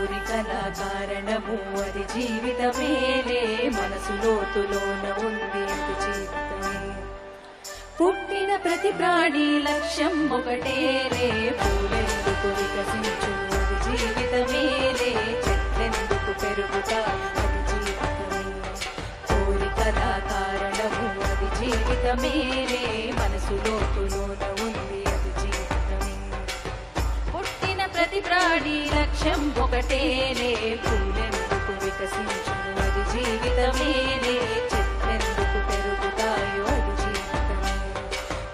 కోరి కారణము అది జీవితమేలే మనసు లోతులోన ఉంది అది జీవితమే. పుట్టిన ప్రతి ప్రాణి లక్ష్యం ఒకటేరే పూలెందుకు వికసించు అది జీవితమేలే చెట్లెందుకు పెరుగుతా అది జీవితమే. కోరి కారణము అది జీవితమేలే మనసు లోతులోన ఉంది త్రాణి లక్ష్యం ఒకటేనే. పూలెందుకు వికసించు అది జీవితమేనే. చెత్తెందుకు పెరుగుతాయో అది జీవితమే.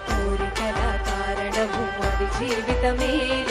కోరికల కారణము అది జీవితమే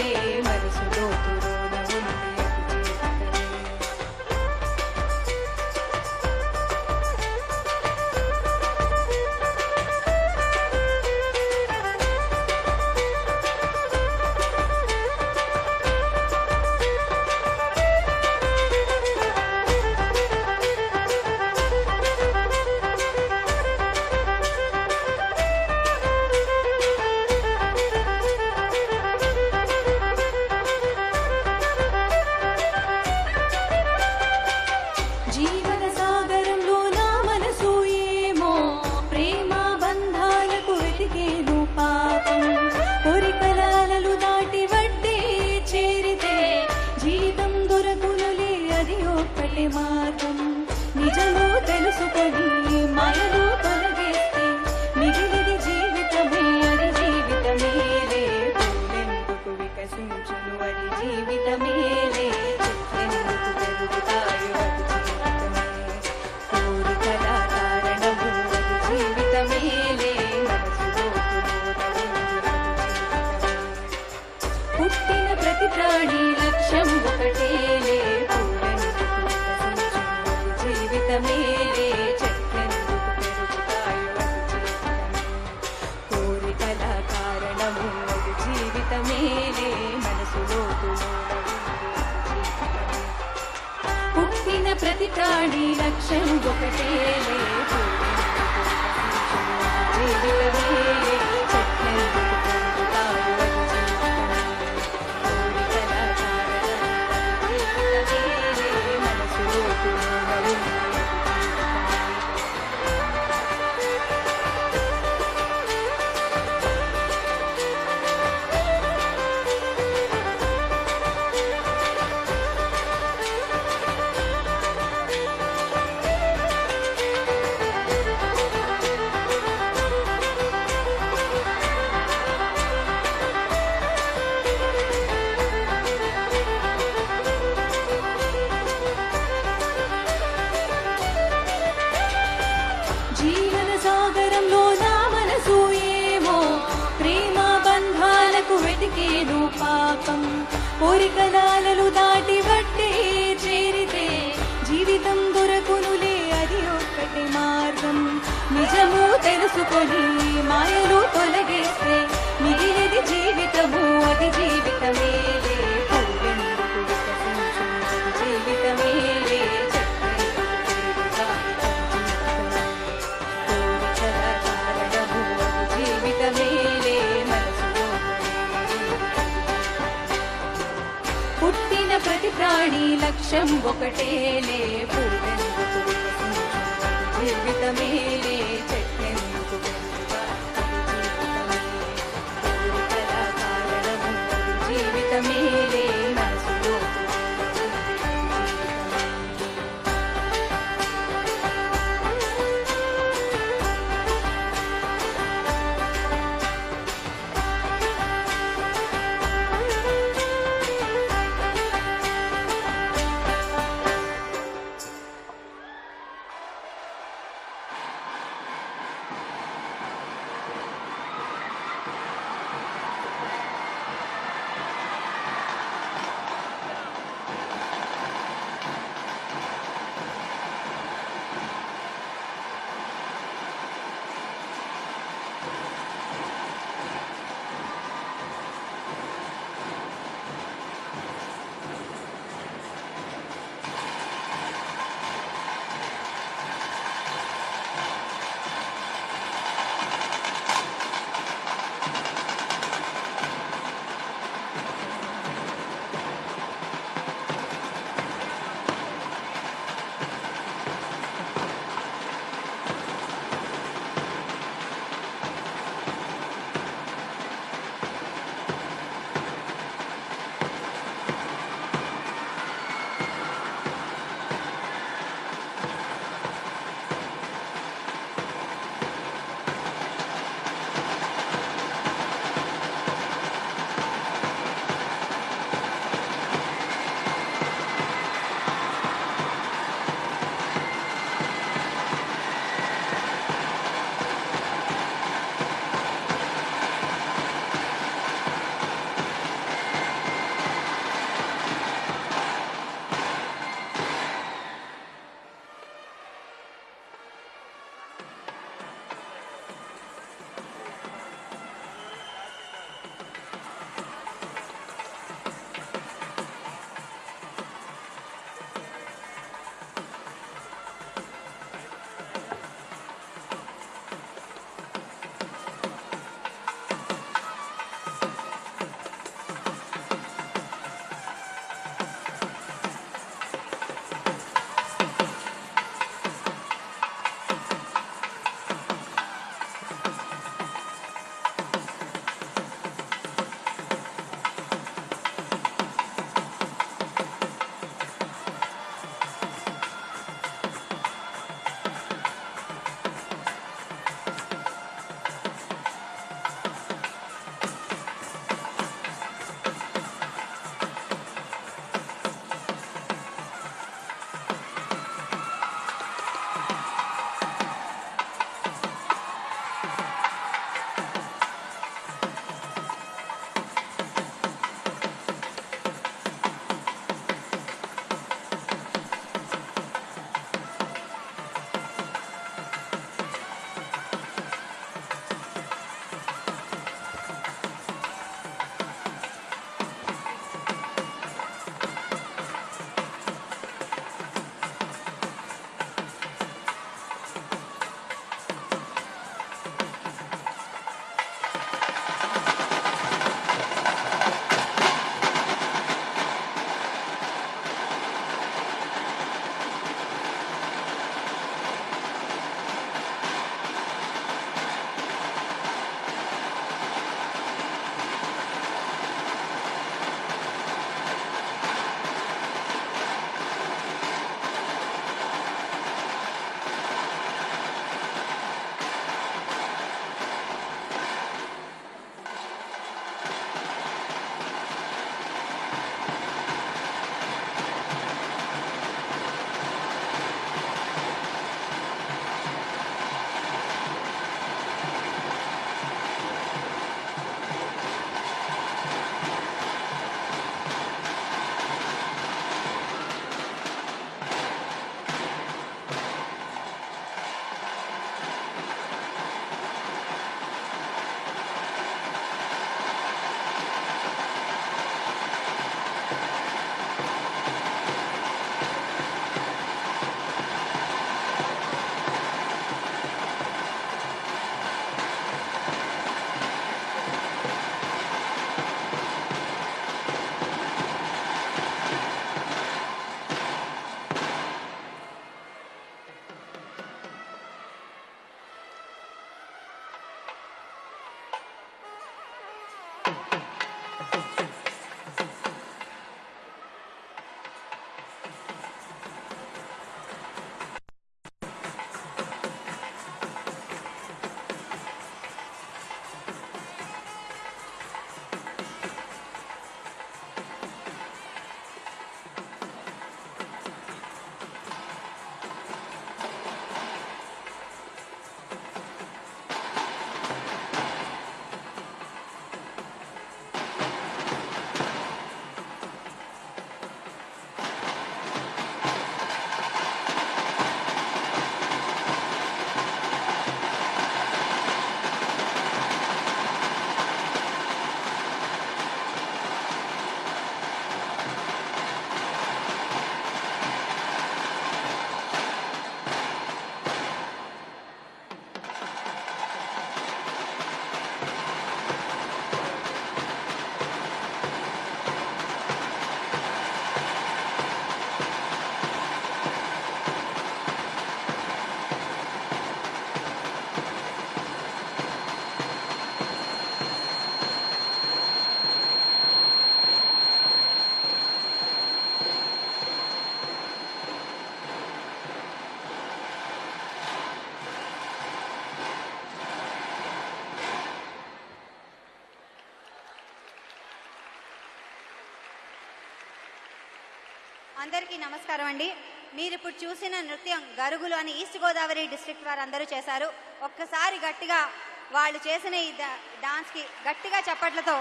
అందరికీ నమస్కారం అండి. మీరు ఇప్పుడు చూసిన నృత్యం గరుగులు అని ఈస్ట్ గోదావరి డిస్ట్రిక్ట్ వారు అందరూ చేశారు. ఒక్కసారి గట్టిగా వాళ్ళు చేసిన ఈ డా- డాన్స్కి గట్టిగా చప్పట్లతో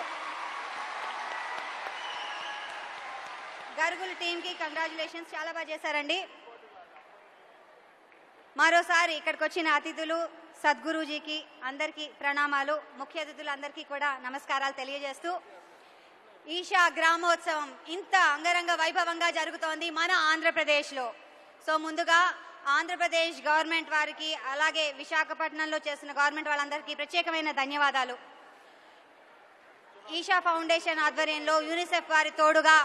గరుగులు టీంకి కంగ్రాచులేషన్స్ చాలా బాగా చేశారండి. మరోసారి ఇక్కడికి వచ్చిన అతిథులు సద్గురూజీకి అందరికీ ప్రణామాలు. ముఖ్య అతిథులందరికీ కూడా నమస్కారాలు తెలియజేస్తూ ఈషా గ్రామోత్సవం ఇంత అంగరంగ వైభవంగా జరుగుతోంది మన ఆంధ్రప్రదేశ్లో. సో ముందుగా ఆంధ్రప్రదేశ్ గవర్నమెంట్ వారికి అలాగే విశాఖపట్నంలో చేసిన గవర్నమెంట్ వాళ్ళందరికీ ప్రత్యేకమైన ధన్యవాదాలు. ఈషా ఫౌండేషన్ ఆధ్వర్యంలో యూనిసెఫ్ వారి తోడుగా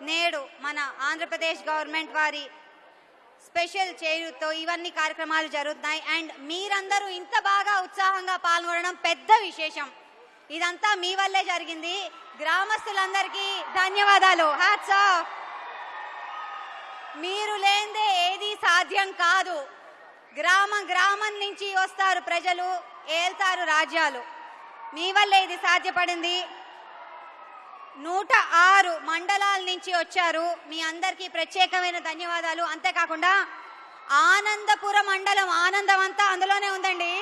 నేడు మన ఆంధ్రప్రదేశ్ గవర్నమెంట్ వారి స్పెషల్ చేయుతో ఇవన్నీ కార్యక్రమాలు జరుగుతున్నాయి. అండ్ మీరందరూ ఇంత బాగా ఉత్సాహంగా పాల్గొనడం పెద్ద విశేషం. ఇదంతా మీ వల్లే జరిగింది. గ్రామస్తులందరికీ ధన్యవాదాలు. హ్యాట్స్ ఆఫ్ మీరు లేందే ఏది సాధ్యం కాదు. గ్రామం గ్రామం నుంచి వస్తారు ప్రజలు ఏల్తారు రాజ్యాలు. మీ వల్లే ఇది సాధ్యపడింది. నూట ఆరు మండలాల నుంచి వచ్చారు. మీ అందరికీ ప్రత్యేకమైన ధన్యవాదాలు. అంతేకాకుండా ఆనందపుర మండలం ఆనందం అంతా అందులోనే ఉందండి.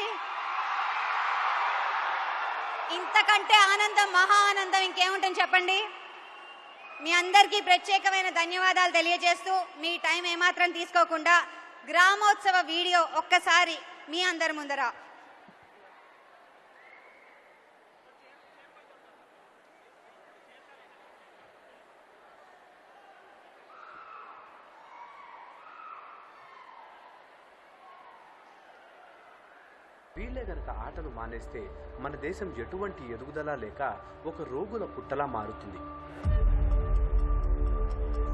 ఇంతకంటే ఆనందం మహా ఆనందం ఇంకేముంటుంది చెప్పండి? మీ అందరికీ ప్రత్యేకమైన ధన్యవాదాలు తెలియజేస్తూ మీ టైం ఏమాత్రం తీసుకోకుండా గ్రామోత్సవ వీడియో ఒక్కసారి మీ అందరి ముందర వీళ్ళే గనక ఆటలు మానేస్తే మన దేశం ఎటువంటి ఎదుగుదల లేక ఒక రోగుల పుట్టలా మారుతుంది.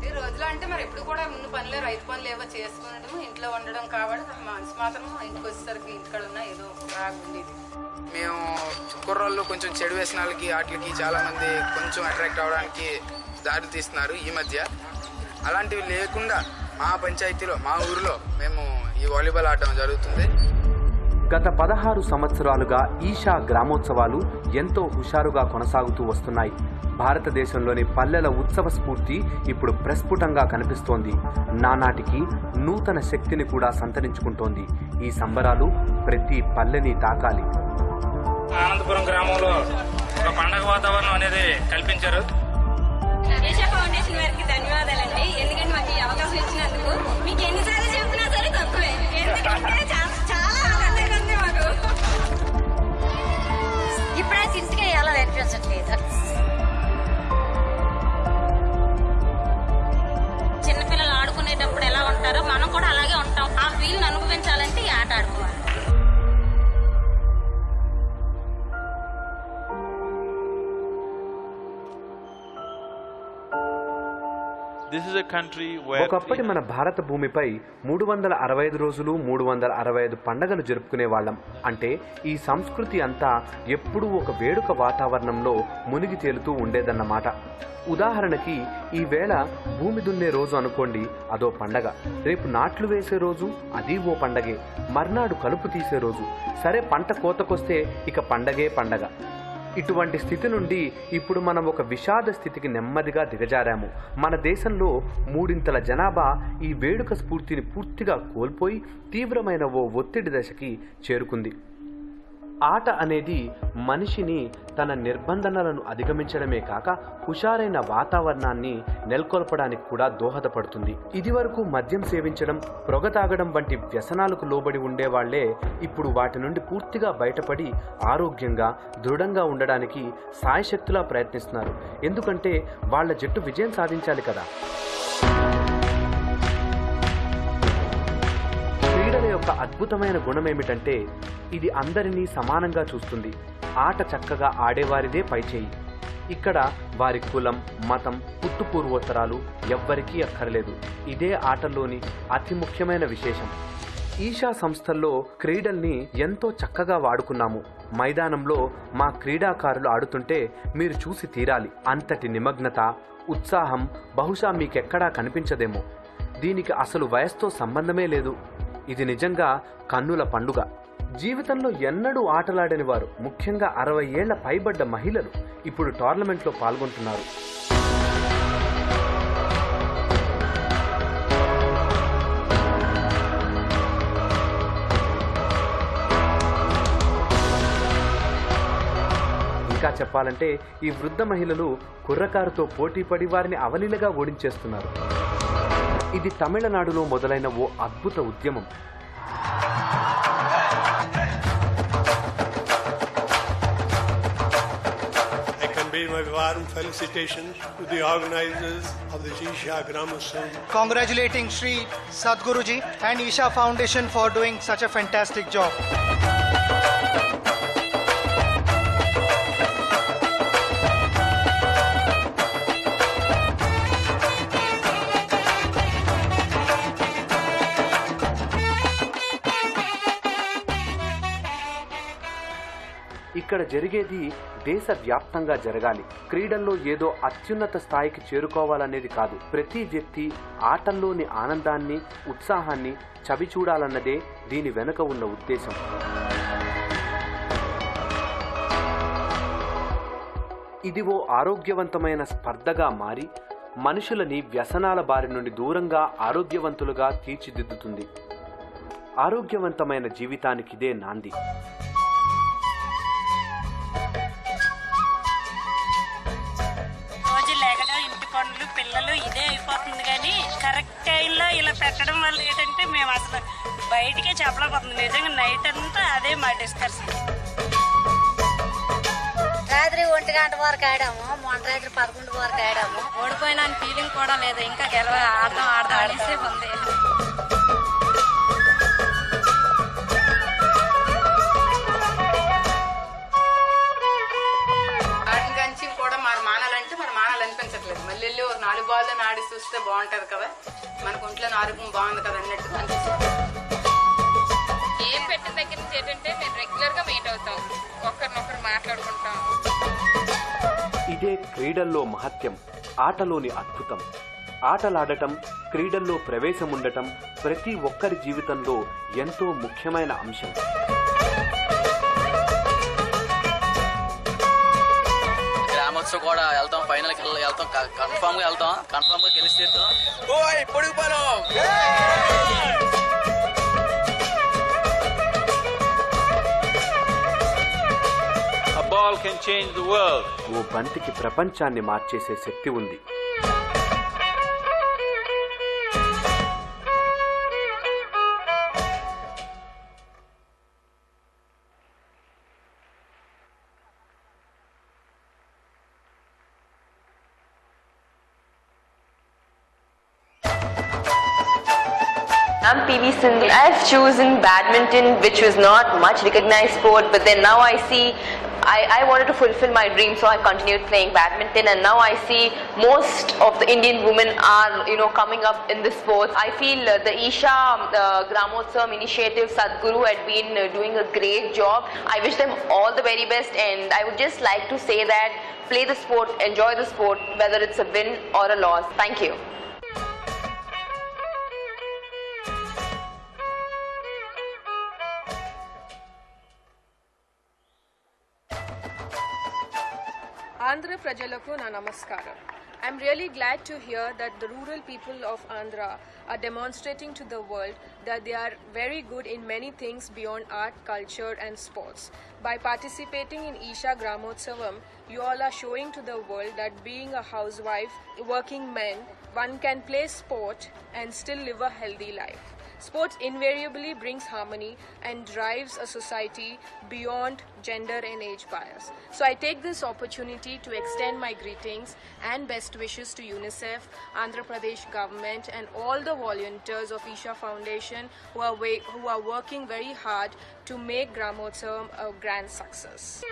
ఈ రోజులో అంటే మరి ఎప్పుడు కూడా ముందు పనులే రైతు పనులు ఏవో చేసుకునడం ఇంట్లో ఉండడం కాబట్టి మనసు మాత్రం ఇంటికి వచ్చేసరికి ఇంటికాడ ఉన్న ఏదో బాగా ఉండేది. మేము కుర్రోళ్ళు కొంచెం చెడు వ్యసనాలకి వాటికి చాలా మంది కొంచెం అట్రాక్ట్ అవడానికి దారి తీస్తున్నారు ఈ మధ్య. అలాంటివి లేకుండా మా పంచాయతీలో మా ఊరిలో మేము ఈ వాలీబాల్ ఆడటం జరుగుతుంది. గత పదహారు సంవత్సరాలుగా ఈషా గ్రామోత్సవాలు ఎంతో హుషారుగా కొనసాగుతూ వస్తున్నాయి. భారతదేశంలోని పల్లెల ఉత్సవ స్ఫూర్తి ఇప్పుడు ప్రస్ఫుటంగా కనిపిస్తోంది. నానాటికి నూతన శక్తిని కూడా సంతరించుకుంటోంది. ఈ సంబరాలు ప్రతి పల్లెని తాకాలి. అనంతపురం గ్రామంలో ఒక పండగ వాతావరణం అనేది కల్పించారు. doesn't need a ఒకప్పటి మన భారత భూమిపై మూడు వందల అరవై ఐదు రోజులు మూడు వందల అరవై ఐదు పండగలు జరుపుకునే వాళ్ళం. అంటే ఈ సంస్కృతి అంతా ఎప్పుడూ ఒక వేడుక వాతావరణంలో మునిగి తేలుతూ ఉండేదన్నమాట. ఉదాహరణకి ఈ వేళ భూమి దున్నే రోజు అనుకోండి అదో పండగ. రేపు నాట్లు వేసే రోజు అది ఓ పండగే. మర్నాడు కలుపు తీసే రోజు. సరే పంట కోతకొస్తే ఇక పండగే పండగ. ఇటువంటి స్థితి నుండి ఇప్పుడు మనం ఒక విషాద స్థితికి నెమ్మదిగా దిగజారాము. మన దేశంలో మూడింతల జనాభా ఈ వేడుక స్ఫూర్తిని పూర్తిగా కోల్పోయి తీవ్రమైన ఓ ఒత్తిడి దశకి చేరుకుంది. ఆట అనేది మనిషిని తన నిర్బంధనలను అధిగమించడమే కాక హుషారైన వాతావరణాన్ని నెలకొల్పడానికి కూడా దోహదపడుతుంది. ఇదివరకు మద్యం సేవించడం పొగ తాగడం వంటి వ్యసనాలకు లోబడి ఉండేవాళ్ళే ఇప్పుడు వాటి నుండి పూర్తిగా బయటపడి ఆరోగ్యంగా దృఢంగా ఉండడానికి సాయశక్తులా ప్రయత్నిస్తున్నారు. ఎందుకంటే వాళ్ళ జట్టు విజయం సాధించాలి కదా. యొక్క అద్భుతమైన గుణం ఏమిటంటే ఇది అందరినీ సమానంగా చూస్తుంది. ఆట చక్కగా ఆడేవారిదే పైచేయి. ఇక్కడ వారి కులం మతం పుట్టు పూర్వోత్తరాలు ఎవ్వరికీ అక్కర్లేదు. ఇదే ఆటల్లోని అతి ముఖ్యమైన విశేషం. ఈషా సంస్థల్లో క్రీడల్ని ఎంతో చక్కగా వాడుకున్నాము. మైదానంలో మా క్రీడాకారులు ఆడుతుంటే మీరు చూసి తీరాలి. అంతటి నిమగ్నత ఉత్సాహం బహుశా మీకెక్కడా కనిపించదేమో. దీనికి అసలు వయస్సుతో సంబంధమే లేదు. ఇది నిజంగా కన్నుల పండుగ. జీవితంలో ఎన్నడూ ఆటలాడని వారు ముఖ్యంగా అరవై ఏళ్ళ పైబడ్డ మహిళలు ఇప్పుడు టోర్నమెంట్లో పాల్గొంటున్నారు. ఇంకా చెప్పాలంటే ఈ వృద్ధ మహిళలు కుర్రకారుతో పోటీపడి వారిని అవలీలగా ఓడించేస్తున్నారు. ఇది తమిళనాడులో మొదలైన ఓ అద్భుత ఉద్యమం. Congratulating Shri Sadhguruji and Isha foundation for doing such a fantastic job ఇక్కడ జరిగేది దేశవ్యాప్తంగా జరగాలి. క్రీడల్లో ఏదో అత్యున్నత స్థాయికి చేరుకోవాలనేది కాదు. ప్రతి వ్యక్తి ఆటల్లోని ఆనందాన్ని ఉత్సాహాన్ని చవి చూడాలన్నదే దీని వెనుక ఉన్న ఉద్దేశం. ఇది ఓ ఆరోగ్యవంతమైన స్పర్ధగా మారి మనుషులని వ్యసనాల బారి నుండి దూరంగా ఆరోగ్యవంతులుగా తీర్చిదిద్దుతుంది. ఆరోగ్యవంతమైన జీవితానికి ఇదే నాంది. రోజు లేకడం ఇంటి పనులు పిల్లలు ఇదే అయిపోతుంది కానీ కరెక్ట్ టైంలో ఇలా పెట్టడం వల్ల ఏంటంటే మేము అసలు బయటికే చెప్పలేకపోతుంది నిజంగా నైట్ అంతా అదే మా డిస్కషన్ రాత్రి ఒంటి గంట వరకు ఆడాము మొన్న రాత్రి పదకొండు వరకు ఆడాము. ఓడిపోయిన ఫీలింగ్ కూడా లేదు. ఇంకా గెలవ ఆడదాం ఆడదాం అనేసి ఉంది. చూస్తే బాగుంటది కదా. మనకు ఒంట్లో ఆరోగ్యం బాగుంది కదా అన్నట్టు అనిపిస్తుంది. ఏం పెట్టిన దగ్గర నుంచి ఏంటంటే మేము రెగ్యులర్గా మీట్ అవుతాం. ఒకరినొకరు మాట్లాడుకుంటాం. ఇదే క్రీడల్లో మహత్యం ఆటలోని అద్భుతం. ఆటలాడటం క్రీడల్లో ప్రవేశం ఉండటం ప్రతి ఒక్కరి జీవితంలో ఎంతో ముఖ్యమైన అంశం. గ్రామోత్సవం కూడా వెళ్తాం ఫైనల్కి వెళ్తాం. కన్ఫామ్గా వెళ్తాం. కన్ఫామ్గా గెలిచి తీరుతాం. ఓ బంతికి ప్రపంచాన్ని మార్చేసే శక్తి ఉంది. I've chosen badminton, which was not much recognized sport, but then now I see I, I wanted to fulfill my dream, so I continued playing badminton, and now I see most of the Indian women are, you know, coming up in this sport. I feel uh, the Isha uh, Gramotsam initiative, Sadhguru had been uh, doing a great job. I wish them all the very best, and I would just like to say that play the sport, enjoy the sport, whether it's a win or a loss. Thank you. Andhra Prajaలకు na namaskaram. I'm really glad to hear that the rural people of Andhra are demonstrating to the world that they are very good in many things beyond art, culture, and sports. By participating in Isha Gramotsavam, you all are showing to the world that being a housewife, working man, one can play sport and still live a healthy life. Sports invariably brings harmony and drives a society beyond gender and age bias. So I take this opportunity to extend my greetings and best wishes to UNICEF, Andhra Pradesh government and all the volunteers of Isha Foundation who are, who are working very hard to make Gramotsavam a grand success.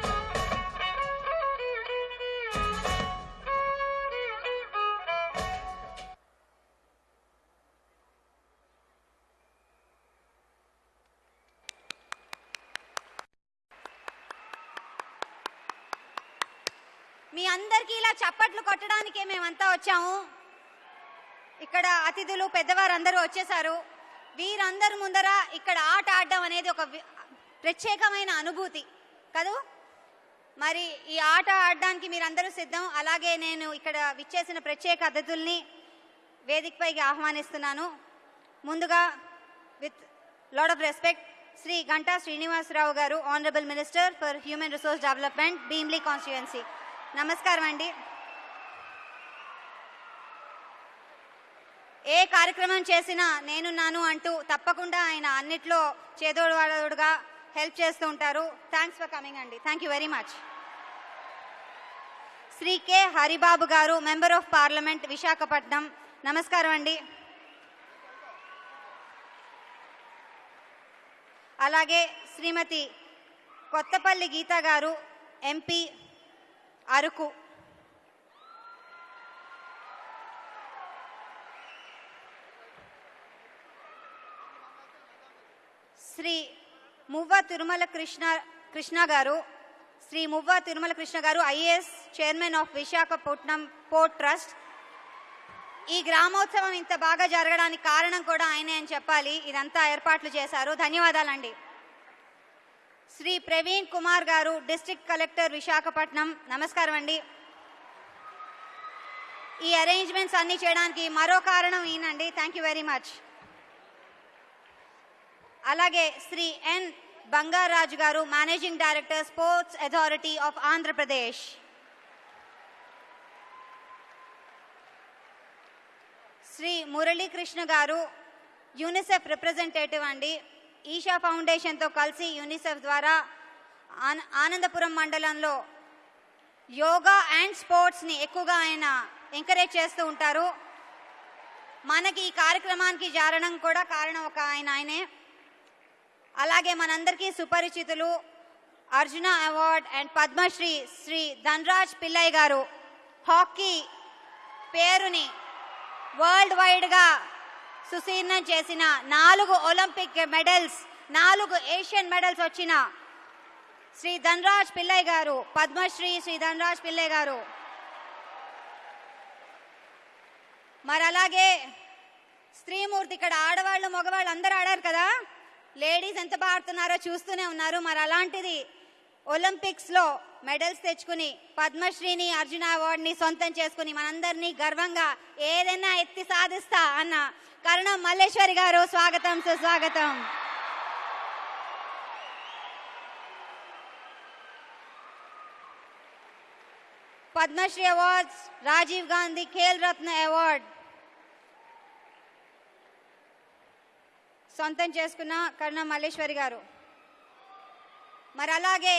అందరికీ ఇలా చప్పట్లు కొట్టడానికే మేమంతా వచ్చాము. ఇక్కడ అతిథులు పెద్దవారు అందరూ వచ్చేసారు. వీరందరి ముందర ఇక్కడ ఆట ఆడడం అనేది ఒక ప్రత్యేకమైన అనుభూతి. కదూ? మరి ఈ ఆట ఆడడానికి మీరందరూ సిద్ధం. అలాగే నేను ఇక్కడ విచ్చేసిన ప్రత్యేక అతిథుల్ని వేదికపైకి ఆహ్వానిస్తున్నాను. ముందుగా with lots of respect Shri Ganta Srinivasarao గారు honourable minister for human resource development Bheemili constituency. నమస్కారం అండి. ఏ కార్యక్రమం చేసినా నేనున్నాను అంటూ తప్పకుండా ఆయన అన్నిట్లో చేదోడవాడోడుగా హెల్ప్ చేస్తూ ఉంటారు. థ్యాంక్స్ ఫర్ కమింగ్ అండి. Thank you very much Shri K Haribabu గారు మెంబర్ ఆఫ్ పార్లమెంట్ విశాఖపట్నం. నమస్కారం అండి. అలాగే శ్రీమతి కొత్తపల్లి గీత గారు ఎంపీ అరకు. శ్రీ మువ్వ తిరుమల కృష్ణ కృష్ణ గారు శ్రీ మువ్వ తిరుమల కృష్ణ గారు IAS chairman of Visakhapatnam port trust. ఈ గ్రామోత్సవం ఇంత బాగా జరగడానికి కారణం కూడా ఆయనే అని చెప్పాలి. ఇదంతా ఏర్పాట్లు చేశారు. ధన్యవాదాలండి. శ్రీ ప్రవీణ్ కుమార్ గారు డిస్ట్రిక్ట్ కలెక్టర్ విశాఖపట్నం. నమస్కారం అండి. ఈ అరేంజ్మెంట్స్ అన్ని చేయడానికి మరో కారణం ఈయనండి. థ్యాంక్ యూ వెరీ మచ్ అలాగే Shri N Bangaraju garu managing director sports authority of Andhra Pradesh Shri Muralikrishna garu UNICEF representative అండి. ఈషా ఫౌండేషన్తో కలిసి యూనిసెఫ్ ద్వారా ఆన- ఆనందపురం మండలంలో యోగా అండ్ స్పోర్ట్స్ని ఎక్కువగా ఆయన ఎంకరేజ్ చేస్తూ ఉంటారు. మనకి ఈ కార్యక్రమానికి జారడం కూడా కారణం ఒక ఆయన ఆయనే. అలాగే మనందరికీ సుపరిచితులు అర్జున అవార్డ్ అండ్ పద్మశ్రీ శ్రీ ధనరాజ్ పిల్లయ్య గారు. హాకీ పేరుని వరల్డ్ వైడ్గా సుశీర్ణం చేసిన నాలుగు ఒలింపిక్ మెడల్స్ నాలుగు ఏషియన్ మెడల్స్ వచ్చిన శ్రీ ధనరాజ్ పిల్లయ్య గారు పద్మశ్రీ శ్రీ ధనరాజ్ పిల్లయ్య గారు. మరి అలాగే స్త్రీమూర్తి ఇక్కడ ఆడవాళ్ళు మగవాళ్ళు అందరూ ఆడారు కదా? లేడీస్ ఎంత బాగా ఆడుతున్నారో చూస్తూనే ఉన్నారు. మరి అలాంటిది ఒలింపిక్స్లో మెడల్స్ తెచ్చుకుని పద్మశ్రీని అర్జున అవార్డుని సొంతం చేసుకుని మనందరినీ గర్వంగా ఏదైనా ఎత్తి సాధిస్తా అన్న కరుణం మల్లేశ్వరి గారు. స్వాగతం సుస్వాగతం. Padmashri awards Rajiv Gandhi Khel Ratna award. సొంతం చేసుకున్న కరుణ మల్లేశ్వరి గారు. మరి అలాగే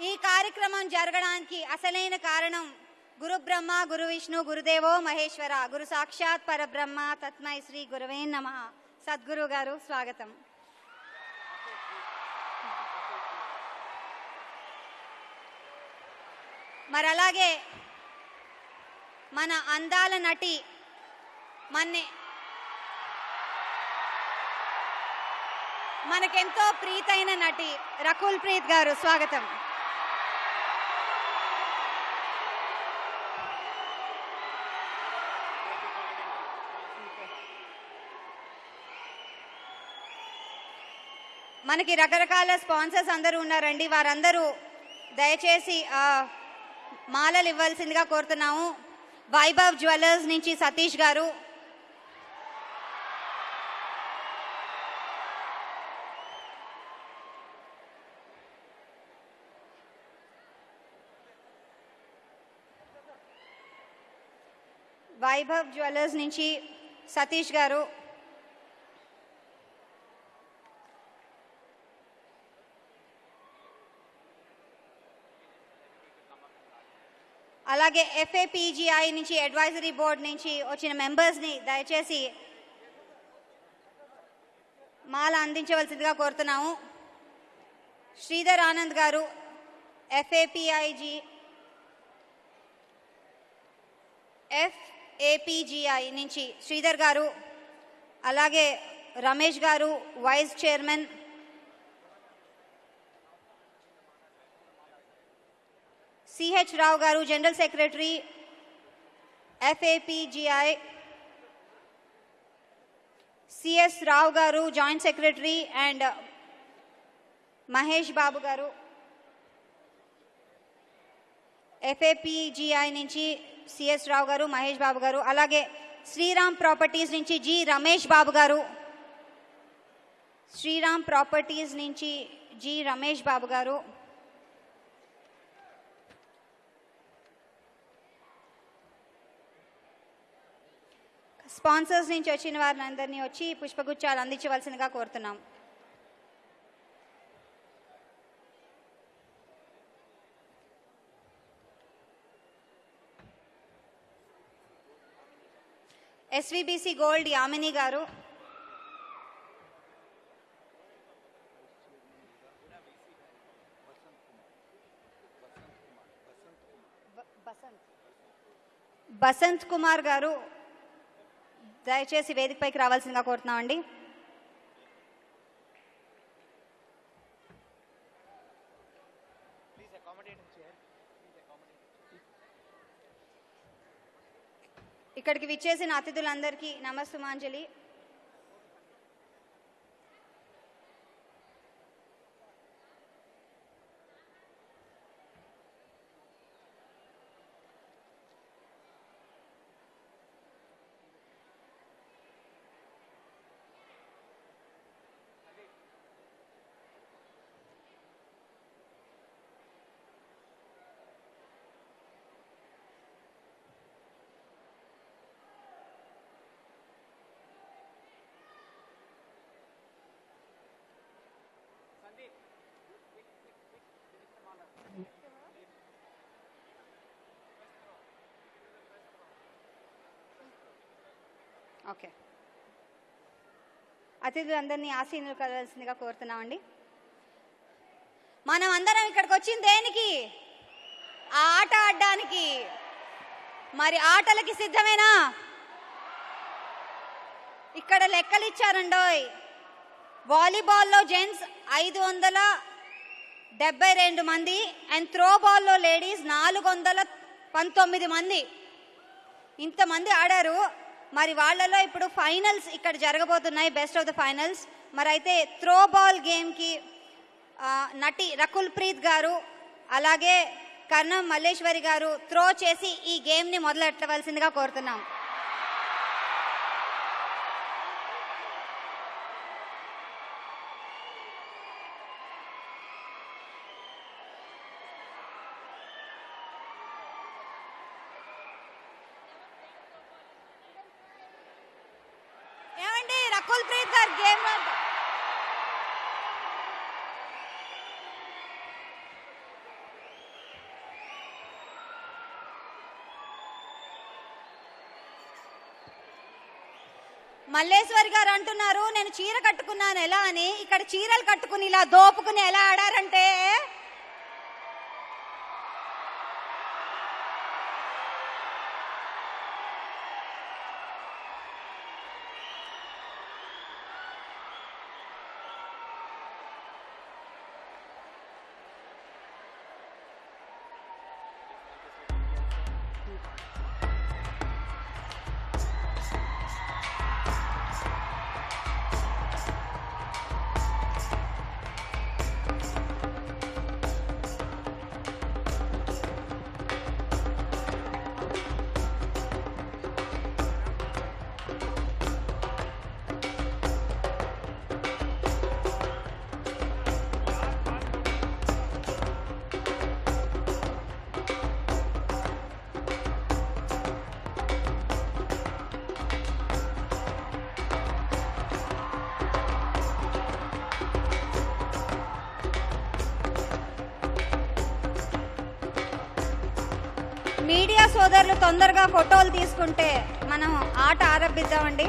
ఈ కార్యక్రమం జరగడానికి అసలైన కారణం గురు బ్రహ్మ గురు విష్ణు గురుదేవో మహేశ్వర గురు సాక్షాత్ పరబ్రహ్మ తత్మై శ్రీ గురువే నమ. సద్గురు గారు స్వాగతం. మరి అలాగే మన అందాల నటి మన్నే మనకెంతో ప్రీతైన నటి రకుల్ ప్రీత్ గారు స్వాగతం. మనకి రకరకాల స్పాన్సర్స్ అందరూ ఉన్నారండి. వారందరూ దయచేసి మాలలు ఇవ్వాల్సిందిగా కోరుతున్నాము. వైభవ్ జ్యువెలర్స్ నుంచి సతీష్ గారు. వైభవ్ జ్యువెలర్స్ నుంచి సతీష్ గారు. అలాగే ఎఫ్ఏపీజీఐ నుంచి అడ్వైజరీ బోర్డ్ నుంచి వచ్చిన మెంబర్స్ని దయచేసి మాల అందించవలసిందిగా కోరుతున్నాము. శ్రీధర్ ఆనంద్ గారు ఎఫ్ఏపిఐజీ ఎఫ్ఏపిజిఐ నుంచి శ్రీధర్ గారు అలాగే రమేష్ గారు వైస్ చైర్మన్ సిహెచ్ రావు గారు general secretary FAPGI CS Rao గారు joint secretary and Mahesh Babu గారు ఎఫ్ఏపిజిఐ నుంచి సిఎస్ రావు గారు మహేష్ బాబు గారు అలాగే శ్రీరామ్ ప్రాపర్టీస్ నుంచి జి రమేష్ బాబు గారు శ్రీరామ్ ప్రాపర్టీస్ నుంచి జి రమేష్ బాబు గారు స్పాన్సర్స్ నుంచి వచ్చిన వారిని అందరినీ వచ్చి పుష్పగుచ్చాలు అందించవలసిందిగా కోరుతున్నాం. ఎస్విబిసి గోల్డ్ యామిని గారు. బసంత్ కుమార్ గారు. దయచేసి వేదికపైకి రావాల్సిందిగా కోరుతున్నామండి. ఇక్కడికి విచ్చేసిన అతిథులందరికీ నమస్సుమాంజలి ఓకే. అతిథులందరినీ ఆశీనులు కలవాల్సిందిగా కోరుతున్నామండి. మనం అందరం ఇక్కడికి వచ్చింది దేనికి? ఆ ఆట ఆడడానికి. మరి ఆటలకి సిద్ధమేనా? ఇక్కడ లెక్కలు ఇచ్చారండోయ్ వాలీబాల్లో జెంట్స్ ఐదు వందల డెబ్బై రెండు మంది అండ్ త్రో బాల్లో లేడీస్ నాలుగు వందల పంతొమ్మిది మంది. ఇంతమంది ఆడారు. మరి వాళ్ళలో ఇప్పుడు ఫైనల్స్ ఇక్కడ జరగబోతున్నాయి బెస్ట్ ఆఫ్ ద ఫైనల్స్ మరి అయితే త్రో బాల్ గేమ్కి నటి రకుల్ ప్రీత్ గారు అలాగే కర్ణం మల్లేశ్వరి గారు త్రో చేసి ఈ గేమ్ని మొదలెట్టవలసిందిగా కోరుతున్నాం ఏమండి రకుల్ ప్రీత్ గారు గేమ్ మల్లేశ్వరి గారు అంటున్నారు నేను చీర కట్టుకున్నాను ఎలా అని? ఇక్కడ చీరలు కట్టుకుని ఇలా దోపుకుని ఎలా ఆడారంటే తొందరగా ఫోటోలు తీసుకుంటే మనం ఆట ఆరంభిద్దామండి.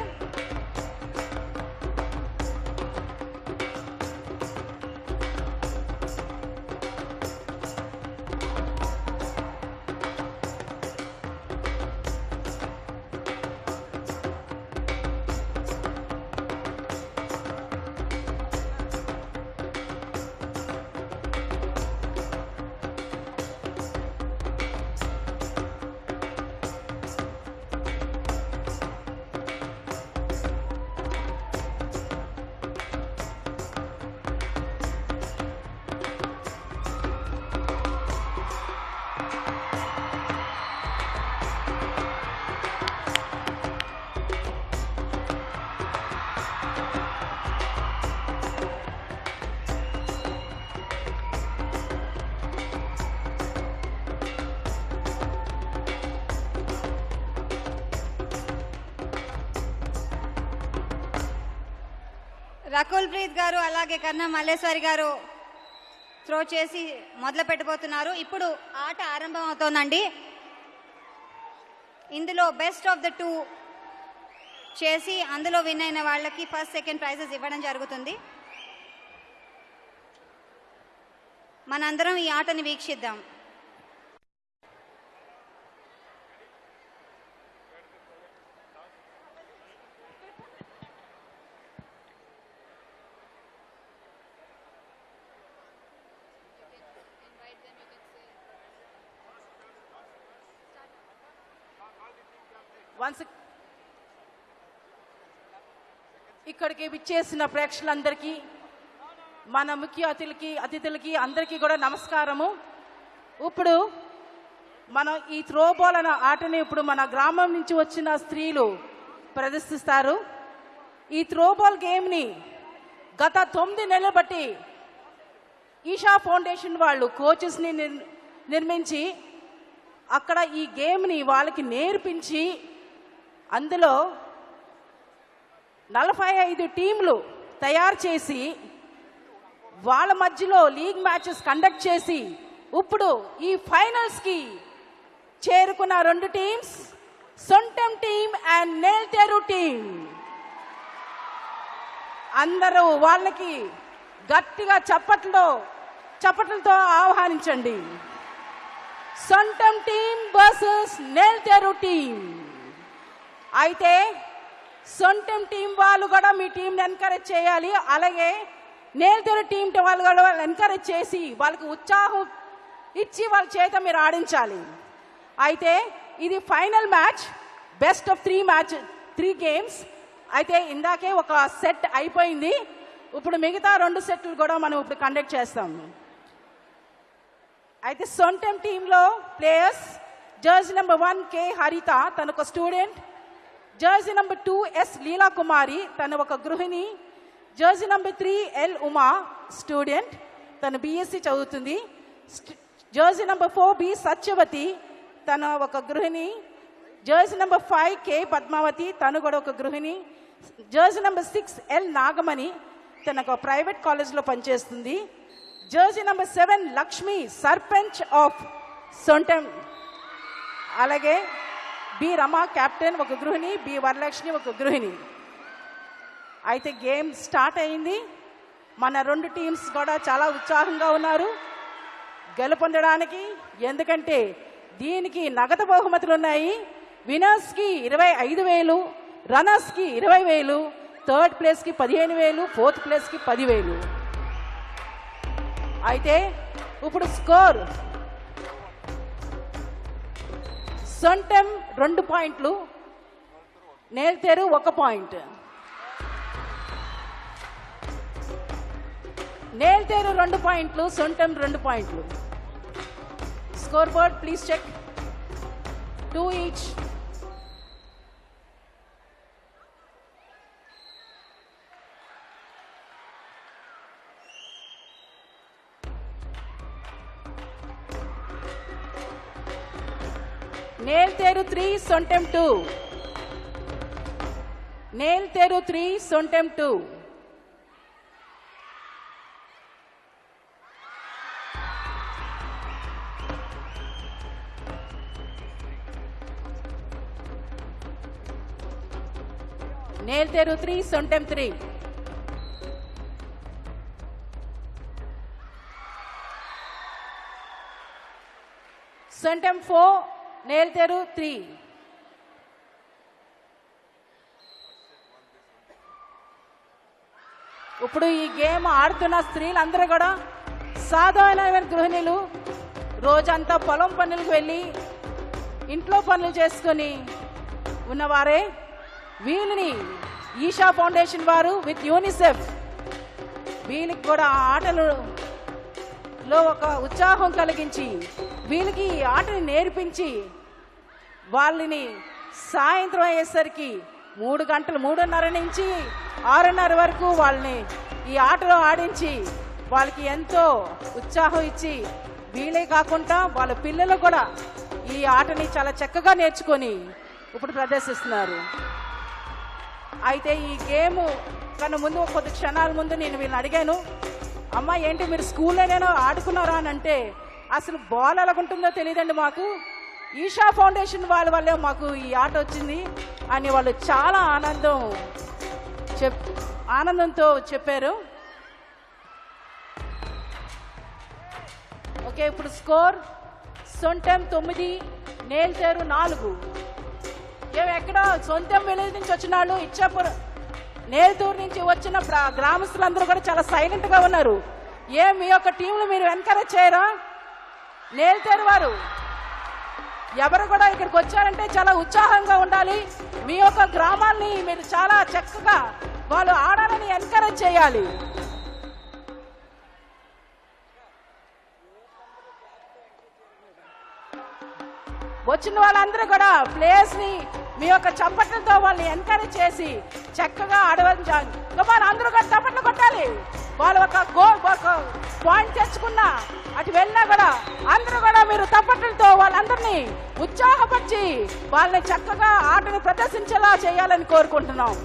రకుల్ ప్రీత్ గారు అలాగే కన్నా మల్లేశ్వరి గారు త్రో చేసి మొదలు పెట్టబోతున్నారు. ఇప్పుడు ఆట ఆరంభం అవుతోందండి ఇందులో బెస్ట్ ఆఫ్ ద టూ చేసి అందులో విన్ అయిన వాళ్ళకి ఫస్ట్ సెకండ్ ప్రైజెస్ ఇవ్వడం జరుగుతుంది. మనందరం ఈ ఆటని వీక్షిద్దాం. ఇక్కడికి విచ్చేసిన ప్రేక్షకులందరికీ మన ముఖ్య అతిథులకి అతిథులకి అందరికీ కూడా నమస్కారము. ఇప్పుడు మనం ఈ త్రోబాల్ అనే ఆటని ఇప్పుడు మన గ్రామం నుంచి వచ్చిన స్త్రీలు ప్రదర్శిస్తారు. ఈ త్రోబాల్ గేమ్ని గత తొమ్మిది నెలలు బట్టి ఈషా ఫౌండేషన్ వాళ్ళు కోచెస్ని నిర్ నిర్మించి అక్కడ ఈ గేమ్ని వాళ్ళకి నేర్పించి అందులో నలభై ఐదు టీంలు తయారు చేసి వాళ్ళ మధ్యలో లీగ్ మ్యాచెస్ కండక్ట్ చేసి ఇప్పుడు ఈ ఫైనల్స్కి చేరుకున్న రెండు teams Sontam team and Nelteru team. అందరూ వాళ్ళకి గట్టిగా చప్పట్లో చప్పట్లతో ఆహ్వానించండి. Sontam team versus Nelteru team. అయితే సొంటం టీం వాళ్ళు కూడా మీ టీంని ఎంకరేజ్ చేయాలి. అలాగే నేల్తేరు టీం వాళ్ళు కూడా ఎంకరేజ్ చేసి వాళ్ళకి ఉత్సాహం ఇచ్చి వాళ్ళ చేత మీరు ఆడించాలి. అయితే ఇది final match best of three match three games. అయితే ఇందాకే ఒక సెట్ అయిపోయింది. ఇప్పుడు మిగతా రెండు సెట్లు కూడా మనం ఇప్పుడు కండక్ట్ చేస్తాము అయితే సొంటం టీంలో players jersey number one K Haritha తను ఒక student. Jersey number two S Leela Kumari తను ఒక గృహిణి. Jersey number three L Uma student. తను బీఎస్సీ చదువుతుంది. Jersey jersey number four B Satyavathi తను ఒక గృహిణి. Jersey number five K Padmavathi తను కూడా ఒక గృహిణి. Jersey number six L Nagamani తన ఒక ప్రైవేట్ కాలేజ్లో పనిచేస్తుంది. Jersey number seven Lakshmi sarpanch of Sontam. అలాగే బి రమ కెప్టెన్ ఒక గృహిణి బి వరలక్ష్మి ఒక గృహిణి. అయితే గేమ్ స్టార్ట్ అయింది. మన రెండు టీమ్స్ కూడా చాలా ఉత్సాహంగా ఉన్నారు. గెలుపొందడానికి ఎందుకంటే దీనికి నగదు బహుమతులు ఉన్నాయి. వినర్స్కి ఇరవై ఐదు వేలు రన్నర్స్కి ఇరవై వేలు థర్డ్ ప్లేస్కి పదిహేను వేలు ఫోర్త్ ప్లేస్కి పదివేలు అయితే ఇప్పుడు స్కోర్ సొంటం రెండు పాయింట్లు నేల్తేరు ఒక పాయింట్. నేల్తేరు రెండు పాయింట్లు సొంటం రెండు పాయింట్లు. Score board please check two each Nelteru three Sontam two. Nelteru three Sontam two. Nelteru three Sontam three. Sontam four Nelteru three ఇప్పుడు ఈ గేమ్ ఆడుతున్న స్త్రీలందరూ కూడా సాధారణమైన గృహిణులు రోజంతా పొలం పనులకు వెళ్ళి ఇంట్లో పనులు చేసుకొని ఉన్నవారే వీళ్ళని ఈషా ఫౌండేషన్ వారు విత్ యూనిసెఫ్. వీళ్ళకి కూడా ఆటలు లో ఒక ఉత్సాహం కలిగించి వీళ్ళకి ఈ ఆటని నేర్పించి వాళ్ళని సాయంత్రం అయ్యేసరికి మూడు గంటలు మూడున్నర నుంచి ఆరున్నర వరకు వాళ్ళని ఈ ఆటలో ఆడించి వాళ్ళకి ఎంతో ఉత్సాహం ఇచ్చి వీళ్ళే కాకుండా వాళ్ళ పిల్లలు కూడా ఈ ఆటని చాలా చక్కగా నేర్చుకొని ఇప్పుడు ప్రదర్శిస్తున్నారు. అయితే ఈ గేమ్ కన్నా ముందు కొద్ది క్షణాల ముందు నేను వీళ్ళని అడిగాను అమ్మ ఏంటి మీరు స్కూల్లో నేను ఆడుకున్నారా? అని అంటే అసలు బాల్ ఎలాగుంటుందో తెలియదండి మాకు. ఈషా ఫౌండేషన్ వాళ్ళ వల్లే మాకు ఈ ఆట వచ్చింది అని వాళ్ళు చాలా ఆనందం చెప్ ఆనందంతో చెప్పారు. ఓకే ఇప్పుడు స్కోర్ సొంటం తొమ్మిది నేల్తేరు నాలుగు. మేము ఎక్కడ సొంతం విలేజ్ నుంచి వచ్చిన వాళ్ళు ఇచ్చాపురం నేల్తూరు నుంచి వచ్చిన గ్రామస్తులందరూ కూడా చాలా సైలెంట్గా ఉన్నారు. ఏ మీ యొక్క టీంలు మీరు ఎంకరేజ్ చేయరా? నేల్తేరు వారు ఎవరు కూడా ఇక్కడికి వచ్చారంటే చాలా ఉత్సాహంగా ఉండాలి. మీ యొక్క గ్రామాన్ని మీరు చాలా చక్కగా వాళ్ళు ఆడాలని ఎంకరేజ్ చేయాలి. వచ్చిన వాళ్ళందరూ కూడా ప్లేయర్స్ని మీ యొక్క చప్పట్లతో వాళ్ళని ఎంకరేజ్ చేసి చక్కగా ఆడవాలి కమాన్ అందరూ కూడా చప్పట్లు కొట్టాలి. వాళ్ళు ఒక గోల్ ఒక పాయింట్ తెచ్చుకున్నా అటు వెళ్ళినా కూడా అందరూ కూడా మీరు తప్పట్లతో వాళ్ళందరినీ ఉత్సాహపరిచి వాళ్ళని చక్కగా ఆటను ప్రదర్శించేలా చేయాలని కోరుకుంటున్నాం.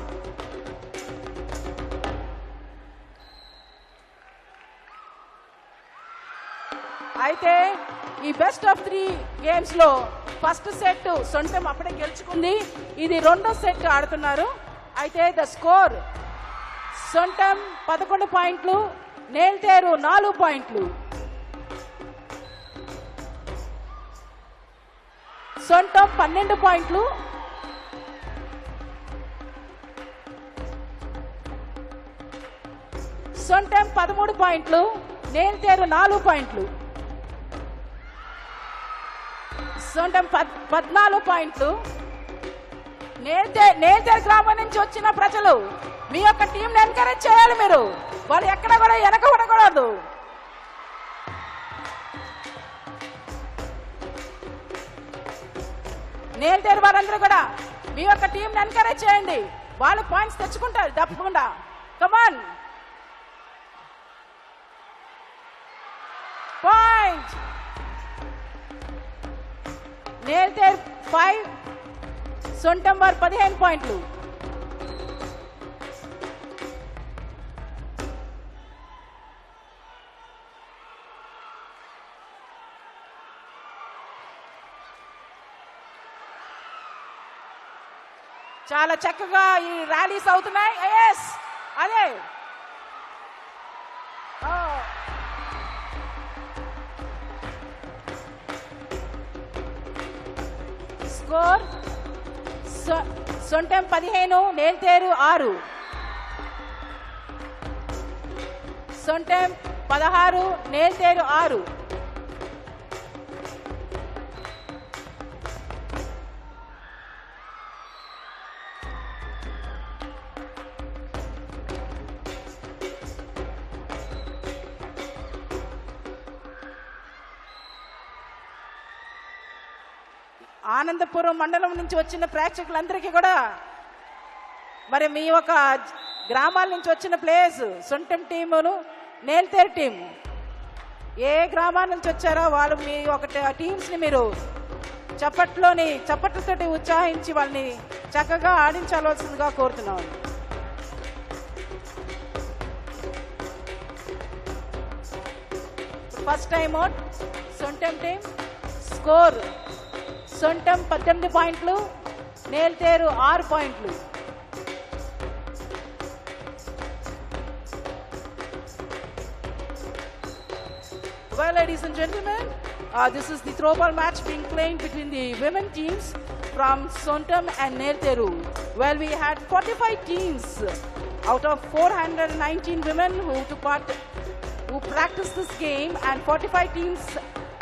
అయితే ఈ బెస్ట్ ఆఫ్ త్రీ గేమ్స్లో ఫస్ట్ సెట్ సొంతం అప్పుడే గెలుచుకుంది. ఇది రెండో సెట్ ఆడుతున్నారు. అయితే ద స్కోర్ సొంతం పదకొండు పాయింట్లు నేల్తేరు నాలుగు పాయింట్లు. సొంతం పన్నెండు పాయింట్లు. సొంతం పదమూడు పాయింట్లు నేల్తేరు నాలుగు పాయింట్లు. సొంతం పద్ పద్నాలుగు పాయింట్లు. నేల్తే నేల్తేరు గ్రామం నుంచి వచ్చిన ప్రజలు మీ యొక్క టీంని ఎంకరేజ్ చేయాలి మీరు. వాళ్ళు ఎక్కడ కూడా వెనక పడకూడదు నేల్తేరు వారందరూ కూడా మీ యొక్క టీంని ఎంకరేజ్ చేయండి. వాళ్ళు పాయింట్స్ తెచ్చుకుంటారు తప్పకుండా. కమాన్ పాయింట్ నేల్తేర్ ఫైవ్ సొంతం వారు పదిహేను పాయింట్లు. చాలా చక్కగా ఈ ర్యాలీస్ అవుతున్నాయి. ఎస్ అదే. ఫోర్ సొ- సొంటెం పదిహేను నేల్తేరు ఆరు. సొంటం పదహారు నేల్తేరు ఆరు. ఆనందపురం మండలం నుంచి వచ్చిన ప్రేక్షకులందరికీ కూడా మరి మీ ఒక గ్రామాల నుంచి వచ్చిన ప్లేయర్స్ సొంటం టీములు నేల్తేరు టీము ఏ గ్రామాల నుంచి వచ్చారో వాళ్ళు మీ ఒక టీమ్స్ని మీరు చప్పట్లోని చప్పట్లతోటి ఉత్సాహించి వాళ్ళని చక్కగా ఆడించాల్సిందిగా కోరుతున్నాం. First time out Sontam team score Sontam పద్దెనిమిది పాయింట్లు నేల్తేరు ఆరు పాయింట్లు Well, ladies and gentlemen, uh, this is the throwball match being played between the women teams from Sontam and Nelteru. Well, we had 45 teams out of 419 women who took part, who practiced this game, and 45 teams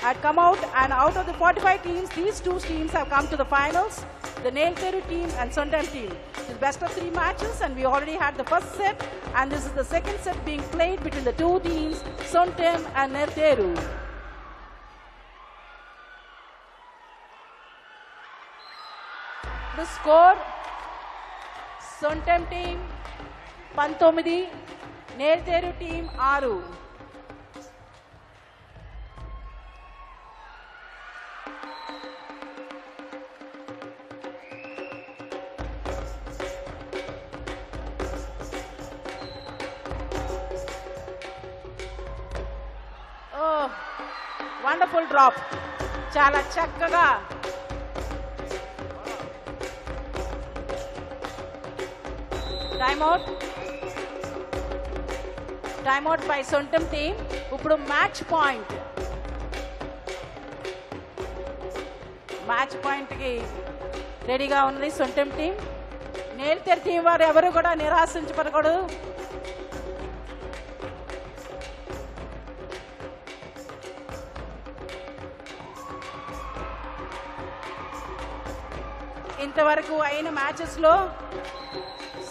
had come out and out of the 45 teams, these two teams have come to the finals, the Nailteru team and Sundan team. The best of three matches and we already had the first set and this is the second set being played between the two teams, Suntem and Nailteru. The score, Suntem team Pantomidi. Nailteru team Aru. Wonderful drop చాలా చక్కగా. Timeout timeout by Sontam team ఇప్పుడు match point match పాయింట్కి రెడీగా ఉంది సొంతం team నేల్తెర్ team వారు ఎవరు కూడా నిరాశించబడకూడదు. ఇంతవరకు అయిన మ్యాచెస్లో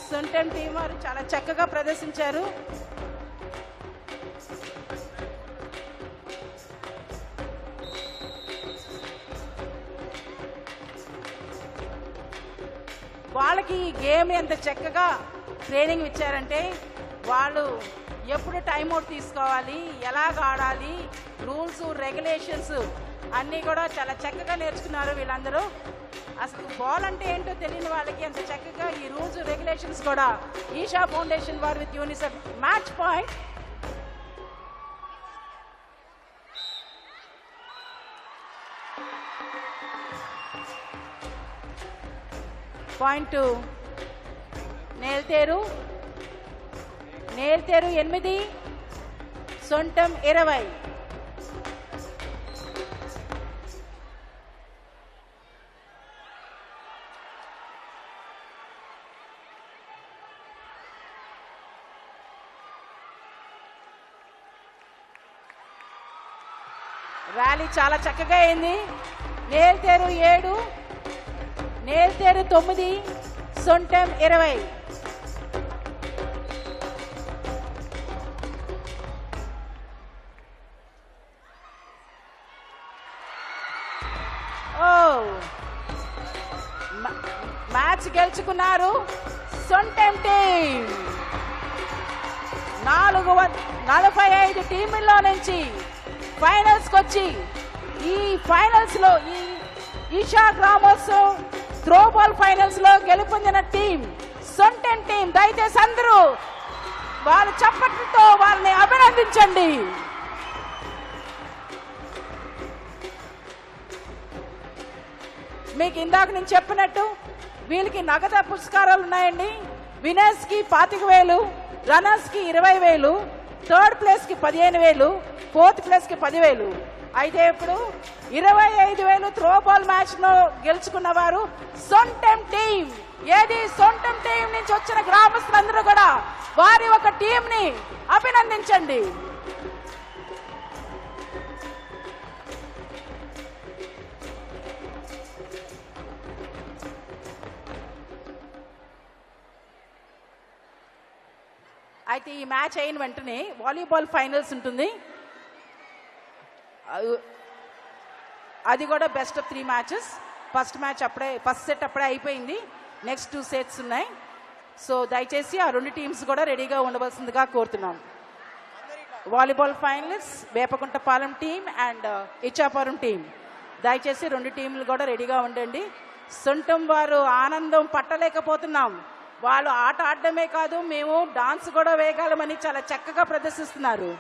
సుంటన్ టీం వారు చాలా చక్కగా ప్రదర్శించారు. వాళ్ళకి ఈ గేమ్ ఎంత చక్కగా ట్రైనింగ్ ఇచ్చారంటే వాళ్ళు ఎప్పుడు టైం తీసుకోవాలి ఎలాగ ఆడాలి రూల్స్ రెగ్యులేషన్స్ అన్నీ కూడా చాలా చక్కగా నేర్చుకున్నారు వీళ్ళందరూ. అసలు బాల్ అంటే ఏంటో తెలియని వాళ్ళకి అంత చక్కగా ఈ రూల్స్ రెగ్యులేషన్స్ కూడా ఈషా ఫౌండేషన్ వారు with UNICEF match point point Nelteru. Nelteru ఎనిమిది సొంటం ఇరవై. ర్యాలీ చాలా చక్కగా అయింది. నేల్తేరు ఏడు నేల్తేరు తొమ్మిది సొంటం ఇరవై. ఓ మ- మ్యాచ్ గెలుచుకున్నారు సొంటం టీం నాలుగు వ- నలభై ఐదు టీముల్లో నుంచి ఫైనల్స్కి వచ్చి ఈ ఫైనల్స్లో ఈ ఈషా గ్రామోత్సవ్ త్రోబాల్ ఫైనల్స్లో గెలుపొందిన టీం సొంటెన్ టీం దయచేసి అందరూ వారి చప్పట్లతో వారిని అభినందించండి. మీకు ఇందాక నేను చెప్పినట్టు వీళ్ళకి నగదు పురస్కారాలు ఉన్నాయండి. వినర్స్కి పాతిక వేలు రన్నర్స్కి ఇరవై వేలు థర్డ్ ప్లేస్కి పదిహేను వేలు ఫోర్త్ ప్లేస్కి పదివేలు. అయితే ఇప్పుడు ఇరవై ఐదు వేలు త్రో బాల్ మ్యాచ్లో గెలుచుకున్న వారు సొంటం టీం ఏది? సొంటం టీం నుంచి వచ్చిన గ్రామస్తులందరూ కూడా వారి ఒక టీం ని అభినందించండి. అయితే ఈ మ్యాచ్ అయిన వెంటనే వాలీబాల్ ఫైనల్స్ ఉంటుంది. అది కూడా best of three matches first match అప్పుడే ఫస్ట్ సెట్ అప్పుడే అయిపోయింది. నెక్స్ట్ టూ సెట్స్ ఉన్నాయి. సో దయచేసి ఆ రెండు టీమ్స్ కూడా రెడీగా ఉండవలసిందిగా కోరుతున్నాం. Volleyball finals Vepakuntapalem team and Ichchapuram team దయచేసి రెండు టీంలు కూడా రెడీగా ఉండండి. సొంతం వారు ఆనందం పట్టలేకపోతున్నాం. వాళ్ళు ఆట ఆడడమే కాదు మేము డాన్స్ కూడా వేయగలమని చాలా చక్కగా ప్రదర్శిస్తున్నారు.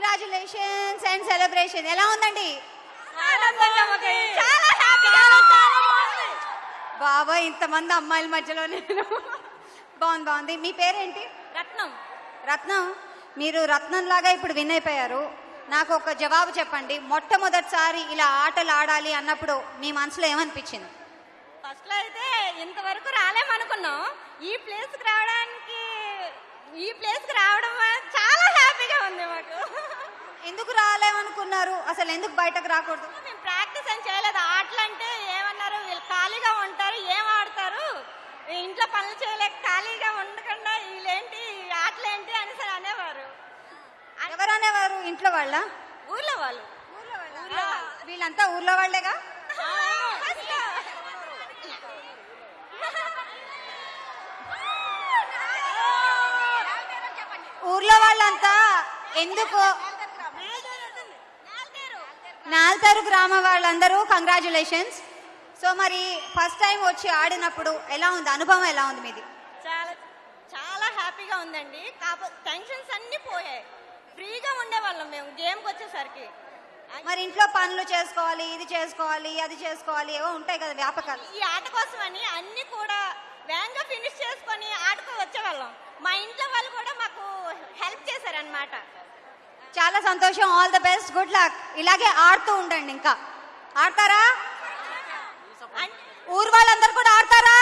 కంగ్రాచులేషన్స్ అండ్ సెలబ్రేషన్ ఎలా ఉందండి? బాబా ఇంతమంది అమ్మాయిల మధ్యలో నేను. బాగుంది బాగుంది. మీ పేరేంటి? రత్నం. రత్నం? మీరు రత్నం లాగా ఇప్పుడు విన్ అయిపోయారు. నాకు ఒక జవాబు చెప్పండి. మొట్టమొదటిసారి ఇలా ఆటలు ఆడాలి అన్నప్పుడు మీ మనసులో ఏమనిపించింది? ఫస్ట్లో అయితే ఇంతవరకు రాలేమనుకున్నాం. ఈ ప్లేస్కి రావడానికి ఈ ప్లేస్కి రావడం చాలా హ్యాపీగా ఉంది మాకు. ఎందుకు రాలేమనుకున్నారు? అసలు ఎందుకు బయటకు రాకూడదు? మేము ప్రాక్టీస్ ఏం చేయలేదు. ఆటలు అంటే ఏమన్నారు? వీళ్ళు ఖాళీగా ఉంటారు ఏం ఆడతారు? ఇంట్లో పనులు చేయలేక ఖాళీగా ఉండకుండా వీళ్ళేంటి ఆటలు ఏంటి అని సరే అనేవారు. ఎవరు అనేవారు? ఇంట్లో వాళ్ళ? ఊర్లో వాళ్ళు. వీళ్ళంతా ఊర్లో వాళ్ళేగా? ఊర్లో వాళ్ళంతా ఎందుకు నాల్తారు గ్రామ వాళ్ళందరూ కంగ్రాచులేషన్స్ సో మరి ఫస్ట్ టైం వచ్చి ఆడినప్పుడు ఎలా ఉంది? అనుభవం ఎలా ఉంది మీది? చాలా చాలా హ్యాపీగా ఉందండి. కాకపోతే టెన్షన్స్ అన్నీ పోయాయి. ఫ్రీగా ఉండేవాళ్ళం మేము గేమ్కి వచ్చేసరికి. మరి ఇంట్లో పనులు చేసుకోవాలి ఇది చేసుకోవాలి అది చేసుకోవాలి ఏవో ఉంటాయి కదా వ్యాపకాలు. ఈ ఆట కోసమని అన్ని కూడా వేగంగా ఫినిష్ చేసుకొని ఆటకు వచ్చేవాళ్ళం. మా ఇంట్లో వాళ్ళు కూడా మాకు హెల్ప్ చేశారనమాట చాలా సంతోషం. All the best good luck ఇలాగే ఆడుతూ ఉండండి ఇంకా. ఆడతారా? ఊరు వాళ్ళందరూ కూడా ఆడతారా?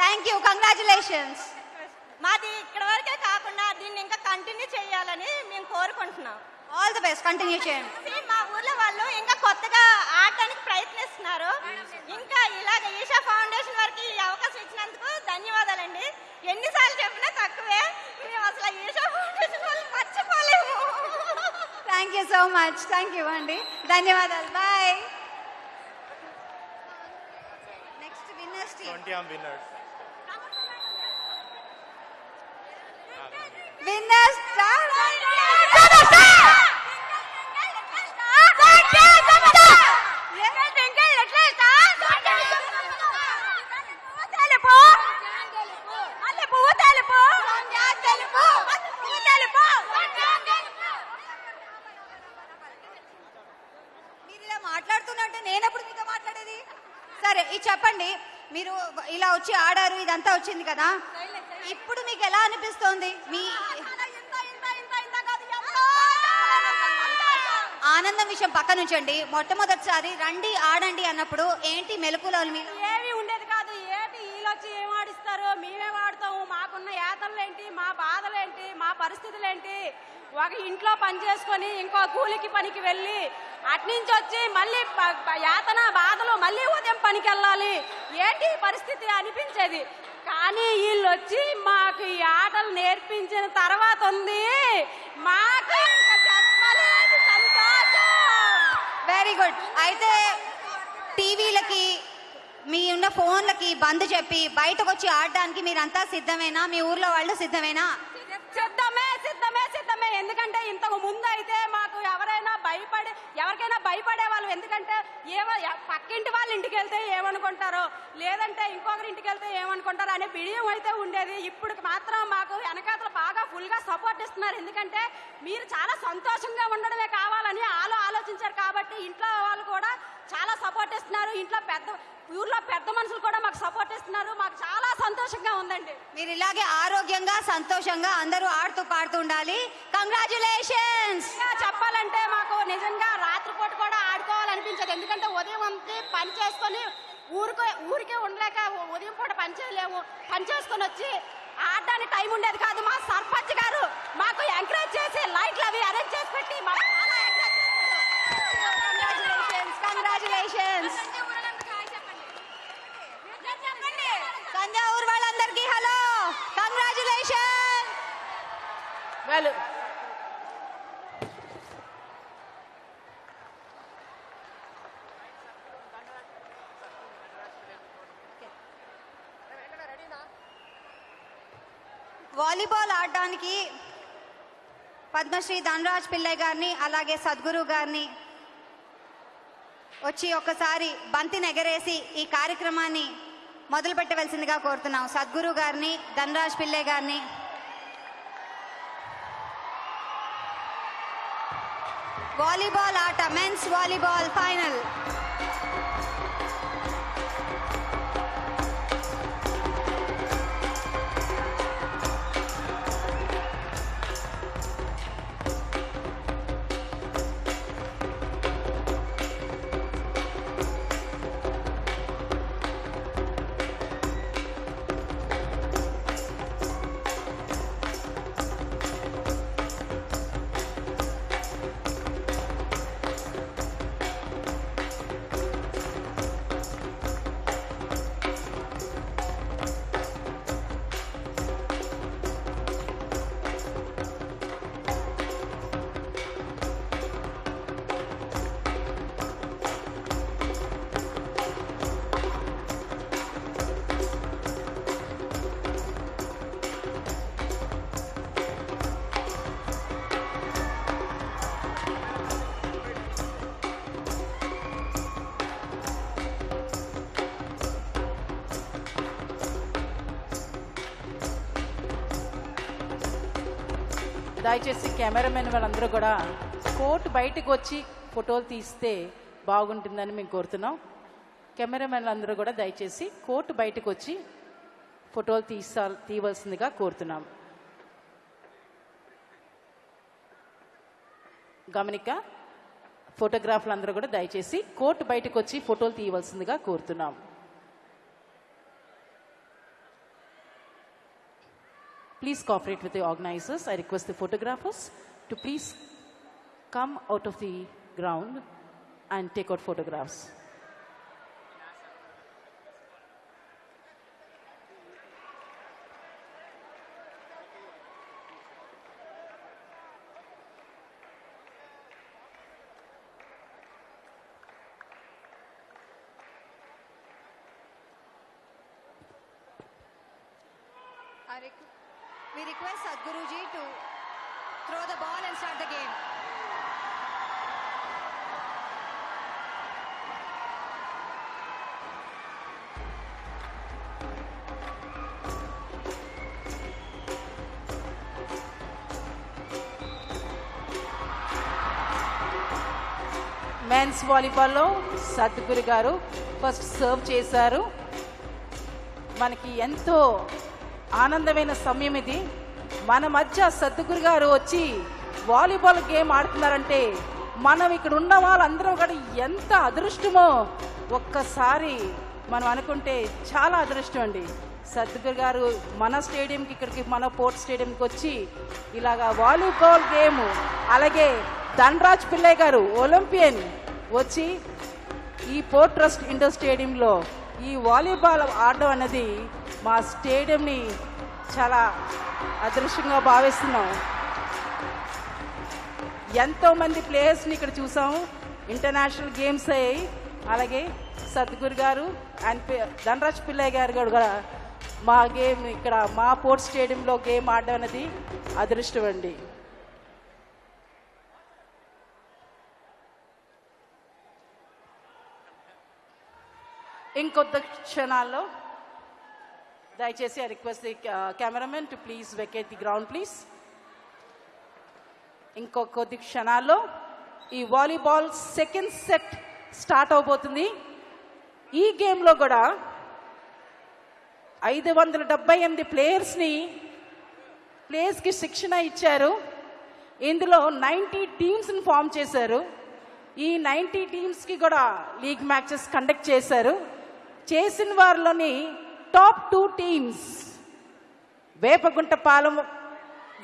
థ్యాంక్ యూ కంగ్రాచులేషన్స్ మాది ఇక్కడ వరకే కాకుండా దీన్ని ఇంకా కంటిన్యూ చేయాలని మేము కోరుకుంటున్నాం. ఆల్ ది బెస్ట్ కంటిన్యూ చేయండి See, మా ఊర్లో వాళ్ళు ఇంకా కొత్తగా ఆడటానికి ప్రయత్నిస్తున్నారు. ఇంకా ఇలాగ ఈషా ఫౌండేషన్ వారికి ఈ అవకాశం ఇచ్చినందుకు ధన్యవాదాలండి. ఎన్నిసార్లు చెప్పినా తక్కువే. మేము అసలు ఈషా ఫౌండేషన్ వాళ్ళు మర్చిపోలేము. Thank you so much thank you అండి ధన్యవాదాలు. Bye next winners team 20 am winners. Winners ఇలా మాట్లాడుతున్నట్టే నేనెప్పుడు మీతో మాట్లాడేది సరే ఇది చెప్పండి మీరు ఇలా వచ్చి ఆడారు ఇదంతా వచ్చింది కదా ఇప్పుడు మీకు ఎలా అనిపిస్తోంది మీ ఆనందం విషయం పక్కన ఉంచండి మొట్టమొదటిసారి రండి ఆడండి అన్నప్పుడు ఏంటి మెలకువలు మీ ఏమి ఉండేది కాదు. ఏంటి వీళ్ళొచ్చి ఏం ఆడిస్తారు మేమేం ఆడతాము మాకున్న యాతలేంటి మా బాధలేంటి మా పరిస్థితులేంటి? ఒక ఇంట్లో పని చేసుకొని ఇంకో కూలికి పనికి వెళ్ళి అట్నుంచి వచ్చి మళ్ళీ యాతన బాధలు మళ్ళీ ఉదయం పనికి వెళ్ళాలి ఏంటి పరిస్థితి అనిపించేది? కానీ వీళ్ళు వచ్చి మాకు ఈ ఆటలు నేర్పించిన తర్వాత ఉంది. మాకు ఇంకా చెప్పలేదు సంతోషం వెరీ గుడ్. అయితే టీవీలకి మీ ఉన్న ఫోన్లకి బంద్ చెప్పి బయటకు వచ్చి ఆడడానికి మీరంతా సిద్ధమేనా? మీ ఊర్లో వాళ్ళు సిద్ధమేనా? సిద్ధమే సిద్ధమే సిద్ధమే. ఎందుకంటే ఇంతకు ముందు అయితే మాకు ఎవరైనా భయపడే ఎవరికైనా భయపడే వాళ్ళు. ఎందుకంటే ఏమ పక్కింటి వాళ్ళ ఇంటికి వెళ్తే ఏమనుకుంటారో లేదంటే ఇంకొకరి ఇంటికి వెళ్తే ఏమనుకుంటారో అనే బిడియం అయితే ఉండేది. ఇప్పుడు మాత్రం మాకు వెనకాతలు బాగా ఫుల్గా సపోర్ట్ ఇస్తున్నారు. ఎందుకంటే మీరు చాలా సంతోషంగా ఉండడమే కావాలని ఆలో ఆలోచించారు కాబట్టి ఇంట్లో వాళ్ళు కూడా చాలా సపోర్ట్ ఇస్తున్నారు. ఇంట్లో పెద్ద ఊర్లో పెద్ద మనుషులు కూడా మాకు సపోర్ట్ ఇస్తున్నారు. మాకు చాలా సంతోషంగా ఉందండి. మీరు ఇలాగే ఆరోగ్యంగా సంతోషంగా అందరూ ఆడుతూ పాడుతూ ఉండాలి. కంగ్రాచులేషన్స్ చెప్పాలంటే మాకు నిజంగా రాత్రిపూట కూడా ఆడుకోవాలనిపించదు. ఎందుకంటే ఉదయం అంతా పని చేసుకొని ఊరికే ఊరికే ఉండలేక ఉదయం పూట పని చేయలేము. పని చేసుకొని వచ్చి ఆడడానికి టైం ఉండేది కాదు. మా సర్పంచ్ గారు మాకు ఎంకరేజ్ చేసి లైట్లు అవి అరేంజ్ చేసి పెట్టి మాకు చాలా కంగ్రాచులేషన్స్ కంగ్రాచులేషన్స్ తంజావూరు వాళ్ళందరికీ హలో. కంగ్రాచులేషన్ వెల్ వాలీబాల్ ఆడడానికి పద్మశ్రీ ధనరాజ్ పిల్లయ్య గారిని అలాగే సద్గురు గారిని వచ్చి ఒకసారి బంతిని ఎగరేసి ఈ కార్యక్రమాన్ని మొదలు పెట్టవలసిందిగా కోరుతున్నాం. సద్గురు గారిని ధనరాజ్ పిల్లే గారిని. వాలీబాల్ ఆట మెన్స్ వాలీబాల్ ఫైనల్. కెమెరామెన్ వాళ్ళందరూ కూడా కోర్టు బయటకు వచ్చి ఫోటోలు తీస్తే బాగుంటుందని మేము కోరుతున్నాం. కెమెరామెన్లు అందరూ కూడా దయచేసి కోర్టు బయటకు వచ్చి ఫోటోలు తీసా తీయవలసిందిగా కోరుతున్నాం. గమనిక ఫోటోగ్రాఫర్లు అందరూ కూడా దయచేసి కోర్టు బయటకు వచ్చి ఫోటోలు తీయవలసిందిగా కోరుతున్నాం. Please cooperate with the organizers. I request the photographers to please come out of the ground and take out photographs. We request Sadhguruji to throw the ball and start the game. Men's వాలీబాల్లో Sadhguru గారు first serve చేశారు మనకి ఎంతో ఆనందమైన సమయం ఇది. మన మధ్య సద్దుగురు గారు వచ్చి వాలీబాల్ గేమ్ ఆడుతున్నారంటే మనం ఇక్కడ ఉన్న వాళ్ళందరం కూడా ఎంత అదృష్టమో ఒక్కసారి మనం అనుకుంటే చాలా అదృష్టం అండి. సద్గురు గారు మన స్టేడియంకి ఇక్కడికి మన పోర్ట్ స్టేడియంకి వచ్చి ఇలాగా వాలీబాల్ గేమ్ అలాగే ధనరాజ్ పిల్లయ్య గారు ఒలింపియన్ వచ్చి ఈ పోర్ట్ ట్రస్ట్ ఇండోర్ స్టేడియంలో ఈ వాలీబాల్ ఆడడం అనేది మా స్టేడియంని చాలా అదృష్టంగా భావిస్తున్నాం. ఎంతో మంది ప్లేయర్స్ని ఇక్కడ చూసాము ఇంటర్నేషనల్ గేమ్స్ అయ్యాయి. అలాగే సద్గురు గారు అండ్ ధనరాజ్ పిల్లయ్య గారు కూడా మా గేమ్ ఇక్కడ మా పోర్ట్ స్టేడియంలో గేమ్ ఆడడం అనేది అదృష్టం అండి. ఇంకొద్ది క్షణాల్లో దయచేసి I request the cameraman to please vacate the ground please. ఇంకో కొద్ది క్షణాల్లో ఈ వాలీబాల్ సెకండ్ సెట్ స్టార్ట్ అవబోతుంది. ఈ గేమ్లో కూడా ఐదు వందల డెబ్బై ఎనిమిది ప్లేయర్స్ని ప్లేయర్స్కి శిక్షణ ఇచ్చారు. ఇందులో నైంటీ టీమ్స్ని ఫామ్ చేశారు. ఈ నైంటీ టీమ్స్కి కూడా లీగ్ మ్యాచెస్ కండక్ట్ చేశారు. చేసిన వారిలోని టాప్ టూ టీమ్స్. వేపగుంటపాలెం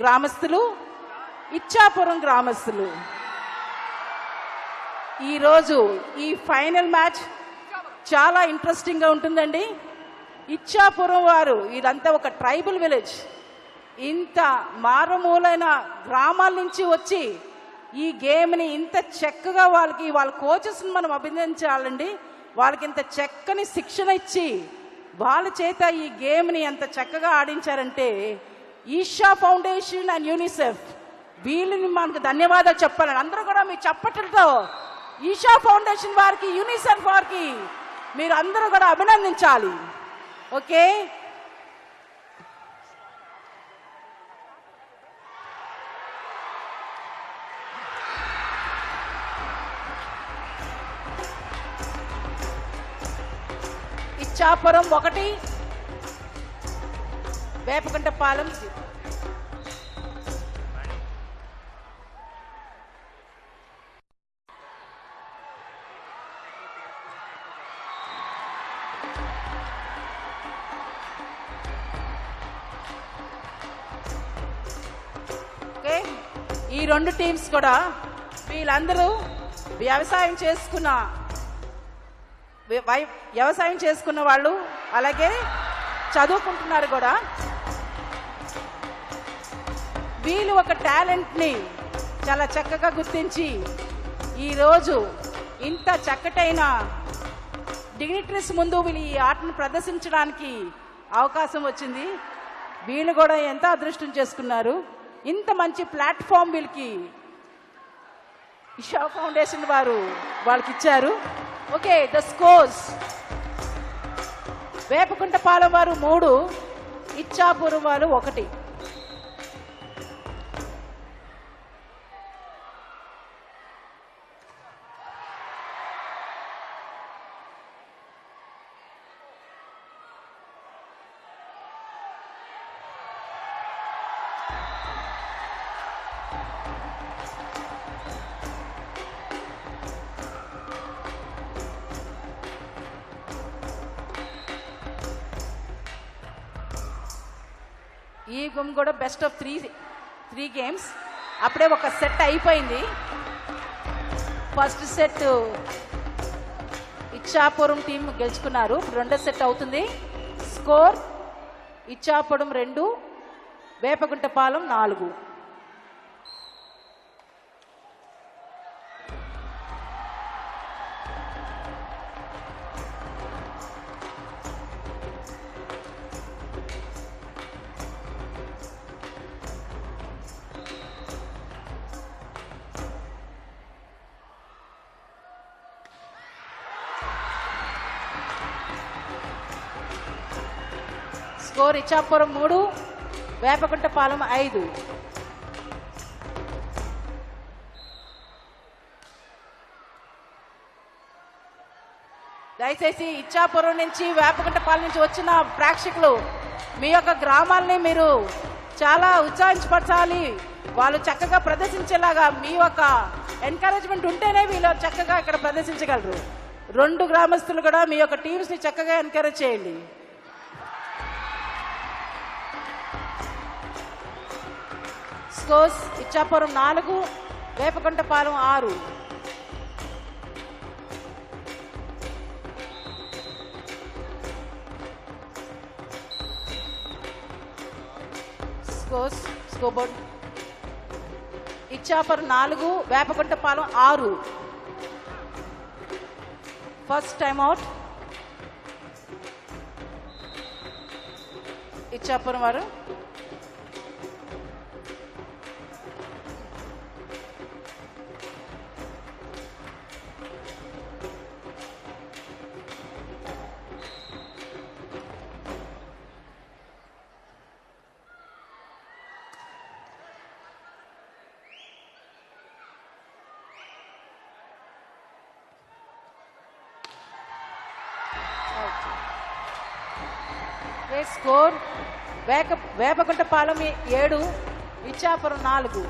గ్రామస్తులు ఇచ్చాపురం గ్రామస్తులు. ఈరోజు ఈ ఫైనల్ మ్యాచ్ చాలా ఇంట్రెస్టింగ్గా ఉంటుందండి. ఇచ్చాపురం వారు ఇదంతా ఒక ట్రైబల్ విలేజ్. ఇంత మారుమూలైన గ్రామాల నుంచి వచ్చి ఈ గేమ్ని ఇంత చక్కగా వాళ్ళకి వాళ్ళ కోచెస్ని మనం అభినందించాలండి. వాళ్ళకి ఇంత చక్కని శిక్షణ ఇచ్చి వాళ్ళ చేత ఈ గేమ్ని ఎంత చక్కగా ఆడించారంటే ఈషా ఫౌండేషన్ అండ్ యూనిసెఫ్. వీళ్ళని మనకు ధన్యవాదాలు చెప్పాలని. అందరూ కూడా మీ చప్పట్లతో ఈషా ఫౌండేషన్ వారికి యూనిసెఫ్ వారికి మీరు అందరూ కూడా అభినందించాలి. ఓకే? ఇచ్చాపురం ఒకటి వేపకుంటపాలెం ఓకే? ఈ రెండు టీమ్స్ కూడా వీళ్ళందరూ వ్యవసాయం చేసుకున్న వ్యవసాయం చేసుకున్న వాళ్ళు అలాగే చదువుకుంటున్నారు కూడా. వీళ్ళు ఒక టాలెంట్ని చాలా చక్కగా గుర్తించి ఈరోజు ఇంత చక్కటైన డిగ్నిటరీస్ ముందు వీళ్ళు ఈ ఆటను ప్రదర్శించడానికి అవకాశం వచ్చింది. వీళ్ళు కూడా ఎంత అదృష్టం చేసుకున్నారు. ఇంత మంచి ప్లాట్ఫామ్ వీళ్ళకి ఇషా ఫౌండేషన్ వారు వాళ్ళకి ఇచ్చారు ఓకే ద స్కోర్స్. వేపకుంటపాలెం వారు మూడు ఇచ్చాపురం వారు ఒకటి. ఈ గేమ్ కూడా best of three three games అప్పుడే ఒక సెట్ అయిపోయింది. ఫస్ట్ సెట్ ఇచ్చాపురం టీం గెలుచుకున్నారు. రెండో సెట్ అవుతుంది. స్కోర్ ఇచ్చాపురం రెండు వేపగుంటపాలెం నాలుగు. ఇచ్చాపురం మూడు వేపకుంటపాలెం ఐదు. దయచేసి ఇచ్చాపురం నుంచి వేపకుంటపాలెం నుంచి వచ్చిన ప్రేక్షకులు మీ యొక్క గ్రామాల్ని మీరు చాలా ఉత్సాహించపరచాలి. వాళ్ళు చక్కగా ప్రదర్శించేలాగా మీ యొక్క ఎంకరేజ్మెంట్ ఉంటేనే వీళ్ళు చక్కగా ఇక్కడ ప్రదర్శించగలరు. రెండు గ్రామస్తులు కూడా మీ యొక్క టీమ్స్ని చక్కగా ఎంకరేజ్ చేయండి. స్కోర్స్ ఇచ్చాపురం నాలుగు వేపకుంటపాలెం ఆరు. స్కోర్స్ స్కోబోర్డ్. ఇచ్చాపురం నాలుగు వేపకుంటపాలెం ఆరు. ఫస్ట్ టైం అవుట్ ఇచ్చాపురం వారు వేపగుంటపాలెం ఏడు ఇచ్చాపురం నాలుగు.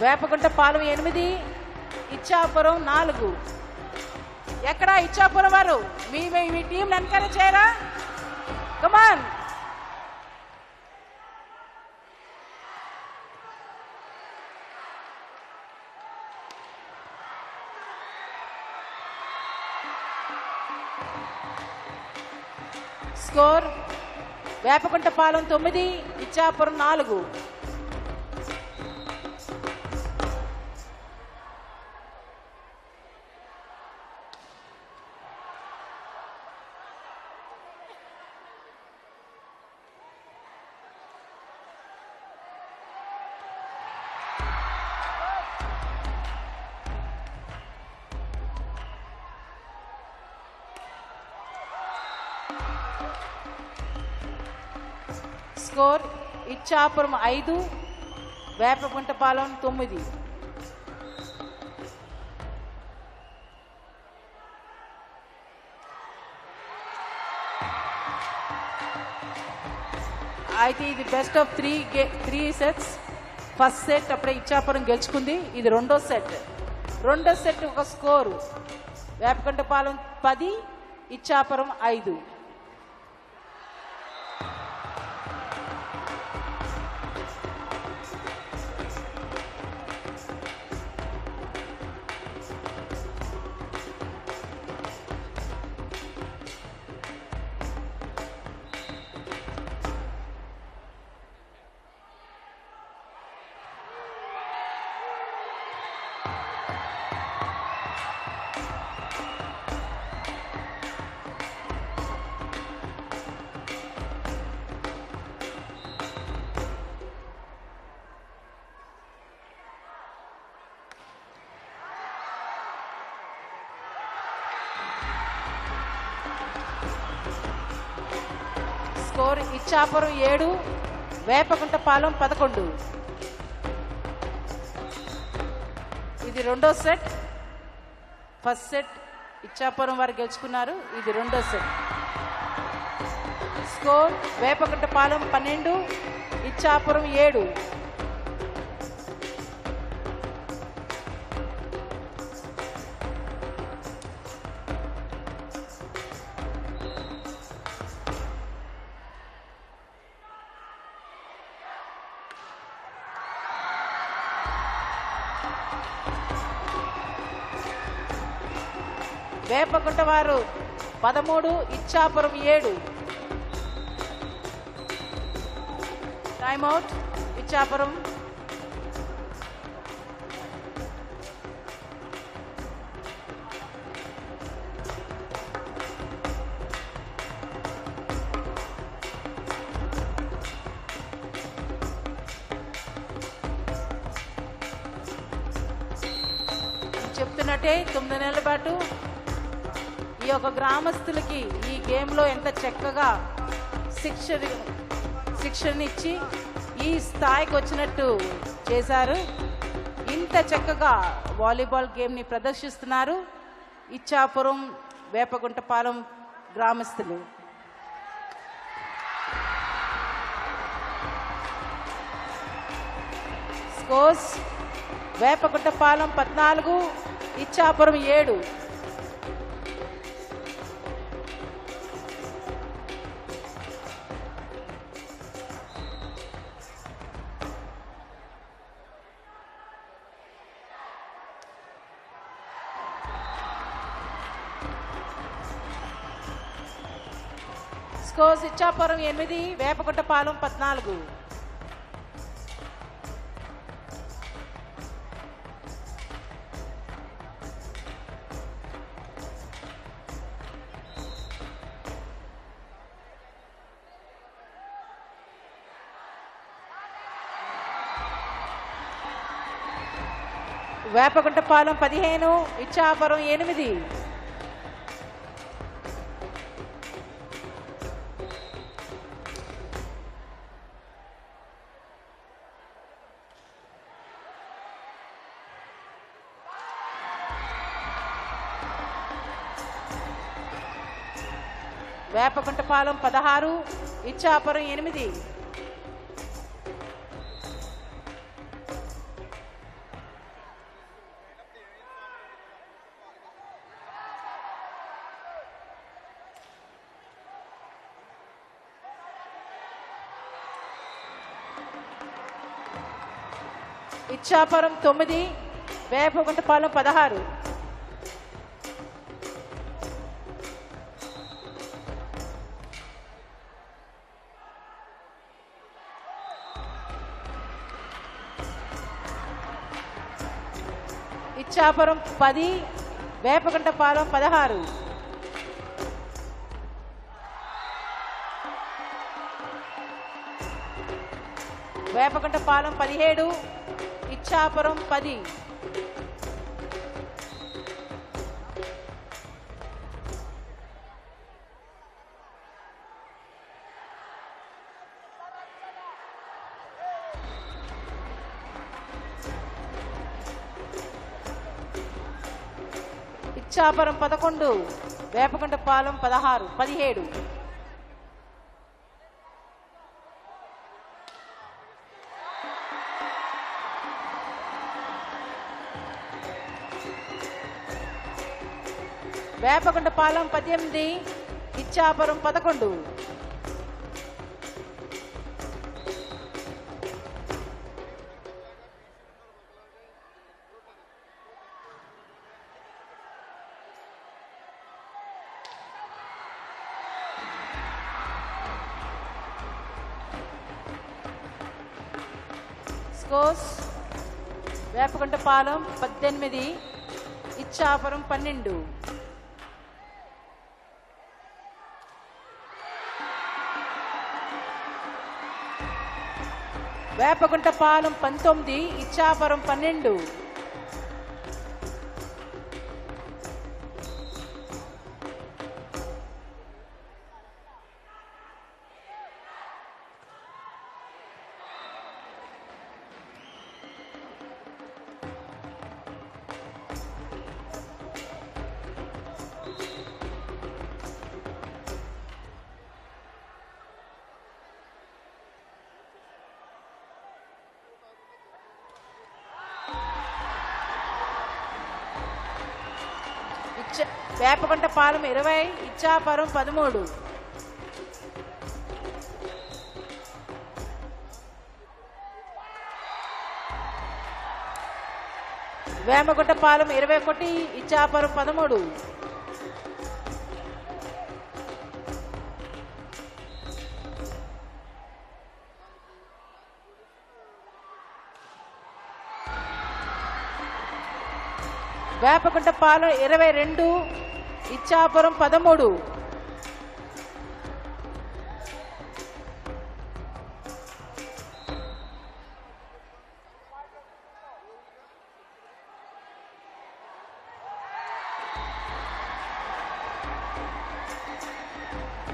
వేపగుంటపాలెం ఎనిమిది ఇచ్చాపురం నాలుగు. ఎక్కడ ఇచ్చాపురం వారు? మీ మీ- మీ టీం చేయరా? కమాన్ స్కోర్ వేపకుంటపాలెం తొమ్మిది ఇచ్చాపురం నాలుగు. ఇచ్చాపురం ఐదు వేపగుంటపాలెం తొమ్మిది. అయితే ఇది best of three gay three sets first set అప్పుడే ఇచ్చాపురం గెలుచుకుంది. ఇది రెండో సెట్ రెండో సెట్ ఒక స్కోరు వేపకుంటపాలెం పది ఇచ్చాపురం ఐదు. స్కోర్ ఇచ్చాపురం ఏడు వేపకుంటపాలెం పదకొండు. ఇది రెండో సెట్. ఫస్ట్ సెట్ ఇచ్చాపురం వారు గెలుచుకున్నారు. ఇది రెండో సెట్. స్కోర్ వేపకుంటపాలెం పన్నెండు ఇచ్చాపురం ఏడు. పదమూడు ఇచ్చాపురం ఏడు. టైమ్ అవుట్ ఇచ్చాపురం గ్రామస్తులకి ఈ గేమ్లో ఎంత చక్కగా శిక్ష శిక్షణ ఇచ్చి ఈ స్థాయికి వచ్చినట్టు చేశారు. ఇంత చక్కగా వాలీబాల్ గేమ్ని ప్రదర్శిస్తున్నారు ఇచ్చాపురం వేపగుంటపాలెం గ్రామస్తులు. స్కోర్స్ వేపగుంటపాలెం పద్నాలుగు ఇచ్చాపురం ఏడు. ఇచ్చాపురం ఎనిమిది వేపగుంటపాలెం పద్నాలుగు. వేపగుంటపాలెం పదిహేను ఇచ్చాపురం ఎనిమిది. వేపగుంటపాలెం పదహారు ఇచ్చాపురం ఎనిమిది. ఇచ్చాపురం తొమ్మిది వేపగుంటపాలెం పదహారు. ఇచ్చాపురం పది వేపగుంటపాలెం పదహారు. వేపగుంటపాలెం పదిహేడు ఇచ్చాపురం పది. ఇచ్చాపురం పదకొండు వేపగుంటపాలెం పదహారు పదిహేడు. వేపగుంటపాలెం పద్దెనిమిది ఇచ్చాపురం పదకొండు. పాలం పద్దెనిమిది ఇచ్చాపురం పన్నెండు. వేపగుంటపాలెం పంతొమ్మిది ఇచ్చాపురం పన్నెండు. వేపగుంటపాలెం ఇరవై ఇచ్చాపురం పదమూడు. వేమగుంటపాలెం ఇరవై ఒకటి ఇచ్చాపురం పదమూడు. వేపగుంటపాలెం ఇరవై రెండు ఇచ్చాపురం పదమూడు.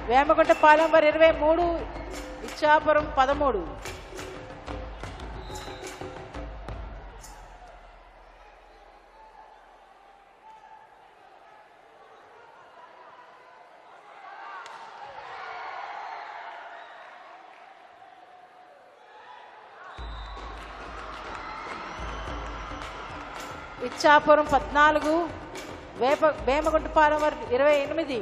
వేమగుంటపాలెం వారు ఇరవై మూడు ఇచ్చాపురం పదమూడు. ఇచ్చాపురం పద్నాలుగు వేప వేమగుంటపాలెం ఇరవై ఎనిమిది.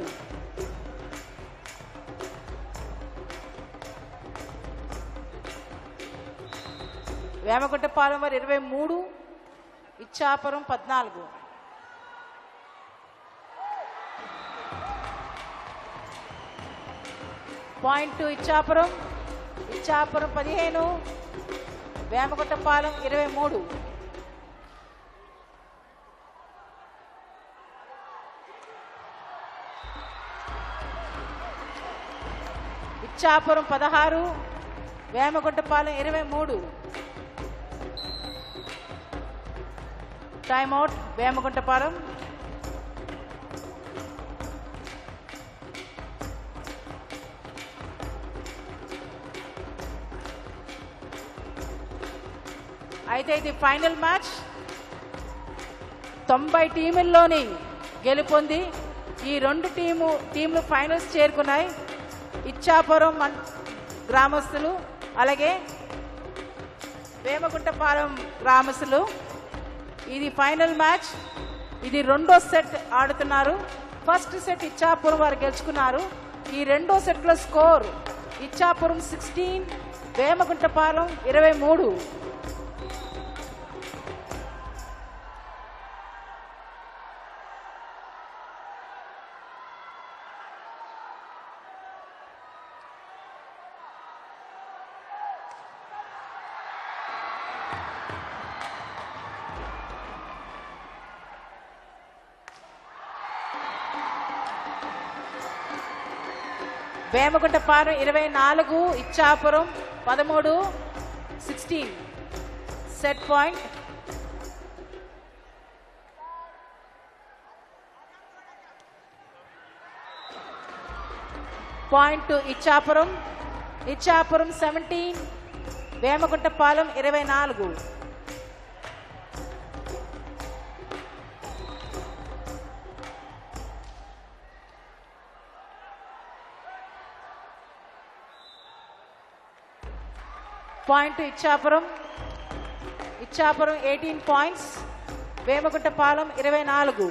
వేమగుంటపాలెం వారు ఇరవై మూడు ఇచ్చాపురం పద్నాలుగు. పాయింట్ టూ ఇచ్చాపురం ఇచ్చాపురం పదిహేను వేమగుంటపాలెం ఇరవై మూడు. ఇచ్చాపురం పదహారు వేమగుంటపాలెం ఇరవై మూడు. Time out Vemaguntapalem. అయితే ఇది ఫైనల్ మ్యాచ్ తొంభై టీముల్లోని గెలుపొంది ఈ రెండు టీము టీంలు ఫైనల్స్ చేరుకున్నాయి. ఇచ్చాపురం మన్ గ్రామస్తులు అలాగే వేమగుంటపాలెం గ్రామస్తులు. ఇది ఫైనల్ మ్యాచ్. ఇది రెండో సెట్ ఆడుతున్నారు. ఫస్ట్ సెట్ ఇచ్చాపురం వారు గెలుచుకున్నారు. ఈ రెండో సెట్లో స్కోర్ ఇచ్చాపురం సిక్స్టీన్ వేమగుంటపాలెం ఇరవై మూడు. వేమగుంటపాలెం ఇరవై నాలుగు ఇచ్చాపురం పదమూడు sixteen set point point to Ichchapuram. Ichchapuram seventeen Vemaguntapalem ఇరవై నాలుగు. Point Ichchapuram. Ichchapuram eighteen points Vemaguntapalem ఇరవై నాలుగు.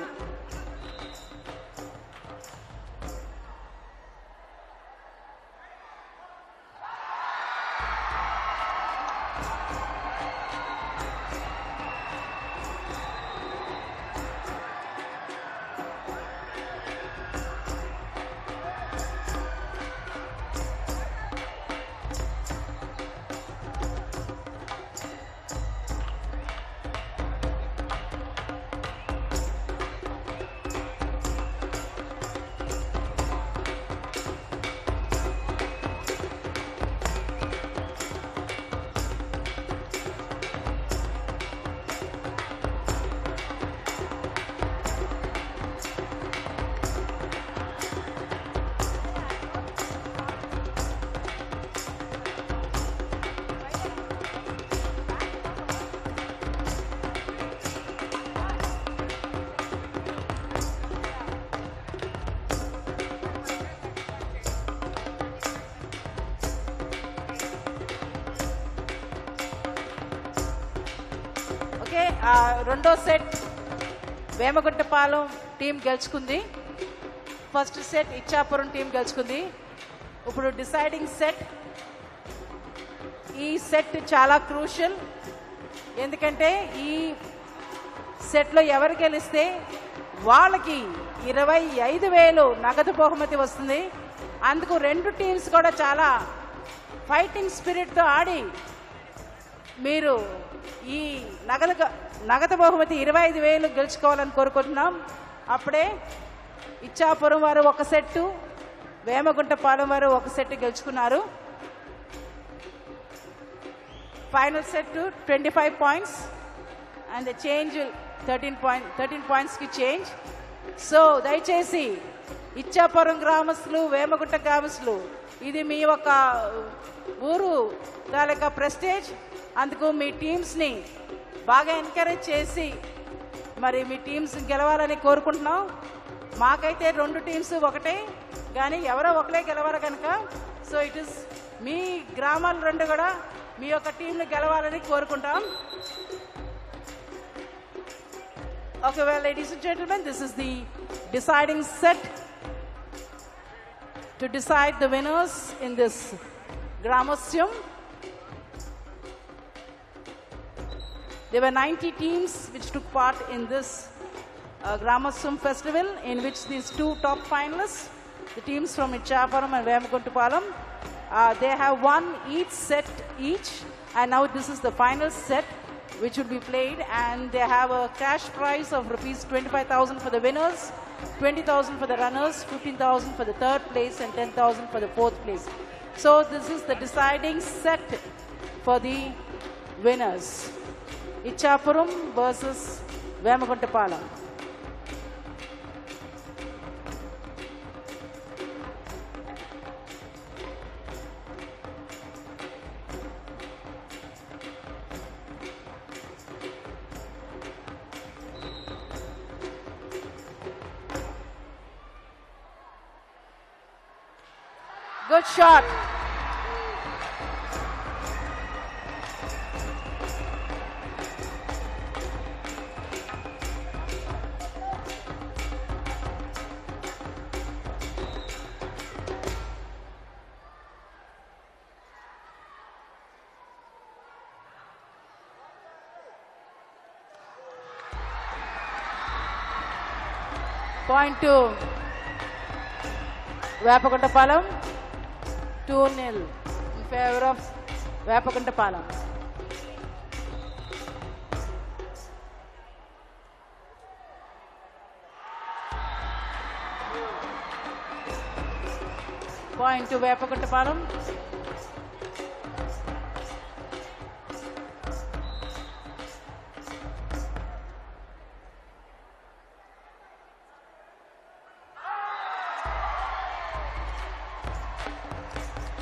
పాలెం టీం గెలుచుకుంది. ఫస్ట్ సెట్ ఇచ్చాపురం టీం గెలుచుకుంది. ఇప్పుడు డిసైడింగ్ సెట్. ఈ సెట్ చాలా క్రూషియల్. ఎందుకంటే ఈ సెట్లో ఎవరు గెలిస్తే వాళ్ళకి ఇరవై ఐదు వేలు నగదు బహుమతి వస్తుంది. అందుకు రెండు టీమ్స్ కూడా చాలా ఫైటింగ్ స్పిరిట్తో ఆడి మీరు ఈ నగదు నగదు బహుమతి ఇరవై ఐదు వేలు గెలుచుకోవాలని కోరుకుంటున్నాం. అప్పుడే ఇచ్చాపురం వారు ఒక సెట్టు వేమగుంటపాలెం వారు ఒక సెట్ గెలుచుకున్నారు. Final set twenty five points and the change thirteen point thirteen పాయింట్స్కి change. So దయచేసి ఇచ్చాపురం గ్రామస్తులు వేమగుంట గ్రామస్తులు ఇది మీ ఒక ఊరు తాలూకా ప్రెస్టేజ్. అందుకు మీ టీమ్స్ని బాగా ఎంకరేజ్ చేసి మరి మీ టీమ్స్ గెలవాలని కోరుకుంటున్నాం మాకైతే రెండు టీమ్స్ ఒకటే కానీ ఎవరో ఒకటే గెలవాలి కనుక సో ఇట్ ఇస్ మీ గ్రామాలు రెండు కూడా మీ యొక్క టీంను గెలవాలని కోరుకుంటాం Okay, well, ladies and gentlemen, this is the deciding set to decide the winners in this Gramosyum. There were 90 teams which took part in this uh, Gramosyum festival, in which these two top finalists, the teams from Ichaparam and Vemaguntupalam, uh, they have won each set each, and now this is the final set which will be played and they have a cash prize of rupees 25,000 for the winners, 20,000 for the runners, 15,000 for the third place and 10,000 for the fourth place. So this is the deciding set for the winners. Ichapuram versus Vemaguntapalam. Good shot. To Vepakuntapalem two nil in favour of Vepakuntapalem. Point to Vepakuntapalem.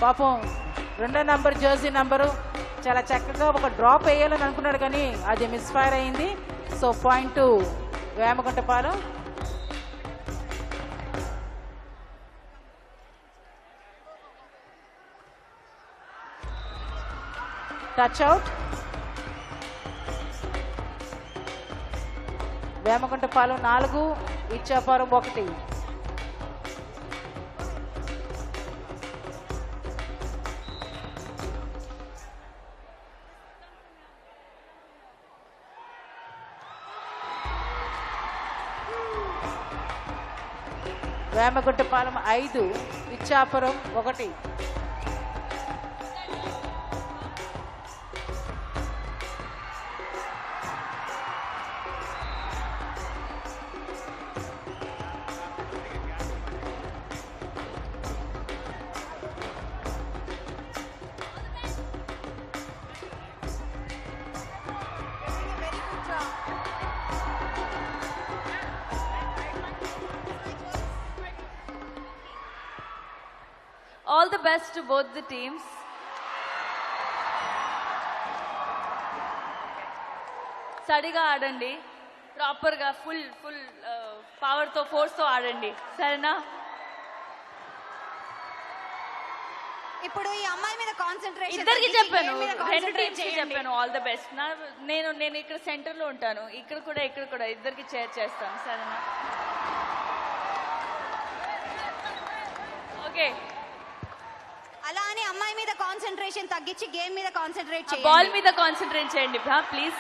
పాపం రెండో number Jersey number చాలా చక్కగా ఒక drop వేయాలని అనుకున్నాడు కానీ అది misfire అయింది. So point Vemaguntapalem touch out Vemaguntapalem నాలుగు ఇచ్చాపురం ఒకటి. వేమగుంటపాలెం ఐదు ఇచ్చాపురం ఒకటి. Both the teams. సరిగా ఆడండి. ప్రాపర్గా ఫుల్ ఫుల్ పవర్తో ఫోర్స్తో ఆడండి. సరేనా? ఇప్పుడు ఈ అమ్మాయి మీద కాన్సన్ట్రేషన్ ఇద్దరికి చెప్పాను. రెండు టీమ్స్ చెప్పాను ఆల్ ద బెస్ట్ నేను నేను ఇక్కడ సెంటర్లో ఉంటాను. ఇక్కడ కూడా ఇక్కడ కూడా ఇద్దరికి షేర్ చేస్తాను. సరేనా? ఓకే అలా అని అమ్మాయి మీద కాన్సన్ట్రేషన్ తగ్గించి గేమ్ మీద కాన్సన్ట్రేట్ బాల్ చేయాలి మీద కాన్సన్ట్రేట్ చేయండి. Please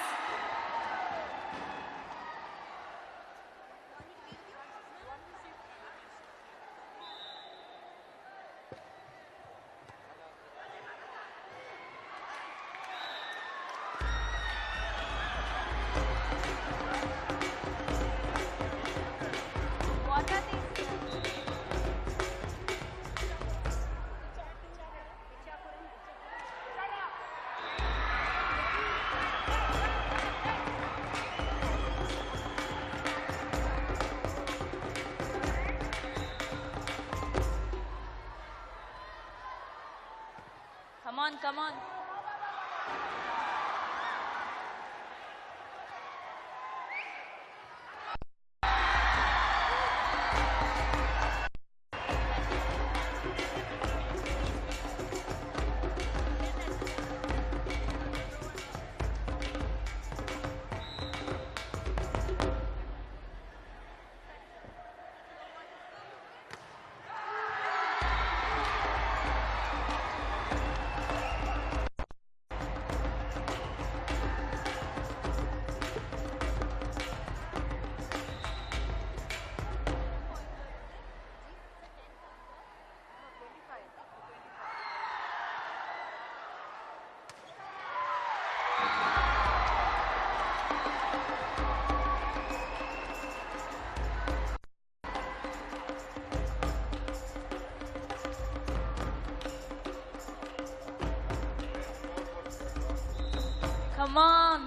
Come on.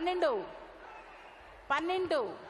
పన్నెండు. పన్నెండు.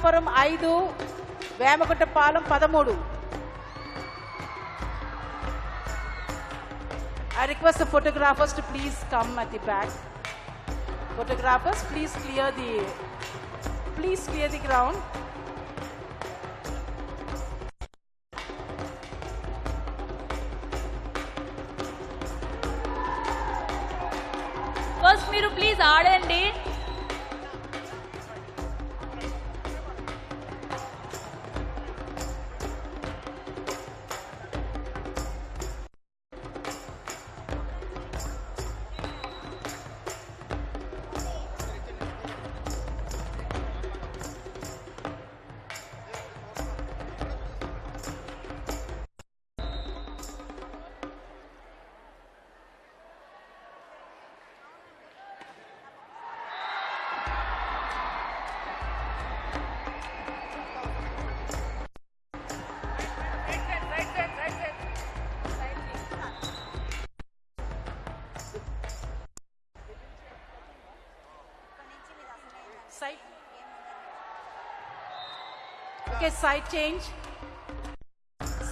ఇచ్చాపురం ఐదు వేమగుంటపాలెం పదమూడు I request the photographers to please come at the back. Photographers, please clear the please clear the ground. Okay side change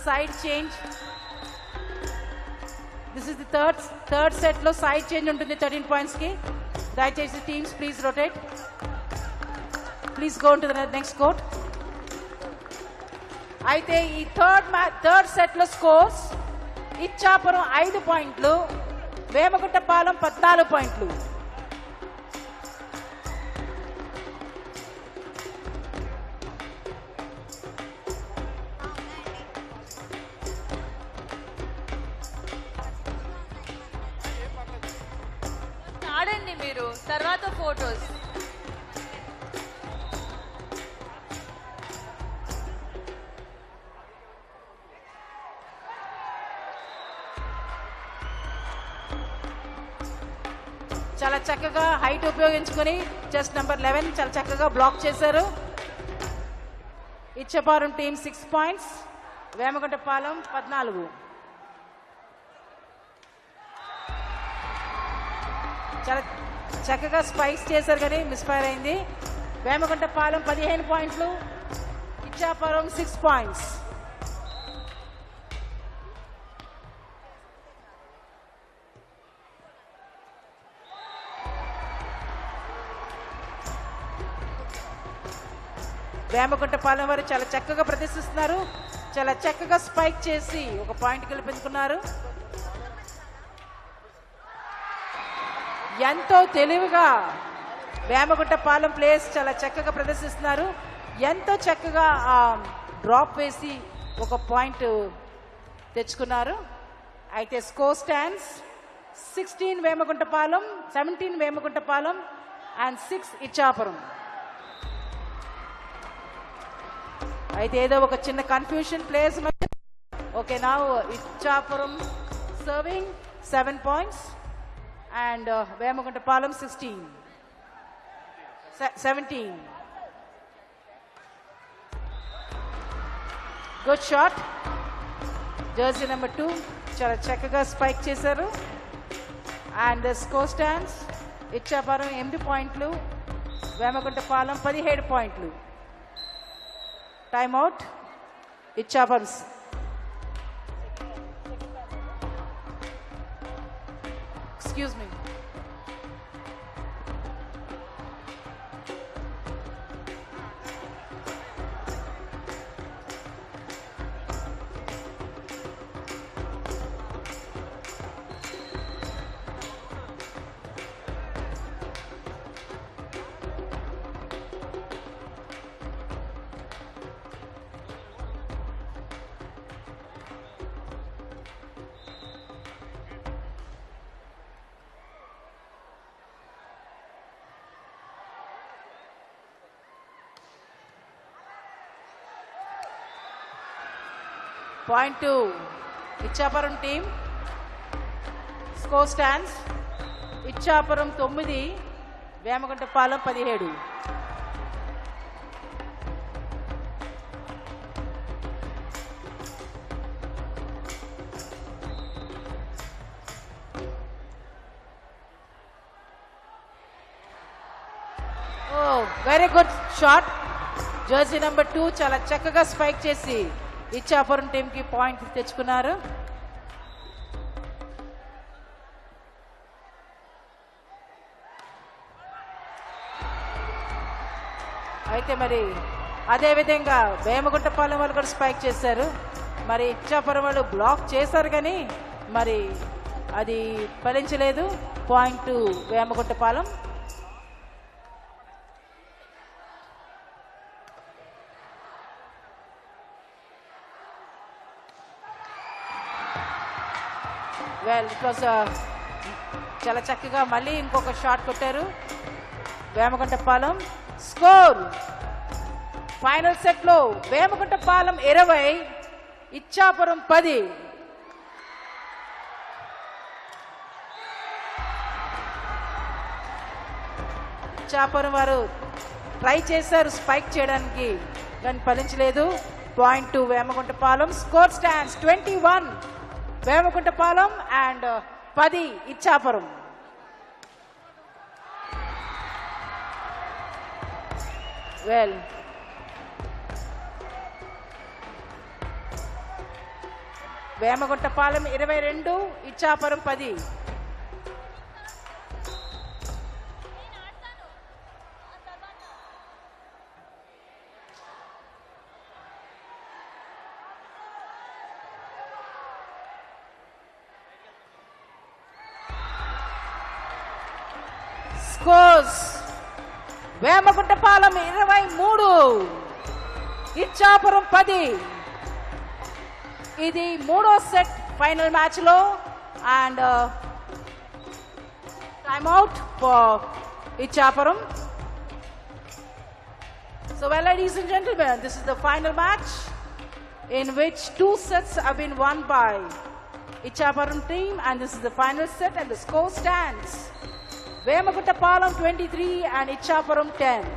side change this is the third third సెట్లో side change ఉంటుంది thirteen పాయింట్స్కి. దయచేసి teams please rotate please go to next court అయితే ఈ third match third సెట్లో scores Ichchapuram ఐదు పాయింట్లు. వేమగుట్టపాలెం పద్నాలుగు పాయింట్లు. మీరు తర్వాత ఫోటోస్. చాలా చక్కగా హైట్ ఉపయోగించుకొని చెస్ట్ నెంబర్ లెవెన్ చాలా చక్కగా బ్లాక్ చేశారు. Ichchapuram team six points Vemaguntapalem పద్నాలుగు. చాలా చక్కగా స్పైక్స్ చేశారు కానీ మిస్ఫైర్ అయింది. వేమగుంటపాలెం పదిహేను పాయింట్లు ఇచ్చాపురం సిక్స్ పాయింట్స్ వేమగుంటపాలెం వారు చాలా చక్కగా ప్రదర్శిస్తున్నారు. చాలా చక్కగా స్పైక్ చేసి ఒక పాయింట్ గెలిపించుకున్నారు ఎంతో తెలివిగా వేమగుంటపాలెం ప్లేస్ చాలా చక్కగా ప్రదర్శిస్తున్నారు. ఎంతో చక్కగా ఆ డ్రాప్ వేసి ఒక పాయింట్ తెచ్చుకున్నారు. అయితే score stands sixteen Vemaguntapalem seventeen Vemaguntapalem and six Ichchapuram. అయితే ఏదో ఒక చిన్న కన్ఫ్యూషన్ ప్లేస్ ఓకే నా Ichchapuram serving seven points and uh, Vemaguntapalem sixteen seventeen good shot jersey number two చాలా చక్కగా స్పైక్ చేశారు. అండ్ స్కోర్ స్టాండ్స్ ఇచ్చాపురం ఎనిమిది పాయింట్లు. వేమగుంటపాలెం పదిహేడు పాయింట్లు. Time out Excuse me. Point two. Ichchapuram team score stands. Ichchapuram తొమ్మిది వేమగుంటపాలెం పదిహేడు. ఓ very good shot jersey number two చాలా చక్కగా స్పైక్ చేసి ఇచ్చాపురం టీంకి పాయింట్ తెచ్చుకున్నారు. అయితే మరి అదేవిధంగా వేమగుంటపాలెం వాళ్ళు కూడా స్పైక్ చేశారు. మరి ఇచ్చాపురం వాళ్ళు బ్లాక్ చేశారు కానీ మరి అది ఫలించలేదు. Point Vemaguntapalem well it was uh, చాలా చక్కగా మళ్ళీ ఇంకొక షాట్ కొట్టారు. వేమగుంటపాలెం స్కోర్. ఫైనల్ సెట్లో వేమగుంటపాలెం ఇరవై ఇచ్చాపురం పది. ఇచ్చాపురం వారు ట్రై చేశారు స్పైక్ చేయడానికి కానీ ఫలించలేదు. Point to Vemaguntapalem. Score stands twenty one Vemakuntapalem and uh, పది ఇచ్చాపురం. వెల్ వేమగుంటపాలెం ఇరవై రెండు ఇచ్చాపురం పది. వేమగుంటపాలెం ఇరవై మూడు ఇచ్చాపురం పది ఇది మూడో సెట్ ఫైనల్ మ్యాచ్ లో and time out for Ichchapuram So, well, ladies and gentlemen, this is the final match in which two sets have been won by Ichaparam team, and this is the final set, and the score stands Vemaguttapalem twenty three and Ichchapuram ten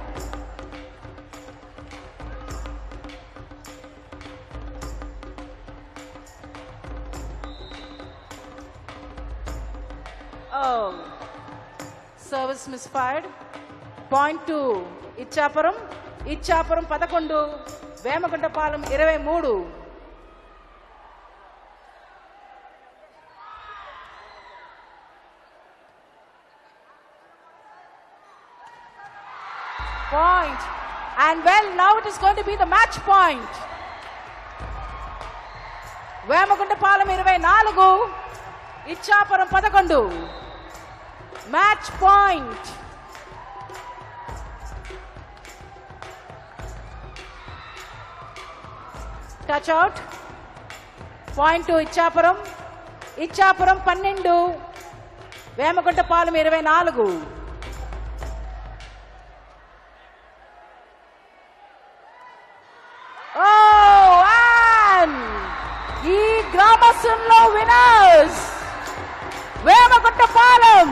service misfired point to Ichchapuram Ichchapuram పదకొండు వేమగుంట పాలెం ఇరవై మూడు. Point. And well, now it is going to be the match point. Vemaguntapalem ఇరవై నాలుగు ఇచ్చాపురం పదకొండు. Match point touch out point to Ichchapuram. Ichchapuram పన్నెండు. వేమగుంటపాలెం ఇరవై నాలుగు. గ్రామస్తుల్లో వినర్స్ వేమగుంటపాలెం.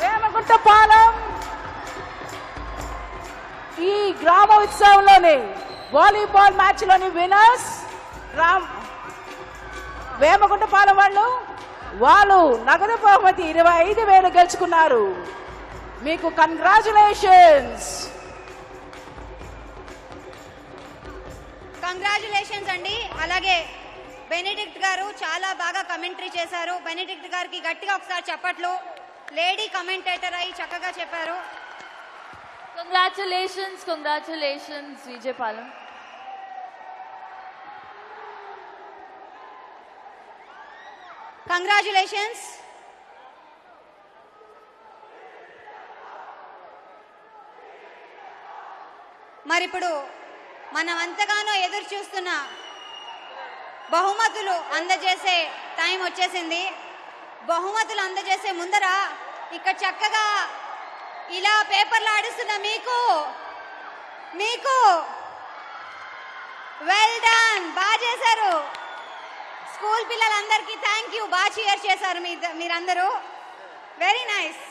వేమగుంటపాలెం. ఈ గ్రామ ఉత్సవంలోని వాలీబాల్ మ్యాచ్లోని వినర్స్ రామ్ వేమగుంటపాలెం వాళ్ళు వాళ్ళు నగదు బహుమతి ఇరవై ఐదు వేలు గెలుచుకున్నారు. మీకు కంగ్రాచులేషన్స్ కంగ్రాచులేషన్స్ అండి. అలాగే బెనిడిక్ట్ గారు చాలా బాగా కమెంటరీ చేశారు. బెనిడిక్ట్ గారికి గట్టిగా ఒకసారి చెప్పట్లు. లేడీ కమెంటేటర్ అయి చక్కగా చెప్పారు. Congratulations, Vijay Palam. కంగ్రాచులేషన్స్ మరిప్పుడు మనం అంతగానో ఎదురు చూస్తున్న బహుమతులు అందజేసే టైం వచ్చేసింది. బహుమతులు అందజేసే ముందర ఇక్కడ చక్కగా ఇలా పేపర్లు ఆడిస్తున్న మీకు మీకు వెల్ డన్ బాగా చేశారు. స్కూల్ పిల్లలందరికీ థ్యాంక్ యూ బాగా చియర్ చేశారు మీ మీరందరూ. వెరీ నైస్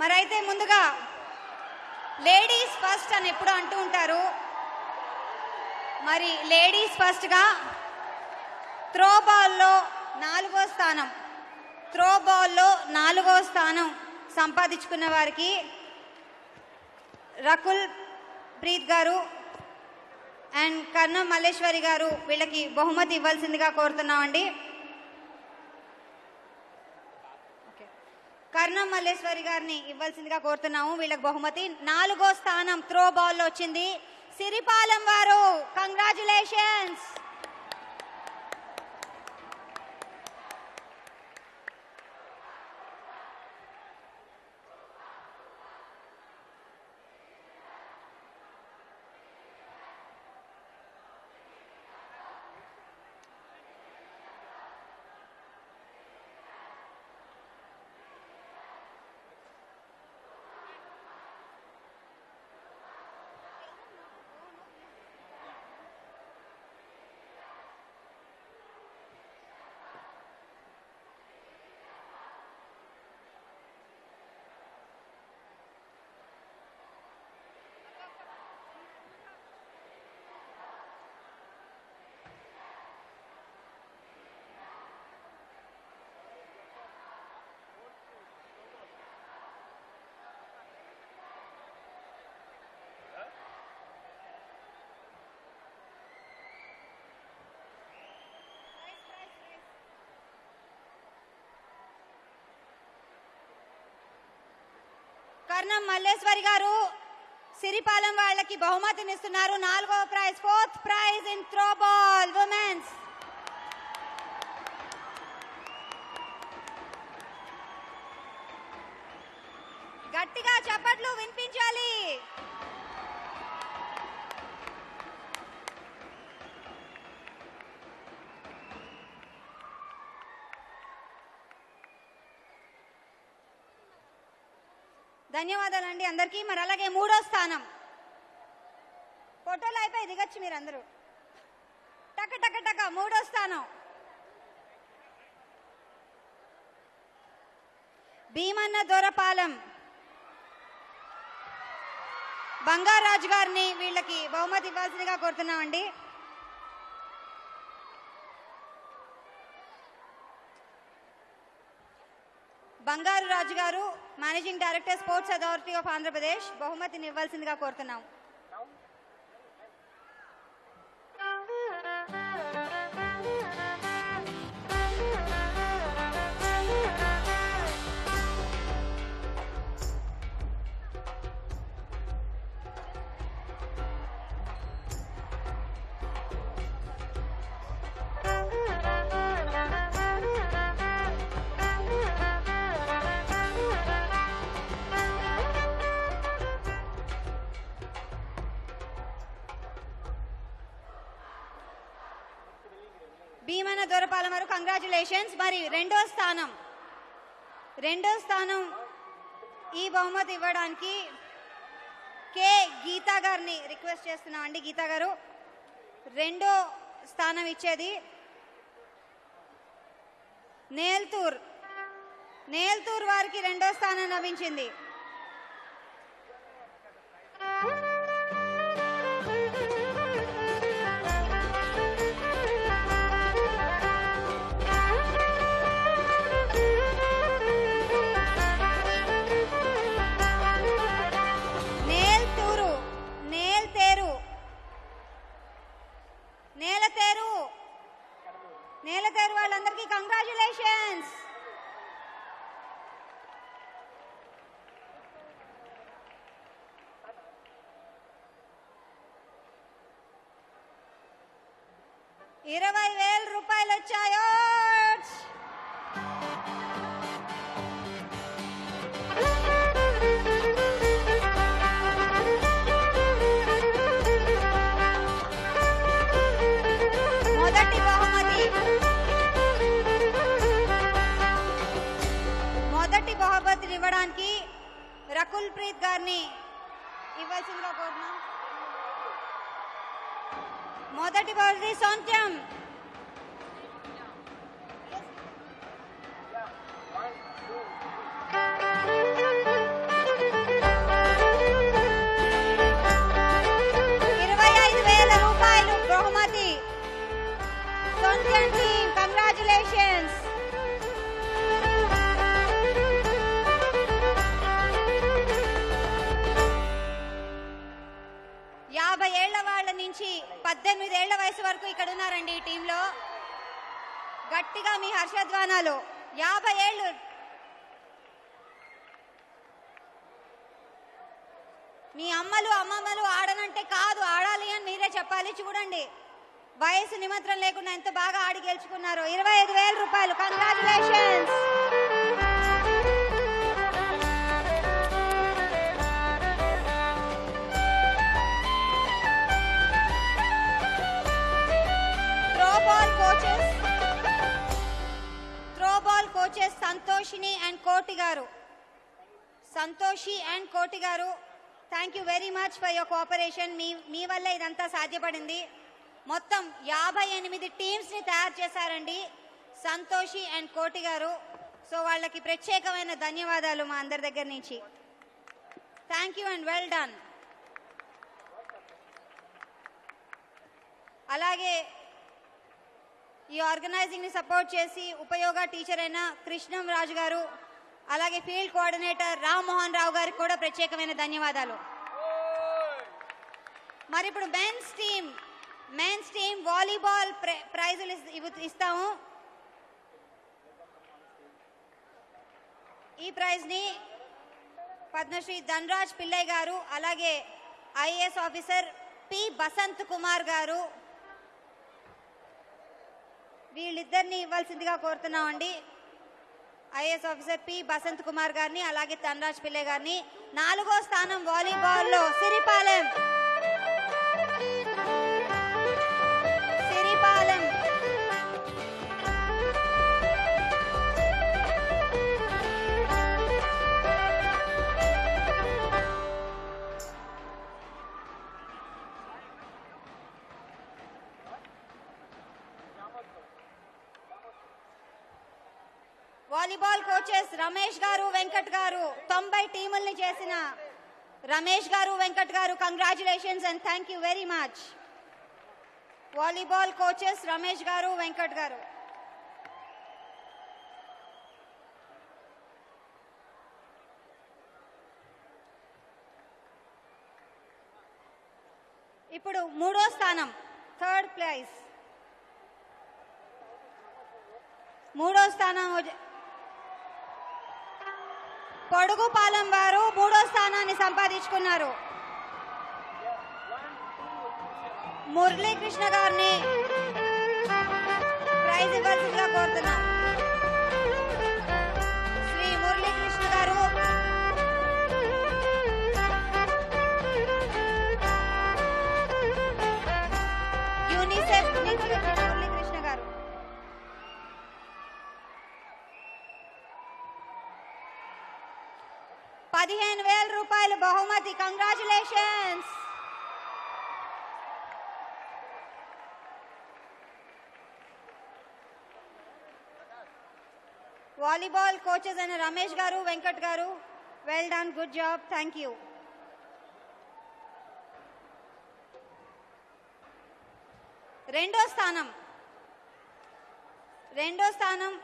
మరైతే ముందుగా లేడీస్ ఫస్ట్ అని ఎప్పుడు అంటూ ఉంటారు. మరి లేడీస్ ఫస్ట్గా త్రో బాల్లో నాలుగో స్థానం. త్రో బాల్లో నాలుగో స్థానం సంపాదించుకున్న వారికి రకుల్ ప్రీత్ గారు అండ్ కర్ణం మల్లేశ్వరి గారు వీళ్ళకి బహుమతి ఇవ్వాల్సిందిగా కోరుతున్నామండి. కర్ణం మల్లేశ్వరి గారిని ఇవ్వాల్సిందిగా కోరుతున్నాము. వీళ్ళకి బహుమతి. నాలుగో స్థానం త్రో బాల్లో వచ్చింది. సిరిపాలెం వారు. కంగ్రాచులేషన్స్ కర్ణం మల్లేశ్వరి గారు సిరిపాలెం వాళ్ళకి బహుమతినిస్తున్నారు. నాలుగవ prize fourth prize in throwball women's గట్టిగా చప్పట్లు వినిపించాలి ధన్యవాదాలండి అందరికీ. మరి అలాగే మూడో స్థానం. ఫోటోలు అయిపోయి దిగచ్చు మీరు అందరూ టక టక టక మూడో స్థానం. భీమన్న దొరపాలెం. బంగారాజు గారిని వీళ్ళకి బహుమతి ఇవ్వాల్సిందిగా కోరుతున్నామండి. Bangaru Raju garu managing director sports authority of Andhra Pradesh బహుమతిని ఇవ్వాల్సిందిగా కోరుతున్నాం. కంగ్రాచులేషన్స్ మరి రెండో స్థానం. రెండో స్థానం ఈ బహుమతి ఇవ్వడానికి కే గీతా గారిని రిక్వెస్ట్ చేస్తున్నామండి గీతా గారు. రెండో స్థానం ఇచ్చేది నేల్తూర్. నేల్తూర్ వారికి రెండో స్థానం లభించింది. నేలతేరు వాళ్ళందరికీ కంగ్రాచులేషన్స్ ఇరవై వేల రూపాయలు వచ్చాయో Indian team. Congratulations. యాభై ఏళ్ళ వాళ్ళ నుంచి పద్దెనిమిది ఏళ్ళ వయసు వరకు ఇక్కడ ఉన్నారండి ఈ టీంలో. గట్టిగా మీ హర్షధ్వానాలు. యాభై ఏళ్ళు. మీ అమ్మలు అమ్మమ్మలు ఆడనంటే కాదు ఆడాలి అని మీరే చెప్పాలి. చూడండి. వయసు నిమంత్రం లేకుండా ఎంత బాగా ఆడి గెలుచుకున్నారు? ఇరవై ఐదు వేల రూపాయలు. Congratulations throw coaches throwball coaches Santoshini and Koti garu. Santoshi and Koti garu thank you very much for your cooperation మీ మీ వల్ల ఇదంతా సాధ్యపడింది. మొత్తం యాభై ఎనిమిది టీమ్స్ని తయారు చేశారండి. సంతోషి అండ్ కోటి గారు. సో వాళ్ళకి ప్రత్యేకమైన ధన్యవాదాలు మా అందరి దగ్గర నుంచి. Thank you and well done అలాగే ఈ ఆర్గనైజింగ్ని సపోర్ట్ చేసి ఉపయోగ టీచర్ అయిన కృష్ణం రాజు గారు అలాగే ఫీల్డ్ కోఆర్డినేటర్ రామ్మోహన్ రావు గారికి కూడా ప్రత్యేకమైన ధన్యవాదాలు. మరి ఇప్పుడు men's team men's team volleyball ప్రైజులు ఇస్- ఇస్తాము. ఈ ప్రైజ్ని పద్మశ్రీ ధనరాజ్ పిల్లయ్య గారు అలాగే IAS officer P Basant Kumar garu వీళ్ళిద్దరిని ఇవ్వాల్సిందిగా కోరుతున్నామండి. IAS officer P Basant Kumar గారిని అలాగే ధనరాజ్ పిల్లయ్య గారిని. నాలుగో స్థానం వాలీబాల్లో సిరిపాలెం. వాలీబాల్ కోచెస్ రమేష్ గారు వెంకట్ గారు తొంభై టీముల్ని చేసిన Ramesh garu Venkat garu congratulations and thank you very much volleyball coaches Ramesh garu Venkat garu. ఇప్పుడు మూడో స్థానం థర్డ్ ప్లేస్ మూడో స్థానం పొడుగుపాలెం వారు మూడో స్థానాన్ని సంపాదించుకున్నారు. మురళీకృష్ణ గారిని ప్రైజ్ ఇవ్వాల్సిందిగా కోరుతున్నాం. పదిహేను వేల రూపాయలు బహుమతి. కంగ్రాచులేషన్స్ వాలీబాల్ కోచెస్ అయిన Ramesh garu Venkat garu well done good job thank you రెండో స్థానం. రెండో స్థానం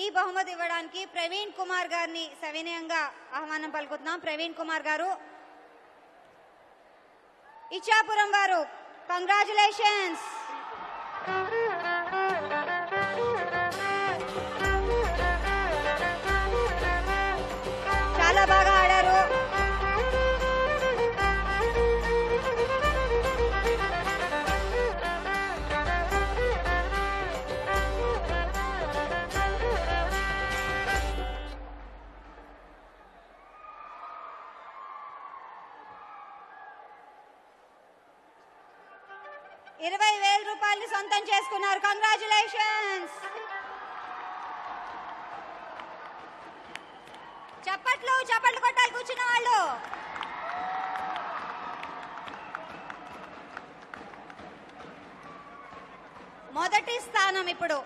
ఈ బహుమతి ఇవ్వడానికి ప్రవీణ్ కుమార్ గారిని సవినయంగా ఆహ్వానం పలుకుతున్నాం. ప్రవీణ్ కుమార్ గారు ఇచ్చాపురం వారు కంగ్రాచులేషన్స్ ఇరవై వేల రూపాయలు సొంతం చేసుకున్నారు. కంగ్రాచులేషన్స్ చప్పట్లు చప్పట్లు కొట్టాలి కూర్చున్న వాళ్ళు. మొదటి స్థానం ఇప్పుడు.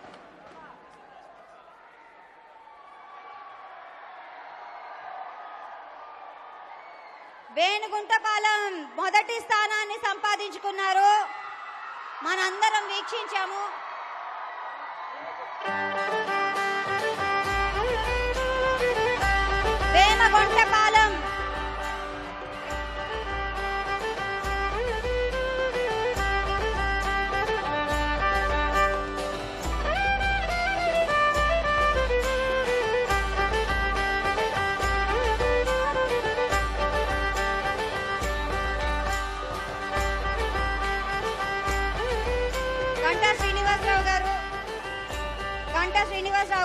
వేణుగుంటపాలెం మొదటి స్థానాన్ని సంపాదించుకున్నారు. మనందరం వీక్షించాము. వేమగుంటపాలెం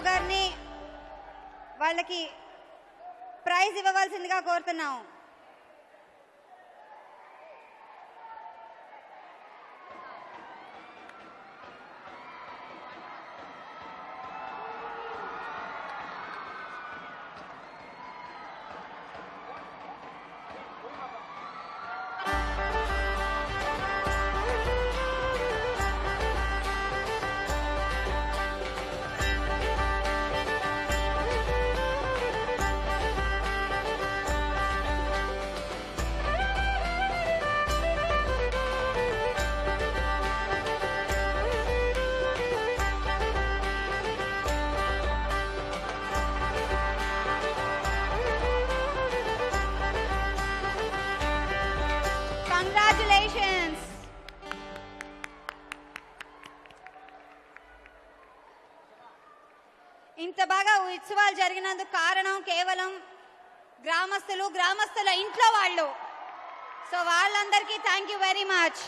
రామారావు గారిని వాళ్ళకి ప్రైజ్ ఇవ్వవలసిందిగా కోరుతున్నాం. ఇంత కారణం కేవలం గ్రామస్తులు గ్రామస్తుల ఇంట్లో వాళ్ళు. సో వాళ్ళందరికీ థ్యాంక్ యూ వెరీ మచ్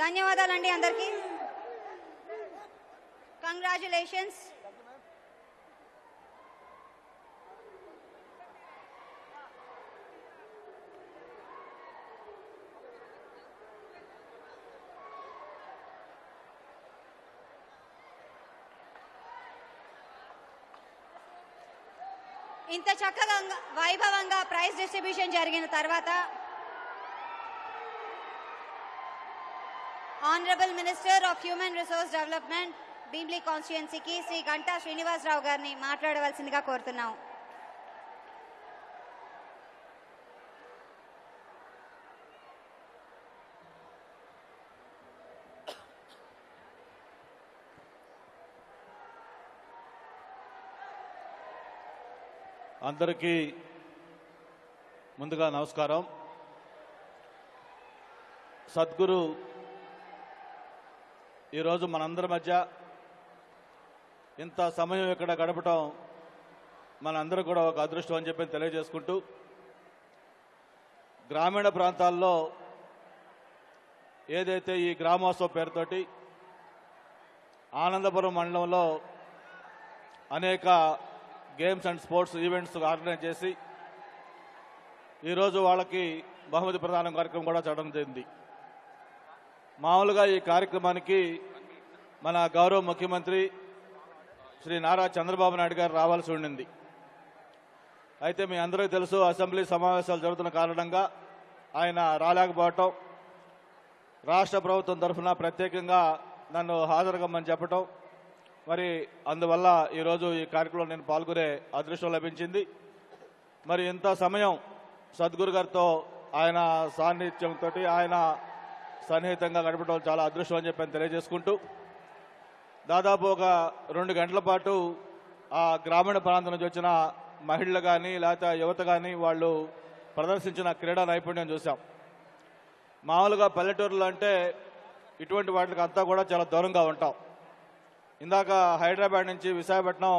ధన్యవాదాలండి అందరికీ. కంగ్రాచులేషన్స్ ఇంత చక్కగా వైభవంగా ప్రైజ్ డిస్ట్రిబ్యూషన్ జరిగిన తర్వాత honourable minister of human resource development Bheemili కాన్స్టిట్యుయెన్సీకి Shri Ganta Srinivasa Rao గారిని మాట్లాడవలసిందిగా కోరుతున్నాం. అందరికీ ముందుగా నమస్కారం. సద్గురు ఈరోజు మనందరి మధ్య ఇంత సమయం ఇక్కడ గడపటం మనందరూ కూడా ఒక అదృష్టం అని చెప్పి తెలియజేసుకుంటూ గ్రామీణ ప్రాంతాల్లో ఏదైతే ఈ గ్రామోత్సవ పేరుతోటి ఆనందపురం మండలంలో అనేక games and sports events organise చేసి ఈరోజు వాళ్ళకి బహుమతి ప్రదానం కార్యక్రమం కూడా చేయడం జరిగింది. మామూలుగా ఈ కార్యక్రమానికి మన గౌరవ ముఖ్యమంత్రి శ్రీ నారా చంద్రబాబు నాయుడు గారు రావాల్సి ఉండింది. అయితే మీ అందరికీ తెలుసు అసెంబ్లీ సమావేశాలు జరుగుతున్న కారణంగా ఆయన రాలేకపోవటం రాష్ట్ర ప్రభుత్వం తరఫున ప్రత్యేకంగా నన్ను హాజరుగమ్మని చెప్పటం మరి అందువల్ల ఈరోజు ఈ కార్యక్రమంలో నేను పాల్గొనే అదృష్టం లభించింది. మరి ఇంత సమయం సద్గురు గారితో ఆయన సాన్నిధ్యంతో ఆయన సన్నిహితంగా గడపడం చాలా అదృష్టం అని చెప్పి తెలియజేసుకుంటూ దాదాపు ఒక రెండు గంటల పాటు ఆ గ్రామీణ ప్రాంతం నుంచి వచ్చిన మహిళలు కానీ లేకపోతే యువత కానీ వాళ్ళు ప్రదర్శించిన క్రీడా నైపుణ్యం చూసాం మామూలుగా పల్లెటూరులో అంటే ఇటువంటి వాటికి అంతా కూడా చాలా దూరంగా ఉంటాం. ఇందాక హైదరాబాద్ నుంచి విశాఖపట్నం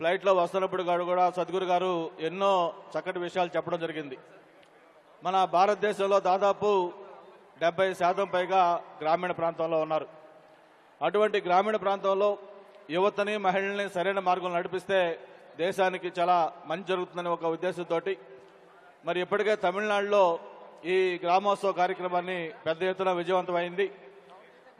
ఫ్లైట్లో వస్తున్నప్పుడు గారు కూడా సద్గురు గారు ఎన్నో చక్కటి విషయాలు చెప్పడం జరిగింది. మన భారతదేశంలో దాదాపు డెబ్బై శాతం పైగా గ్రామీణ ప్రాంతంలో ఉన్నారు. అటువంటి గ్రామీణ ప్రాంతంలో యువతని మహిళల్ని సరైన మార్గంలో నడిపిస్తే దేశానికి చాలా మంచి జరుగుతుందని ఒక ఉద్దేశంతో మరి ఇప్పటికే తమిళనాడులో ఈ గ్రామోత్సవ కార్యక్రమాన్ని పెద్ద ఎత్తున విజయవంతమైంది.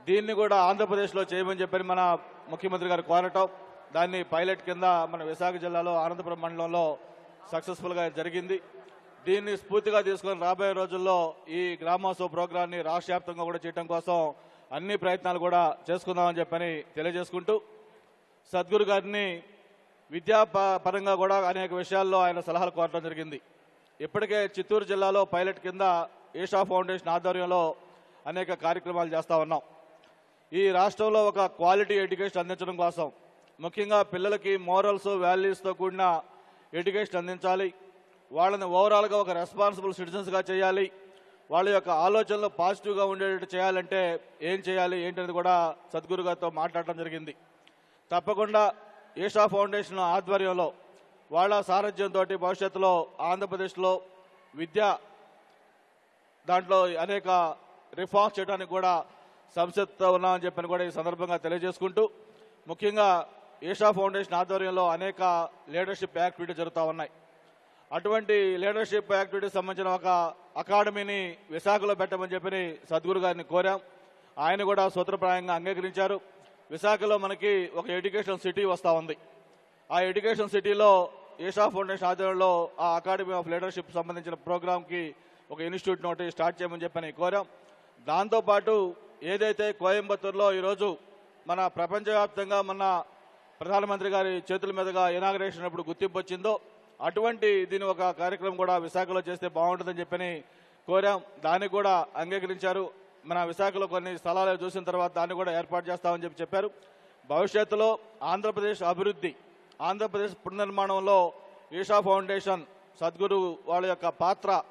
దీన్ని కూడా ఆంధ్రప్రదేశ్లో చేయమని చెప్పని మన ముఖ్యమంత్రి గారు కోరటం. దాన్ని పైలట్ కింద మన విశాఖ జిల్లాలో అనంతపురం మండలంలో సక్సెస్ఫుల్గా జరిగింది. దీన్ని స్ఫూర్తిగా తీసుకొని రాబోయే రోజుల్లో ఈ గ్రామోత్సవ ప్రోగ్రాన్ని రాష్ట్ర వ్యాప్తంగా కూడా చేయడం కోసం అన్ని ప్రయత్నాలు కూడా చేసుకుందామని చెప్పని తెలియజేసుకుంటూ సద్గురు గారిని విద్యా ప- పరంగా కూడా అనేక విషయాల్లో ఆయన సలహాలు కోరడం జరిగింది. ఇప్పటికే చిత్తూరు జిల్లాలో పైలట్ కింద ఏషా ఫౌండేషన్ ఆధ్వర్యంలో అనేక కార్యక్రమాలు చేస్తా ఉన్నాం. ఈ రాష్ట్రంలో ఒక క్వాలిటీ ఎడ్యుకేషన్ అందించడం కోసం. ముఖ్యంగా పిల్లలకి మోరల్స్ వాల్యూస్తో కూడిన ఎడ్యుకేషన్ అందించాలి. వాళ్ళని ఓవరాల్గా ఒక రెస్పాన్సిబుల్ సిటిజన్స్గా చేయాలి. వాళ్ళ యొక్క ఆలోచనలు పాజిటివ్గా ఉండేటట్టు చేయాలంటే ఏం చేయాలి ఏంటనేది కూడా సద్గురు గారితో మాట్లాడటం జరిగింది. తప్పకుండా ఈషా ఫౌండేషన్ ఆధ్వర్యంలో వాళ్ళ సారథ్యంతో భవిష్యత్తులో ఆంధ్రప్రదేశ్లో విద్య దాంట్లో అనేక రిఫార్మ్స్ చేయడానికి కూడా సంసిద్ధత ఉన్నామని చెప్పని కూడా ఈ సందర్భంగా తెలియజేసుకుంటూ ముఖ్యంగా ఈషా ఫౌండేషన్ ఆధ్వర్యంలో అనేక లీడర్షిప్ యాక్టివిటీ జరుగుతూ ఉన్నాయి. అటువంటి లీడర్షిప్ యాక్టివిటీకి సంబంధించిన ఒక అకాడమీని విశాఖలో పెట్టమని చెప్పని సద్గురు గారిని కోరాం. ఆయన కూడా సూత్రప్రాయంగా అంగీకరించారు. విశాఖలో మనకి ఒక ఎడ్యుకేషన్ సిటీ వస్తూ ఉంది. ఆ ఎడ్యుకేషన్ సిటీలో ఈషా ఫౌండేషన్ ఆధ్వర్యంలో ఆ అకాడమీ ఆఫ్ లీడర్షిప్ సంబంధించిన ప్రోగ్రామ్కి ఒక ఇన్స్టిట్యూట్ నోటి స్టార్ట్ చేయమని చెప్పని కోరాం. దాంతోపాటు ఏదైతే కోయంబత్తూరులో ఈరోజు మన ప్రపంచవ్యాప్తంగా మన ప్రధానమంత్రి గారి చేతుల మీదుగా ఇనాగరేషన్ అప్పుడు గుర్తింపు వచ్చిందో అటువంటి దీని ఒక కార్యక్రమం కూడా విశాఖలో చేస్తే బాగుంటుందని చెప్పని కోరాం. దాన్ని కూడా అంగీకరించారు. మన విశాఖలో కొన్ని స్థలాలు చూసిన తర్వాత దాన్ని కూడా ఏర్పాటు చేస్తామని చెప్పి చెప్పారు. భవిష్యత్తులో ఆంధ్రప్రదేశ్ అభివృద్ధి ఆంధ్రప్రదేశ్ పునర్నిర్మాణంలో ఈషా ఫౌండేషన్ సద్గురు వాళ్ళ యొక్క పాత్ర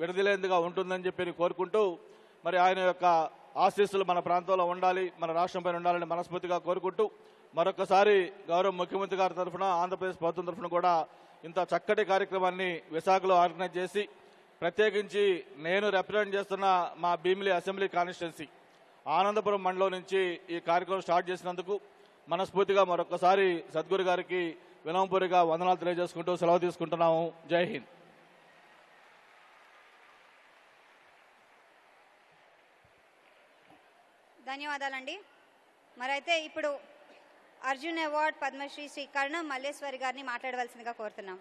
విడదలేందుగా ఉంటుందని చెప్పి కోరుకుంటూ మరి ఆయన యొక్క ఆశీస్సులు మన ప్రాంతంలో ఉండాలి మన రాష్ట్రంపై ఉండాలని మనస్ఫూర్తిగా కోరుకుంటూ మరొకసారి గౌరవ ముఖ్యమంత్రి గారి తరఫున ఆంధ్రప్రదేశ్ ప్రభుత్వం తరఫున కూడా ఇంత చక్కటి కార్యక్రమాన్ని విశాఖలో ఆర్గనైజ్ చేసి ప్రత్యేకించి నేను రిప్రజెంట్ చేస్తున్న మా భీమిలి అసెంబ్లీ కాన్స్టిట్యున్సీ ఆనందపురం మండలం నుంచి ఈ కార్యక్రమం స్టార్ట్ చేసినందుకు మనస్ఫూర్తిగా మరొకసారి సద్గురు గారికి వినవంపూరిగా వందనాలు తెలియజేసుకుంటూ సెలవు తీసుకుంటున్నాము. జై హింద్. ధన్యవాదాలండి. మరైతే ఇప్పుడు అర్జున్ అవార్డ్ పద్మశ్రీ శ్రీ కర్ణం మల్లేశ్వరి గారిని మాట్లాడవలసిందిగా కోరుతున్నాం.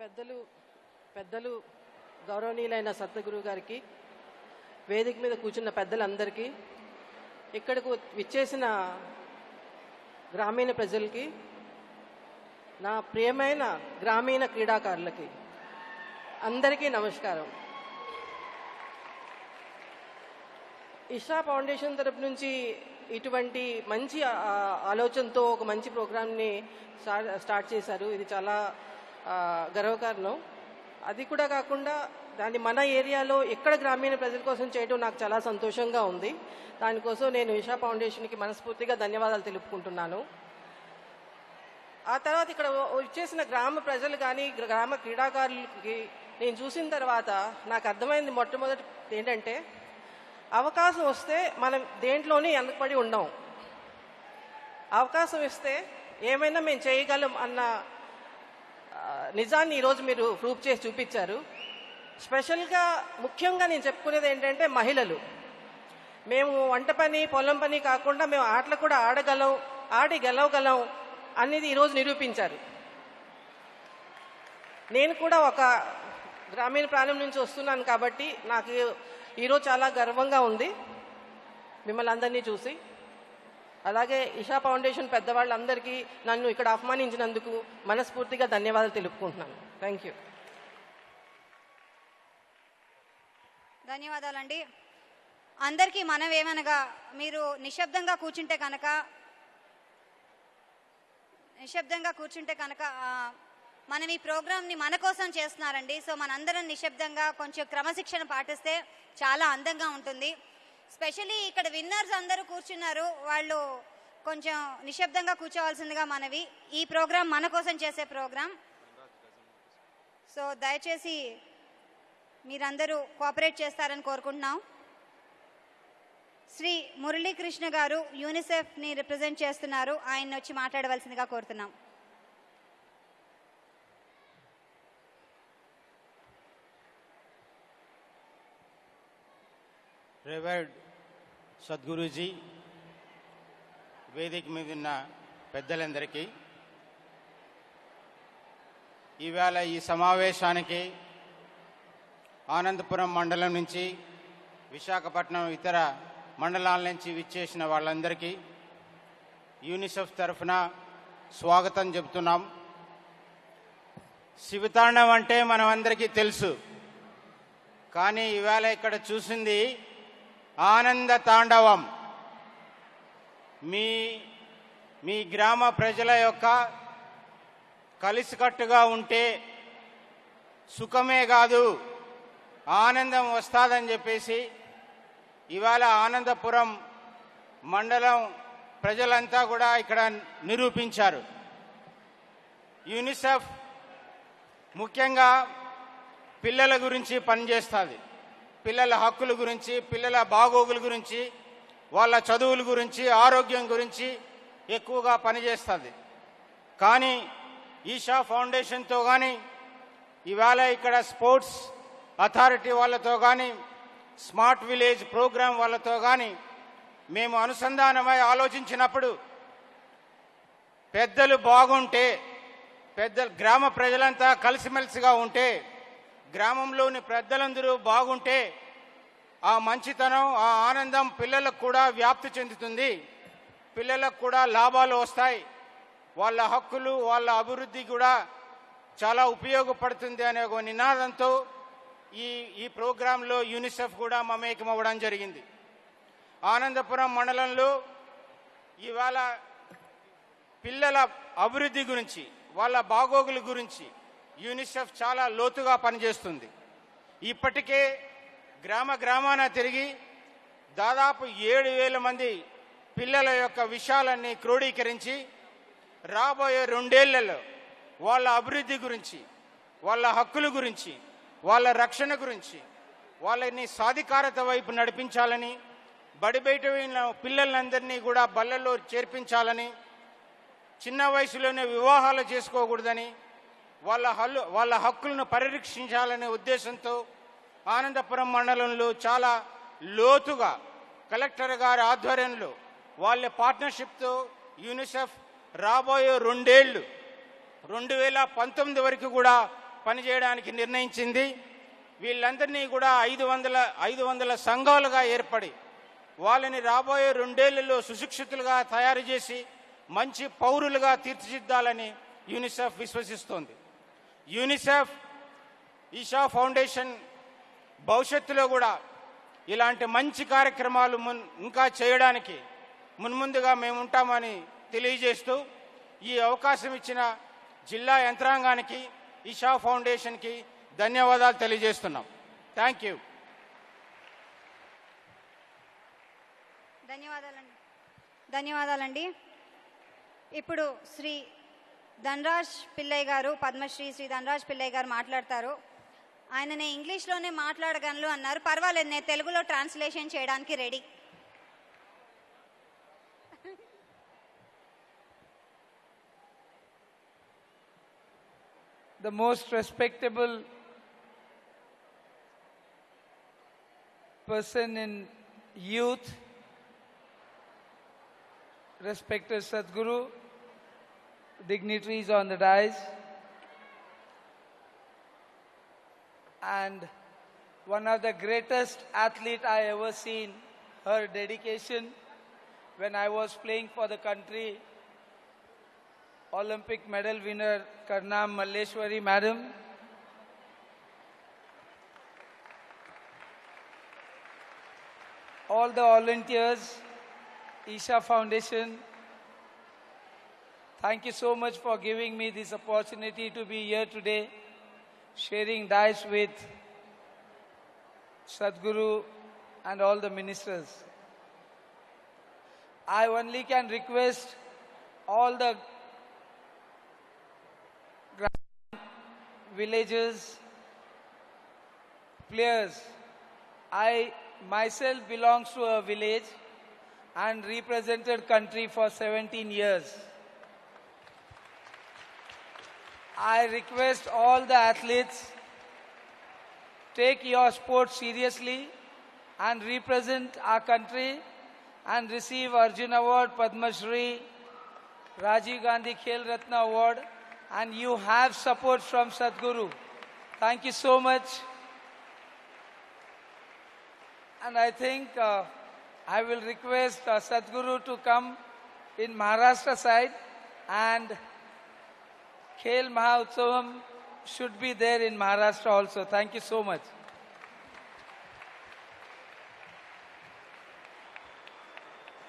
పెద్దలు పెద్దలు గౌరవనీయులైన సత్తగురు గారికి వేదిక మీద కూర్చున్న పెద్దలందరికీ ఇక్కడకు విచ్చేసిన గ్రామీణ ప్రజలకి నా ప్రియమైన గ్రామీణ క్రీడాకారులకి అందరికీ నమస్కారం. ఇషా ఫౌండేషన్ తరపు నుంచి ఇటువంటి మంచి ఆలోచనతో ఒక మంచి ప్రోగ్రామ్ని స్టార్ట్ స్టార్ట్ చేశారు. ఇది చాలా గర్వకారణం. అది కూడా కాకుండా దాన్ని మన ఏరియాలో ఎక్కడ గ్రామీణ ప్రజల కోసం చేయడం నాకు చాలా సంతోషంగా ఉంది. దానికోసం నేను ఇషా ఫౌండేషన్కి మనస్ఫూర్తిగా ధన్యవాదాలు తెలుపుకుంటున్నాను. ఆ తర్వాత ఇక్కడ వచ్చేసిన గ్రామ ప్రజలు కానీ గ్రామ క్రీడాకారులకి నేను చూసిన తర్వాత నాకు అర్థమైంది మొట్టమొదటి ఏంటంటే అవకాశం వస్తే మనం దేంట్లోనే వెనకబడి ఉండం. అవకాశం ఇస్తే ఏమైనా మేము చేయగలం అన్న నిజాన్ని ఈరోజు మీరు ప్రూఫ్ చేసి చూపించారు. స్పెషల్గా ముఖ్యంగా నేను చెప్పుకునేది ఏంటంటే మహిళలు. మేము వంట పని పొలం పని కాకుండా మేము ఆటలు కూడా ఆడగలం ఆడి గెలవగలం అనేది ఈరోజు నిరూపించారు. నేను కూడా ఒక గ్రామీణ ప్రాంతం నుంచి వస్తున్నాను కాబట్టి నాకు ఈరోజు చాలా గర్వంగా ఉంది. మిమ్మల్ని అందరినీ చూసి. అలాగే ఇషా ఫౌండేషన్ పెద్దవాళ్ళందరికీ నన్ను ఇక్కడ ఆహ్వానించినందుకు మనస్ఫూర్తిగా ధన్యవాదాలు తెలుపుకుంటున్నాను. థ్యాంక్ యూ ధన్యవాదాలండి. అందరికీ మనం ఏమనగా మీరు నిశ్శబ్దంగా కూర్చుంటే కనుక నిశ్శబ్దంగా కూర్చుంటే కనుక మనం ఈ ప్రోగ్రామ్ని మన కోసం చేస్తున్నారండి. సో మనందరం నిశ్శబ్దంగా కొంచెం క్రమశిక్షణ పాటిస్తే చాలా అందంగా ఉంటుంది. స్పెషలీ ఇక్కడ విన్నర్స్ అందరూ కూర్చున్నారు. వాళ్ళు కొంచెం నిశ్శబ్దంగా కూర్చోవాల్సిందిగా మనవి. ఈ ప్రోగ్రాం మన కోసం చేసే ప్రోగ్రాం సో దయచేసి మీరందరూ కోఆపరేట్ చేస్తారని కోరుకుంటున్నాం. శ్రీ మురళీకృష్ణ గారు యూనిసెఫ్ని రిప్రజెంట్ చేస్తున్నారు. ఆయన వచ్చి మాట్లాడవలసిందిగా కోరుతున్నాం. రివర్డ్ సద్గురూజీ వేదిక మీద ఉన్న పెద్దలందరికీ ఈవేళ ఈ సమావేశానికి ఆనందపురం మండలం నుంచి విశాఖపట్నం ఇతర మండలాల నుంచి విచ్చేసిన వాళ్ళందరికీ యూనిసెఫ్ తరఫున స్వాగతం చెబుతున్నాం. శివతాండం అంటే మనమందరికీ తెలుసు. కానీ ఇవాళ ఇక్కడ చూసింది ఆనంద తాండవం. మీ మీ గ్రామ ప్రజల యొక్క కలిసికట్టుగా ఉంటే సుఖమే కాదు ఆనందం వస్తాదని చెప్పేసి ఇవాళ ఆనందపురం మండలం ప్రజలంతా కూడా ఇక్కడ నిరూపించారు. యూనిసెఫ్ ముఖ్యంగా పిల్లల గురించి పనిచేస్తుంది. పిల్లల హక్కుల గురించి పిల్లల బాగోగుల గురించి వాళ్ళ చదువుల గురించి ఆరోగ్యం గురించి ఎక్కువగా పనిచేస్తుంది. కానీ ఈషా ఫౌండేషన్తో కానీ ఇవాళ ఇక్కడ స్పోర్ట్స్ అథారిటీ వాళ్ళతో కానీ స్మార్ట్ విలేజ్ ప్రోగ్రాం వాళ్ళతో కానీ మేము అనుసంధానమై ఆలోచించినప్పుడు పెద్దలు బాగుంటే పెద్ద గ్రామ ప్రజలంతా కలిసిమెలిసిగా ఉంటే గ్రామంలోని పెద్దలందరూ బాగుంటే ఆ మంచితనం ఆ ఆనందం పిల్లలకు కూడా వ్యాప్తి చెందుతుంది. పిల్లలకు కూడా లాభాలు వస్తాయి. వాళ్ళ హక్కులు వాళ్ళ అభివృద్ధి కూడా చాలా ఉపయోగపడుతుంది అనే ఒక నినాదంతో ఈ ఈ ప్రోగ్రాంలో యూనిసెఫ్ కూడా మమేకం అవ్వడం జరిగింది. ఆనందపురం మండలంలో ఇవాళ పిల్లల అభివృద్ధి గురించి వాళ్ళ బాగోగుల గురించి యూనిసెఫ్ చాలా లోతుగా పనిచేస్తుంది. ఇప్పటికే గ్రామ గ్రామాన తిరిగి దాదాపు ఏడు వేల మంది పిల్లల యొక్క విషయాలన్నీ క్రోడీకరించి రాబోయే రెండేళ్ళలో వాళ్ళ అభివృద్ధి గురించి వాళ్ళ హక్కుల గురించి వాళ్ళ రక్షణ గురించి వాళ్ళని సాధికారత వైపు నడిపించాలని బడి బయట పిల్లలందరినీ కూడా బళ్ళల్లో చేర్పించాలని చిన్న వయసులోనే వివాహాలు చేసుకోకూడదని వాళ్ళ హల్లు వాళ్ళ హక్కులను పరిరక్షించాలనే ఉద్దేశంతో ఆనందపురం మండలంలో చాలా లోతుగా కలెక్టర్ గారి ఆధ్వర్యంలో వాళ్ళ పార్ట్నర్షిప్తో యూనిసెఫ్ రాబోయే రెండేళ్ళు రెండు వేల పంతొమ్మిది వరకు కూడా పనిచేయడానికి నిర్ణయించింది. వీళ్ళందరినీ కూడా ఐదు వందల ఐదు వందల సంఘాలుగా ఏర్పడి వాళ్ళని రాబోయే రెండేళ్ళలో సుశిక్షితులుగా తయారు చేసి మంచి పౌరులుగా తీర్చిదిద్దాలని యూనిసెఫ్ విశ్వసిస్తోంది. యూనిసెఫ్ ఈషా ఫౌండేషన్ భవిష్యత్తులో కూడా ఇలాంటి మంచి కార్యక్రమాలు మున్ ఇంకా చేయడానికి మున్ముందుగా మేము ఉంటామని తెలియజేస్తూ ఈ అవకాశం ఇచ్చిన జిల్లా యంత్రాంగానికి ఇషా ఫౌండేషన్కి ధన్యవాదాలు తెలియజేస్తున్నాం. Thank you. ధన్యవాదాలండి. ధన్యవాదాలండి. ఇప్పుడు శ్రీ ధనరాజ్ పిల్లయ్య గారు పద్మశ్రీ శ్రీ ధనరాజ్ పిల్లయ్య గారు మాట్లాడతారు. ఆయన నేను ఇంగ్లీష్లోనే మాట్లాడగలను అన్నారు. పర్వాలేదు నేను తెలుగులో ట్రాన్స్లేషన్ చేయడానికి ready the most respectable person in youth, respected Sadhguru, dignitaries on the dais, and one of the greatest athlete I ever seen, her dedication. When I was playing for the country, Olympic medal winner Karnam Malleshwari madam. All the volunteers, Isha Foundation, thank you so much for giving me this opportunity to be here today, sharing dice with Sadhguru and all the ministers. I only can request all the villages, players. I myself belongs to a village and represented country for 17 years. I request all the athletes take your sport seriously and represent our country and receive Arjun Award, Padma Shri, Rajiv Gandhi Khel Ratna Award and you have support from Sadhguru. Thank you so much. And I think uh, I will request uh, Sadhguru to come in Maharashtra side and Khel Mahotsavam should be there in Maharashtra also. Thank you so much.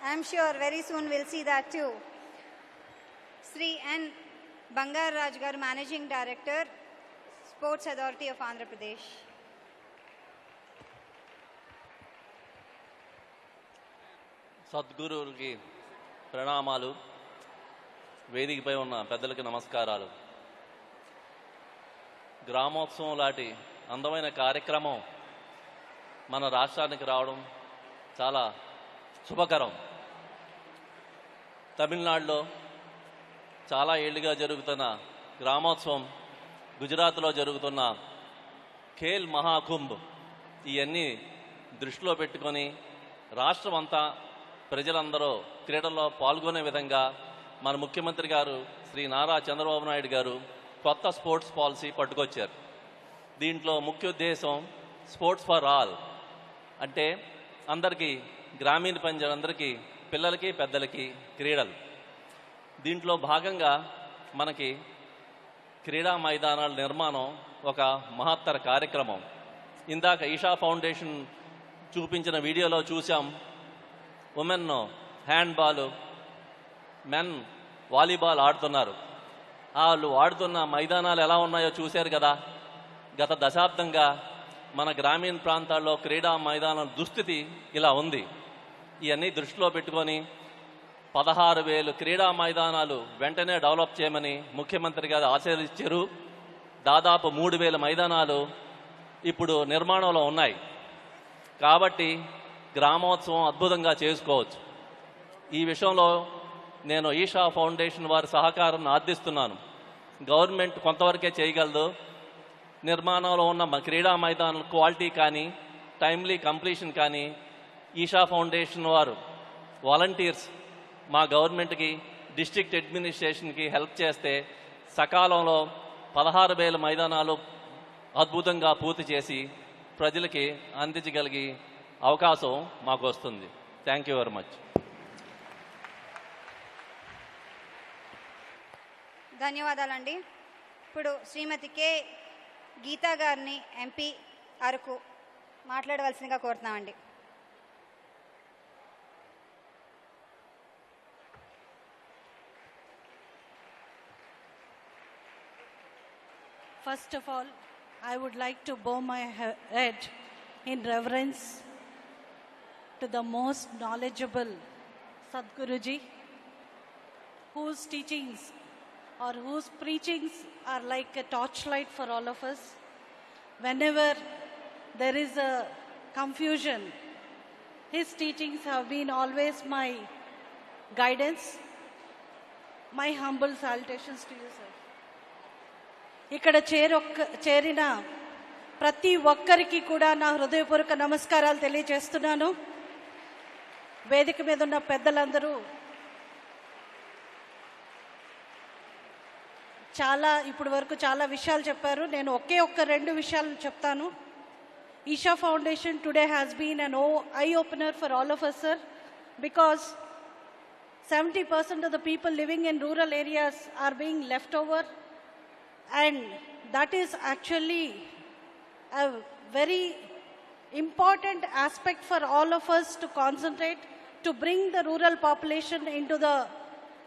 I'm sure very soon we'll see that too. Sri and Bangaru Raju garu managing director sports authority of Andhra Pradesh సద్గురువులకి ప్రణామాలు. వేదికపై ఉన్న పెద్దలకి నమస్కారాలు. గ్రామోత్సవం లాంటి అందమైన కార్యక్రమం మన రాష్ట్రానికి రావడం చాలా శుభకరం. తమిళనాడులో చాలా ఏళ్ళుగా జరుగుతున్న గ్రామోత్సవం గుజరాత్లో జరుగుతున్న ఖేల్ మహాకుంభ్ ఇవన్నీ దృష్టిలో పెట్టుకొని రాష్ట్రం అంతా ప్రజలందరూ క్రీడల్లో పాల్గొనే విధంగా మన ముఖ్యమంత్రి గారు శ్రీ నారా చంద్రబాబు నాయుడు గారు కొత్త స్పోర్ట్స్ పాలసీ పట్టుకొచ్చారు. దీంట్లో ముఖ్య ఉద్దేశం స్పోర్ట్స్ ఫర్ ఆల్ అంటే అందరికీ గ్రామీణ ప్రజలందరికీ పిల్లలకి పెద్దలకి క్రీడలు. దీంట్లో భాగంగా మనకి క్రీడా మైదానాల నిర్మాణం ఒక మహత్తర కార్యక్రమం. ఇందాక ఈషా ఫౌండేషన్ చూపించిన వీడియోలో చూసాం ఉమెన్ హ్యాండ్బాల్ మెన్ వాలీబాల్ ఆడుతున్నారు. వాళ్ళు ఆడుతున్న మైదానాలు ఎలా ఉన్నాయో చూశారు కదా. గత దశాబ్దంగా మన గ్రామీణ ప్రాంతాల్లో క్రీడా మైదానం దుస్థితి ఇలా ఉంది. ఇవన్నీ దృష్టిలో పెట్టుకొని పదహారు వేలు క్రీడా మైదానాలు వెంటనే డెవలప్ చేయమని ముఖ్యమంత్రి గారు ఆశీర్వదించారు. దాదాపు మూడు వేల మైదానాలు ఇప్పుడు నిర్మాణంలో ఉన్నాయి. కాబట్టి గ్రామోత్సవం అద్భుతంగా చేసుకోవచ్చు. ఈ విషయంలో నేను ఈషా ఫౌండేషన్ వారి సహకారం ఆర్థిస్తున్నాను గవర్నమెంట్ కొంతవరకే చేయగలదు. నిర్మాణంలో ఉన్న క్రీడా మైదానం క్వాలిటీ కానీ టైమ్లీ కంప్లీషన్ కానీ ఈషా ఫౌండేషన్ వారు వాలంటీర్స్ మా గవర్నమెంట్కి డిస్ట్రిక్ట్ అడ్మినిస్ట్రేషన్కి హెల్ప్ చేస్తే సకాలంలో పదహారు వేల మైదానాలు అద్భుతంగా పూర్తి చేసి ప్రజలకి అందించగలిగే అవకాశం మాకు వస్తుంది. థ్యాంక్ యూ వెరీ మచ్ ధన్యవాదాలండి. ఇప్పుడు శ్రీమతి కె. గీతా గారిని ఎంపీ అరకు మాట్లాడవలసిందిగా కోరుతున్నామండి. First of all, I would like to bow my head in reverence to the most knowledgeable Sadhguruji, whose teachings or whose preachings are like a torchlight for all of us. Whenever there is a confusion, his teachings have been always my guidance. My humble salutations to you, sir. ఇక్కడ చేరొక్క చేరిన ప్రతి ఒక్కరికి కూడా నా హృదయపూర్వక నమస్కారాలు తెలియజేస్తున్నాను. వేదిక మీద ఉన్న పెద్దలందరూ చాలా ఇప్పుడు వరకు చాలా విషయాలు చెప్పారు. నేను ఒకే ఒక్క రెండు విషయాలు చెప్తాను. Isha foundation today has been an oh eye opener for all of us sir. Because seventy percent of the people living in rural areas are being left over. And that is actually a very important aspect for all of us to concentrate to bring the rural population into the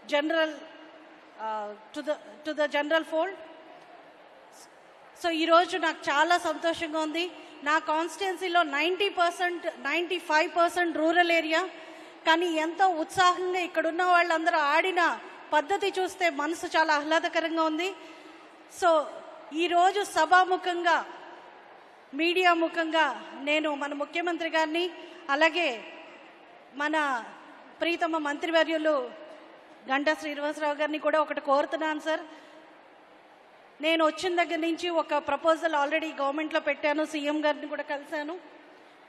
general uh, to the to the general fold so ఈరోజు నాకు చాలా సంతోషంగా ఉంది నా కాన్స్టిట్యున్సీలో ninety percent ninety five percent rural area కానీ ఎంతో ఉత్సాహంగా ఇక్కడున్న వాళ్ళందరూ ఆడిన పద్ధతి చూస్తే మనసు చాలా ఆహ్లాదకరంగా ఉంది సో ఈరోజు సభాముఖంగా మీడియా ముఖంగా నేను మన ముఖ్యమంత్రి గారిని అలాగే మన ప్రీతమ మంత్రివర్యులు గంటా శ్రీనివాసరావు గారిని కూడా ఒకటి కోరుతున్నాను సార్. నేను వచ్చిన దగ్గర నుంచి ఒక ప్రపోజల్ ఆల్రెడీ గవర్నమెంట్లో పెట్టాను సీఎం గారిని కూడా కలిశాను.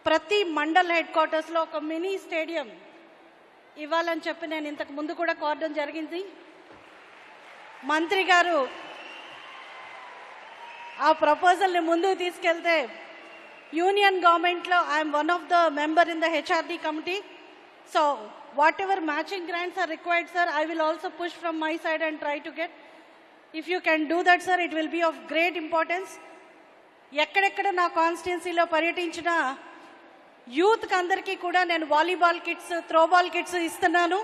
ప్రతి మండల్ హెడ్ క్వార్టర్స్లో ఒక మినీ స్టేడియం ఇవ్వాలని చెప్పి నేను ఇంతకు ముందు కూడా కోరడం జరిగింది. మంత్రి గారు ఆ ప్రపోజల్ని ముందుకు తీసుకెళ్తే యూనియన్ గవర్నమెంట్లో I'm one of the member in the HRD committee so whatever matching grants are required sir I will also push from my side and try to get if you can do that sir it will be of great importance ఎక్కడెక్కడ నా కాన్స్టిట్యున్సీలో పర్యటించిన యూత్కి అందరికీ కూడా నేను volleyball kits throwball kits ఇస్తున్నాను.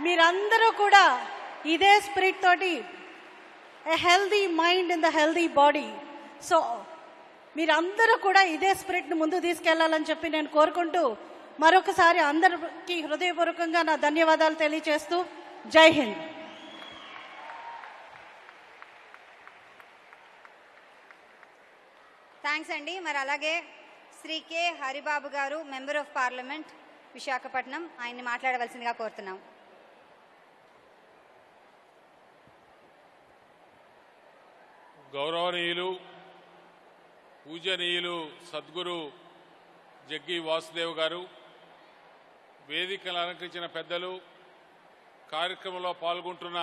మీరందరూ కూడా ఇదే స్పిరిట్ తోటి a healthy mind in the healthy body so మీరందరూ కూడా ఇదే స్పిరిట్ను ముందు తీసుకెళ్ళాలని చెప్పి నేను కోరుకుంటూ మరొకసారి అందరికి హృదయపూర్వకంగా నా ధన్యవాదాలు తెలియజేస్తూ జై హింద్. థ్యాంక్స్ అండి. మరి అలాగే శ్రీ కె హరిబాబు గారు మెంబర్ ఆఫ్ పార్లమెంట్ విశాఖపట్నం ఆయన్ని మాట్లాడవలసిందిగా కోరుతున్నాం. గౌరవనీయులు పూజనీయులు సద్గురు జగ్గి వాసుదేవ్ గారు వేదికలు అలంకరించిన పెద్దలు కార్యక్రమంలో పాల్గొంటున్న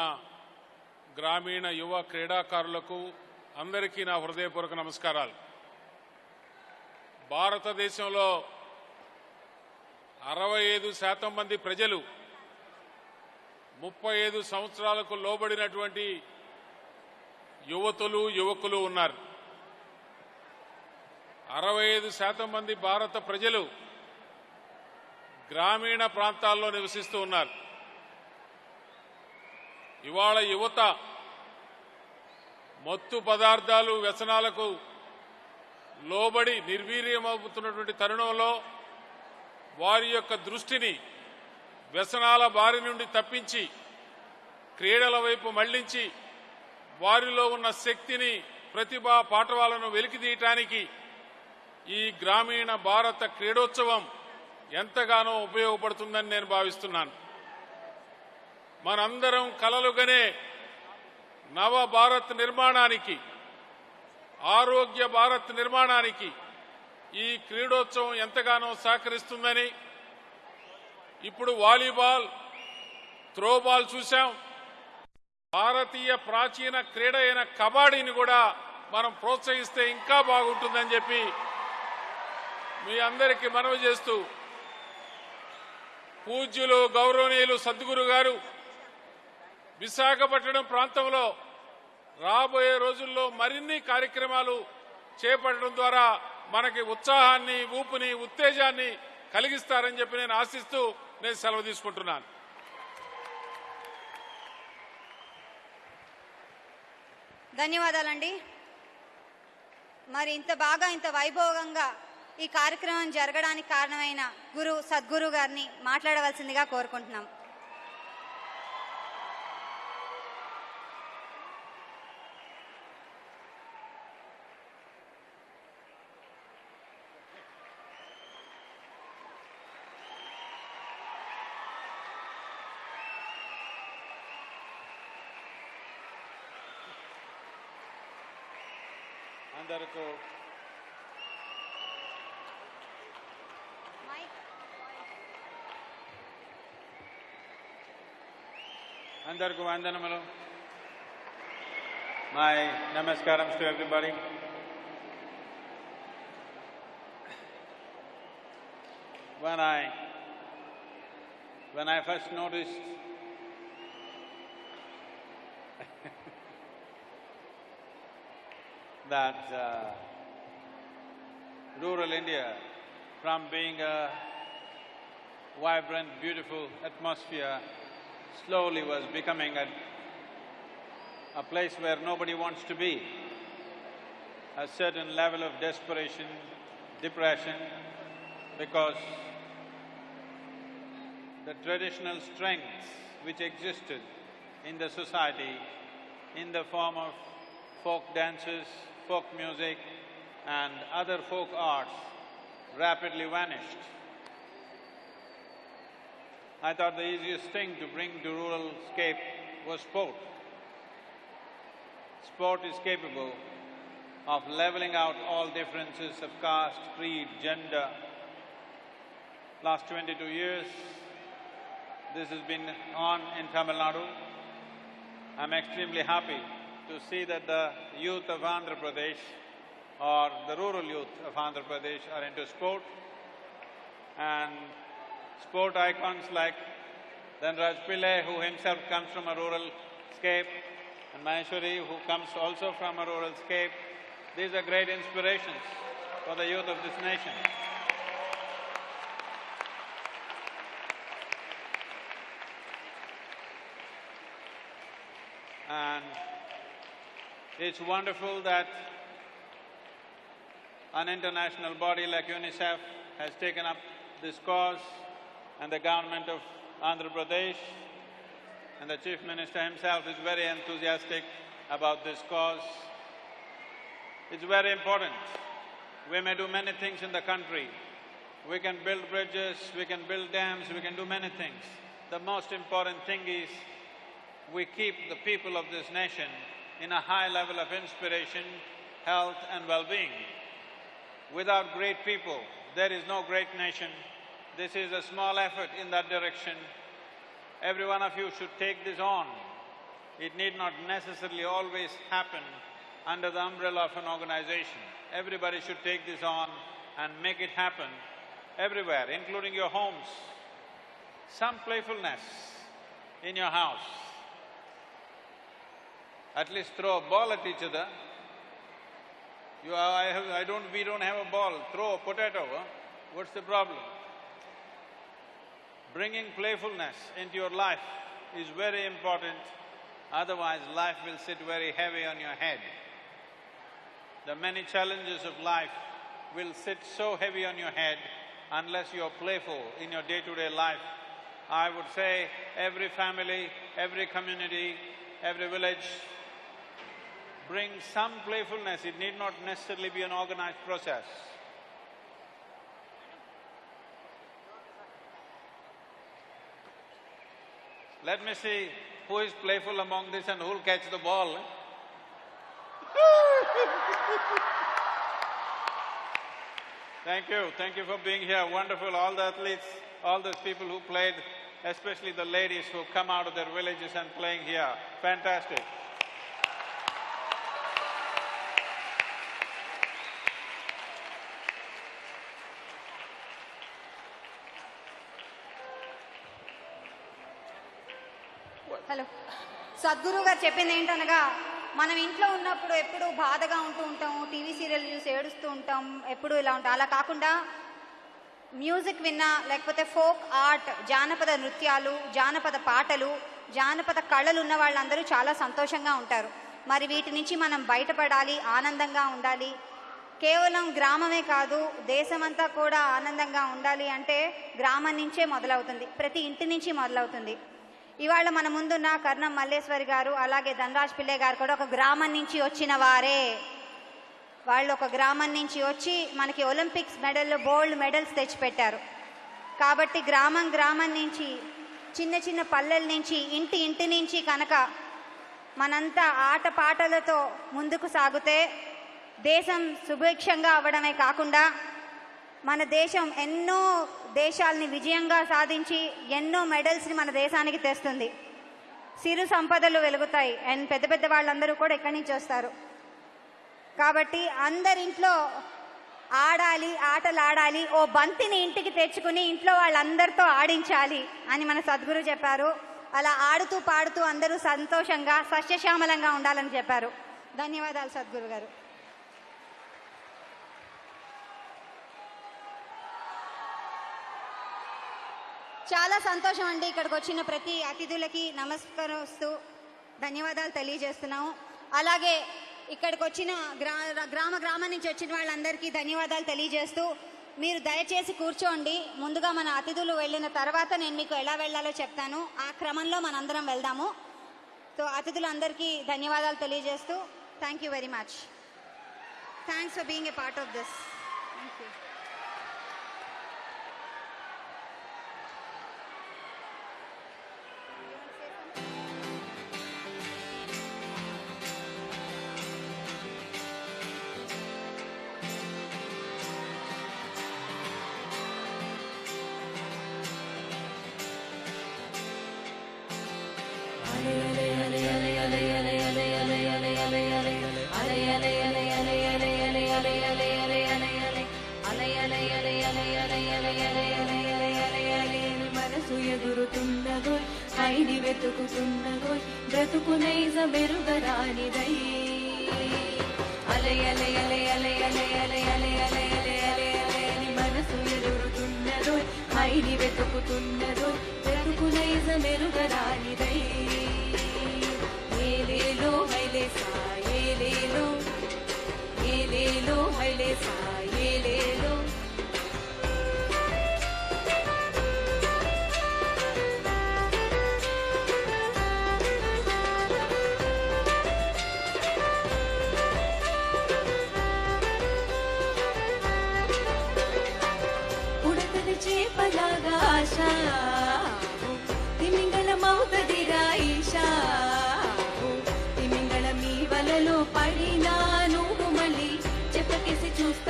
గ్రామీణ యువ క్రీడాకారులకు అందరికీ నా హృదయపూర్వక నమస్కారాలు. భారతదేశంలో అరవై ఐదు శాతం మంది ప్రజలు ముప్పై ఐదు సంవత్సరాలకు లోబడినటువంటి యువతులు యువకులు ఉన్నారు. అరవై ఐదు శాతం మంది భారత ప్రజలు గ్రామీణ ప్రాంతాల్లో నివసిస్తూ ఉన్నారు. ఇవాళ యువత మత్తు పదార్థాలు వ్యసనాలకు లోబడి నిర్వీర్యమవుతున్నటువంటి తరుణంలో వారి యొక్క దృష్టిని వ్యసనాల బారి నుండి తప్పించి క్రీడల వైపు మళ్ళించి వారిలో ఉన్న శక్తిని ప్రతిభా పాఠవాలను వెలికితీయటానికి ఈ గ్రామీణ భారత క్రీడోత్సవం ఎంతగానో ఉపయోగపడుతుందని నేను భావిస్తున్నాను. మనందరం కలలుగనే నవ భారత్ నిర్మాణానికి ఆరోగ్య భారత్ నిర్మాణానికి ఈ క్రీడోత్సవం ఎంతగానో సహకరిస్తుందని ఇప్పుడు వాలీబాల్ త్రోబాల్ చూశాం. భారతీయ ప్రాచీన క్రీడ అయిన కబడ్డీని కూడా మనం ప్రోత్సహిస్తే ఇంకా బాగుంటుందని చెప్పి మీ అందరికీ మనవి చేస్తూ పూజ్యులు గౌరవనీయులు సద్గురు గారు విశాఖపట్నం ప్రాంతంలో రాబోయే రోజుల్లో మరిన్ని కార్యక్రమాలు చేపట్టడం ద్వారా మనకి ఉత్సాహాన్ని ఊపుని ఉత్తేజాన్ని కలిగిస్తారని చెప్పి నేను ఆశిస్తూ నేను సెలవు తీసుకుంటున్నాను. ధన్యవాదాలండి. మరి ఇంత బాగా ఇంత వైభవంగా ఈ కార్యక్రమం జరగడానికి కారణమైన గురు సద్గురు గారిని మాట్లాడవలసిందిగా కోరుకుంటున్నాం. అందరికీ అందరికీ వందనములు my namaskaram to everybody when I when I first noticed that uh, rural India, from being a vibrant, beautiful atmosphere, slowly was becoming a, a place where nobody wants to be. A certain level of desperation, depression, because the traditional strengths which existed in the society in the form of folk dances, folk music and other folk arts rapidly vanished. I thought the easiest thing to bring to rural scape was sport. Sport is capable of leveling out all differences of caste, creed, gender. Last twenty-two years, this has been on in Tamil Nadu. I'm extremely happy to see that the youth of Andhra Pradesh or the rural youth of Andhra Pradesh are into sport and sport icons like Dhanraj Pillai, who himself comes from a rural scape, and Maheshwari, who comes also from a rural scape. These are great inspirations for the youth of this nation. And it's wonderful that an international body like UNICEF has taken up this cause and the government of Andhra Pradesh and the Chief Minister himself is very enthusiastic about this cause. It's very important. We may do many things in the country. We can build bridges, we can build dams, we can do many things. The most important thing is we keep the people of this nation in a high level of inspiration, health and well-being. Without great people, there is no great nation. This is a small effort in that direction. Every one of you should take this on. It need not necessarily always happen under the umbrella of an organization. Everybody should take this on and make it happen everywhere, including your homes. Some playfulness in your house. At least throw a ball at each other. You, I, have, I don't, we don't have a ball, throw a potato, huh? what's the problem? Bringing playfulness into your life is very important Otherwise, life will sit very heavy on your head. The many challenges of life will sit so heavy on your head unless you are playful in your day-to-day life. I would say every family, every community, every village bring some playfulness. It need not necessarily be an organized process. Let me see who is playful among this and who will catch the ball. Thank you, thank you for being here. Wonderful, all the athletes, all those people who played, especially the ladies who come out of their villages and playing here. Fantastic. Sadhguru garu చెప్పింది ఏంటనగా మనం ఇంట్లో ఉన్నప్పుడు ఎప్పుడు బాధగా ఉంటూ ఉంటాం TV serial చూసి ఏడుస్తూ ఉంటాం ఎప్పుడు ఇలా ఉంటాం. అలా కాకుండా మ్యూజిక్ విన్నా లేకపోతే ఫోక్ ఆర్ట్ జానపద నృత్యాలు జానపద పాటలు జానపద కళలు ఉన్న వాళ్ళందరూ చాలా సంతోషంగా ఉంటారు. మరి వీటి నుంచి మనం బయటపడాలి ఆనందంగా ఉండాలి. కేవలం గ్రామమే కాదు దేశమంతా కూడా ఆనందంగా ఉండాలి అంటే గ్రామం నుంచే మొదలవుతుంది. ప్రతి ఇంటి నుంచి మొదలవుతుంది. ఇవాళ మన ముందున్న కర్ణం మల్లేశ్వరి గారు అలాగే ధనరాజ్ పిల్లే గారు కూడా ఒక గ్రామం నుంచి వచ్చిన వారే. వాళ్ళు ఒక గ్రామం నుంచి వచ్చి మనకి ఒలింపిక్స్ మెడల్ గోల్డ్ మెడల్స్ తెచ్చిపెట్టారు. కాబట్టి గ్రామం గ్రామం నుంచి చిన్న చిన్న పల్లెల నుంచి ఇంటి ఇంటి నుంచి కనుక మనంతా ఆట పాటలతో ముందుకు సాగితే దేశం సుభిక్షంగా అవ్వడమే కాకుండా మన దేశం ఎన్నో దేశాలని విజయంగా సాధించి ఎన్నో మెడల్స్ని మన దేశానికి తెస్తుంది. సిరు సంపదలు వెలుగుతాయి. అండ్ పెద్ద పెద్ద వాళ్ళందరూ కూడా ఇక్కడి నుంచి వస్తారు. కాబట్టి అందరింట్లో ఆడాలి ఆటలు ఆడాలి ఓ బంతిని ఇంటికి తెచ్చుకుని ఇంట్లో వాళ్ళందరితో ఆడించాలి అని మన సద్గురు చెప్పారు. అలా ఆడుతూ పాడుతూ అందరూ సంతోషంగా సస్యశ్యామలంగా ఉండాలని చెప్పారు. ధన్యవాదాలు సద్గురు గారు చాలా సంతోషం అండి ఇక్కడికి వచ్చిన ప్రతి అతిథులకి నమస్కరిస్తూ ధన్యవాదాలు తెలియజేస్తున్నాము. అలాగే ఇక్కడికి వచ్చిన గ్రా గ్రామ గ్రామం నుంచి వచ్చిన వాళ్ళందరికీ ధన్యవాదాలు తెలియజేస్తూ మీరు దయచేసి కూర్చోండి. ముందుగా మన అతిథులు వెళ్ళిన తర్వాత నేను మీకు ఎలా వెళ్ళాలో చెప్తాను. ఆ క్రమంలో మనందరం వెళ్దాము. సో అతిథులందరికీ ధన్యవాదాలు తెలియజేస్తూ thank you very much. Thanks for being a part of this. Thank you. వెతుకుతున్నదోయ్ బ్రతుకునైజ మెరుగరానిదై అలయ అలయ అలయ అలయ అలయ అలయ అలయ అలయ అలయ అలయ అలయ మనసు ఎగురుతున్నదోయ్ ఐడి వెతుకుతున్నదోయ్ బ్రతుకునైజ మెరుగరానిదై ఏలేలో హైలేసా ఏలేలో ఏలేలో హైలేసా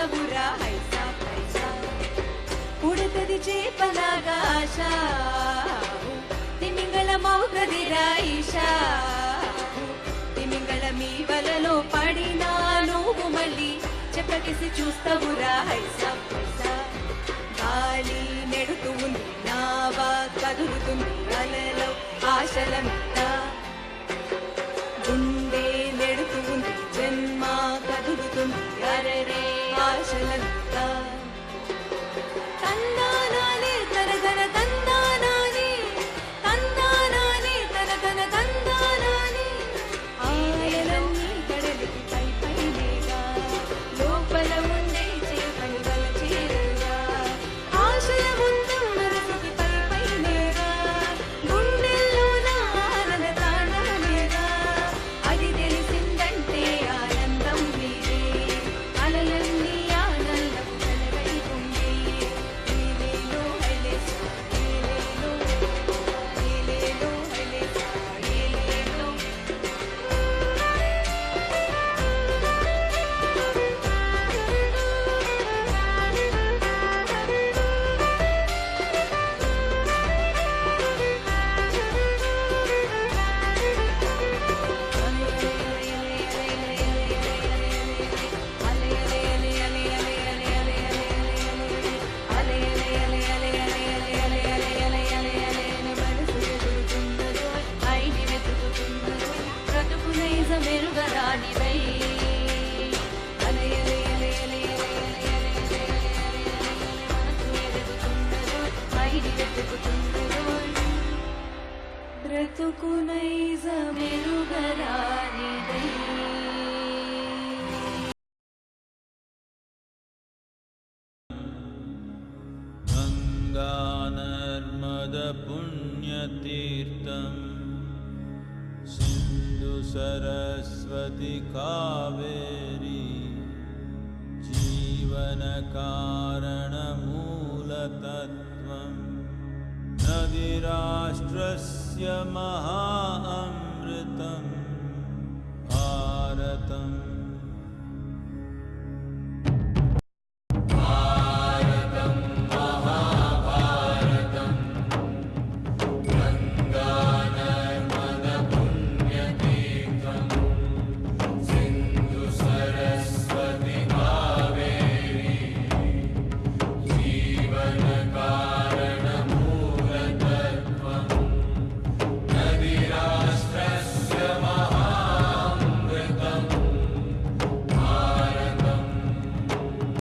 చెప్పకేసి చూస్తావురా హైసా హైసా ఉడతది చేపలాగా ఆశ. తిమింగళమవుతదిరా ఈశా తిమింగళ మీ వలలో పడినా నువ్వు మళ్ళీ చెప్పకేసి చూస్తావురా హైసా పైసా. గాలి నెడుతూ ఉంది నావా కదులుతుంది అలలో ఆశలంతా